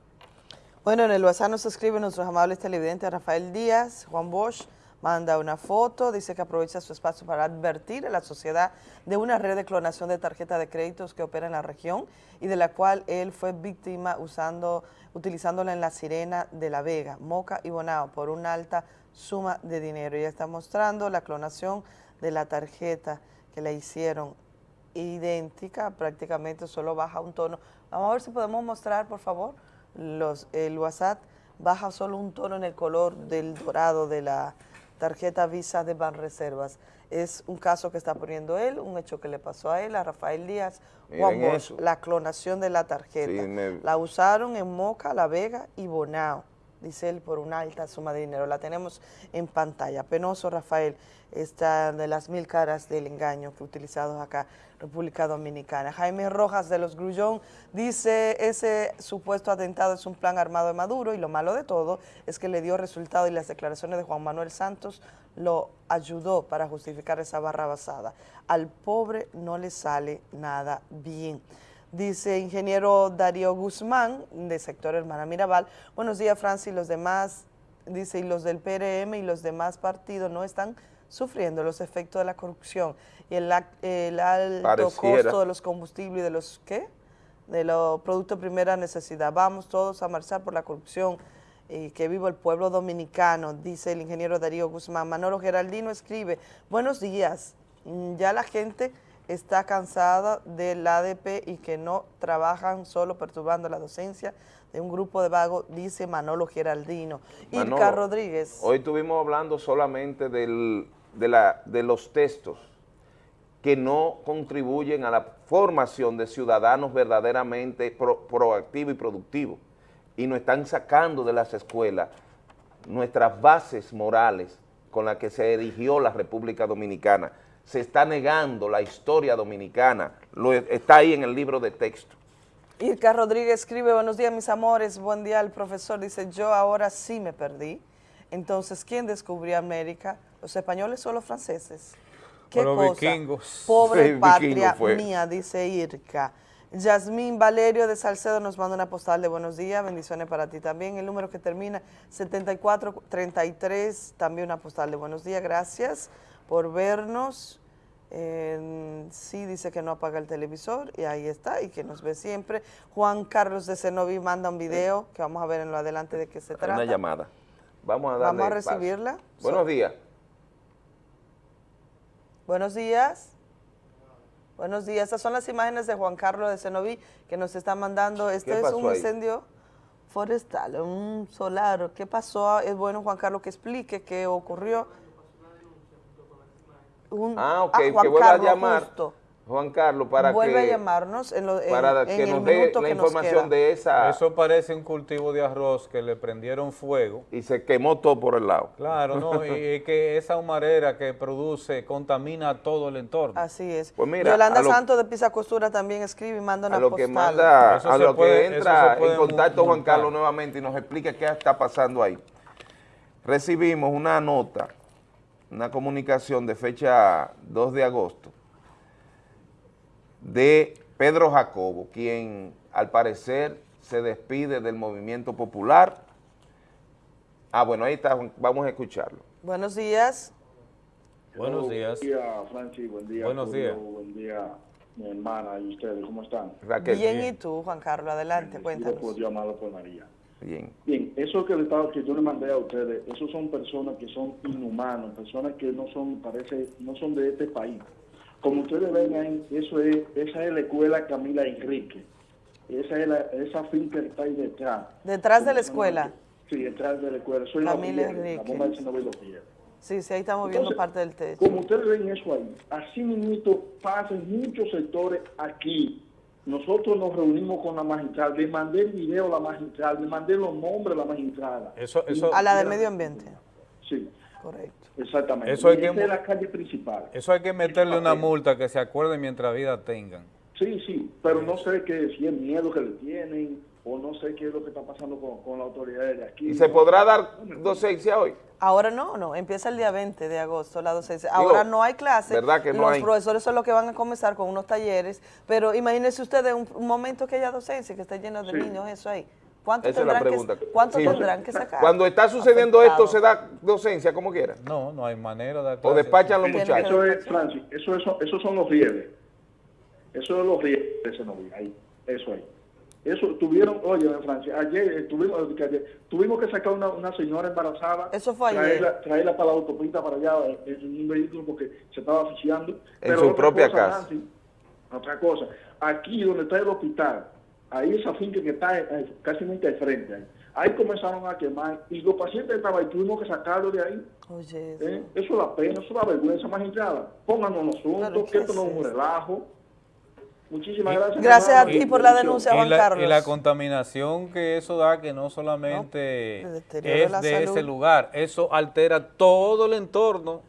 Bueno, en el WhatsApp nos escribe nuestros amables televidentes Rafael Díaz, Juan Bosch, manda una foto, dice que aprovecha su espacio para advertir a la sociedad de una red de clonación de tarjeta de créditos que opera en la región y de la cual él fue víctima usando, utilizándola en la Sirena de La Vega, Moca y Bonao por una alta suma de dinero. Ya está mostrando la clonación de la tarjeta que le hicieron idéntica, prácticamente solo baja un tono. Vamos a ver si podemos mostrar, por favor, los, el WhatsApp baja solo un tono en el color del dorado de la tarjeta Visa de Banreservas. Es un caso que está poniendo él, un hecho que le pasó a él, a Rafael Díaz, Juan Bosch, la clonación de la tarjeta. La usaron en Moca, La Vega y Bonao dice él, por una alta suma de dinero. La tenemos en pantalla. Penoso, Rafael, esta de las mil caras del engaño que utilizados acá, República Dominicana. Jaime Rojas de los Grullón dice, ese supuesto atentado es un plan armado de Maduro y lo malo de todo es que le dio resultado y las declaraciones de Juan Manuel Santos lo ayudó para justificar esa barra basada. Al pobre no le sale nada bien. Dice ingeniero Darío Guzmán, de sector Hermana Mirabal. Buenos días, Francis, los demás, dice, y los del PRM y los demás partidos no están sufriendo los efectos de la corrupción y el, alto costo de los combustibles y de los, ¿qué? De los productos de primera necesidad. Vamos todos a marchar por la corrupción y que vivo el pueblo dominicano, dice el ingeniero Darío Guzmán. Manolo Geraldino escribe, buenos días, mm, ya la gente está cansada del ADP y que no trabajan solo perturbando la docencia de un grupo de vagos, dice Manolo Geraldino. Irka Rodríguez. Hoy estuvimos hablando solamente de, la, de los textos que no contribuyen a la formación de ciudadanos verdaderamente proactivos y productivos y nos están sacando de las escuelas nuestras bases morales con las que se erigió la República Dominicana se está negando la historia dominicana, lo, está ahí en el libro de texto. Irka Rodríguez escribe, buenos días mis amores, buen día el profesor, dice, yo ahora sí me perdí. Entonces, ¿quién descubrió América? ¿Los españoles o los franceses? ¿Qué los cosa? vikingos. Pobre patria mía, dice Irka. Yasmín Valerio de Salcedo nos manda una postal de buenos días, bendiciones para ti también. El número que termina 7433, también una postal de buenos días, gracias por vernos sí dice que no apaga el televisor y ahí está y que nos ve siempre. Juan Carlos de Cenoví manda un video que vamos a ver en lo adelante de qué se trata. Una llamada. Vamos a darle Vamos a recibirla. Buenos días. Buenos días. Buenos días. Estas son las imágenes de Juan Carlos de Cenoví que nos está mandando. Este es un incendio forestal, un solar. ¿Qué pasó? Es bueno, Juan Carlos, que explique qué ocurrió ah, ok, que vuelva a llamar. Juan Carlos, para Vuelve que, a llamarnos en, lo, en- para que el nos dé minuto la que nos información queda. de esa... Eso parece un cultivo de arroz que le prendieron fuego. Y se quemó todo por el lado. Claro, no, y que esa humarera que produce contamina todo el entorno. Así es. Pues mira, Yolanda a lo- Santos de Pisa Costura también escribe y manda una a lo que postal. manda, Eso a lo puede- que entra en contacto Juan. Carlos nuevamente y nos explica qué está pasando ahí. Recibimos una nota, una comunicación de fecha 2 de agosto de Pedro Jacobo, quien al parecer se despide del movimiento popular. Ah, bueno, ahí está, vamos a escucharlo. Buenos días. Buenos días. Buen día, Francis. Buen día, Buenos Julio, días. Buen día, mi hermana y ustedes. ¿Cómo están? bien, y tú, Juan Carlos, adelante, cuéntanos. por Dios, amado por María. Bien. Bien, eso que, le estaba, que yo le mandé a ustedes, esos son personas que son inhumanos, personas que no son, parece, no son de este país. Como ustedes ven ahí, eso es, esa es la escuela Camila Enrique. Esa es la, esa finca que está ahí detrás. Detrás de la escuela. Sí, detrás de la escuela. Camila la, la Enrique. bomba de Piedras. Sí, sí, ahí estamos viendo Entonces, parte del techo. Como ustedes ven eso ahí, así mismo pasa en muchos sectores aquí. Nosotros nos reunimos con la magistrada, le mandé el video a la magistrada, le mandé los nombres a la magistrada. Eso, eso, A la de medio ambiente. Sí, Correcto. exactamente. Eso hay que- es la calle principal. eso hay que meterle una multa que se acuerden mientras vida tengan. Sí, sí, pero no sé qué, si es miedo que le tienen o no sé qué es lo que está pasando con, con las autoridades de aquí. ¿Y se podrá dar docencia hoy? Ahora no, no, empieza el día 20 de agosto la docencia. Ahora no hay clases, ¿verdad que no los hay? profesores son los que van a comenzar con unos talleres, pero imagínense ustedes un, un momento que haya docencia, que esté lleno de Sí. niños, eso ahí. ¿Cuánto Esa es la tendrán, pregunta. que, cuánto Sí. tendrán que sacar? Cuando está sucediendo esto. ¿se da docencia como quiera? No, no hay manera de... O despachan los Eso muchachos. es, Francis, eso, eso, esos son los rieles. Eso es los rieles de ese novio, ahí, eso ahí. Eso tuvieron, oye, Francia, ayer eh, tuvimos, que ayer, tuvimos que sacar una, una señora embarazada. Eso fue ayer. traerla, Traerla para la autopista para allá eh, en un vehículo porque se estaba asfixiando. En su otra propia cosa, casa. Nancy, otra cosa, aquí donde está el hospital, ahí esa finca que está eh, casi al frente, ahí, ahí comenzaron a quemar y los pacientes estaban ahí, tuvimos que sacarlos de ahí. Oye, ¿Eh? Eso es la pena, eso es la vergüenza, magistrada. Pónganos los asuntos, que esto no es un relajo. Muchísimas gracias. Gracias a ti por la denuncia, y Juan la, Carlos. Y la contaminación que eso da, que no solamente es de salud. ese lugar, eso altera todo el entorno,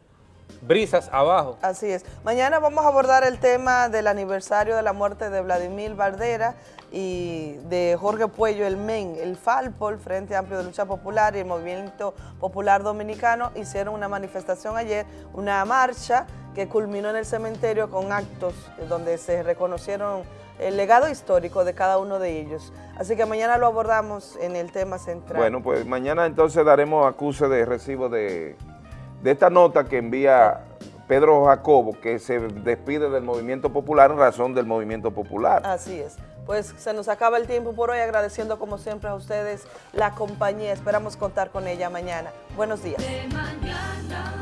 brisas abajo. Así es. Mañana vamos a abordar el tema del aniversario de la muerte de Vladimir Bardera y de Jorge Puello, el MEN, el FALPO, el Frente Amplio de Lucha Popular y el Movimiento Popular Dominicano hicieron una manifestación ayer, una marcha que culminó en el cementerio con actos donde se reconocieron el legado histórico de cada uno de ellos. Así que mañana lo abordamos en el tema central. Bueno, pues mañana entonces daremos acuse de recibo de, de esta nota que envía Pedro Jacobo, que se despide del Movimiento Popular en razón del Movimiento Popular. Así es pues se nos acaba el tiempo por hoy, agradeciendo como siempre a ustedes la compañía. Esperamos contar con ella mañana. Buenos días. De mañana.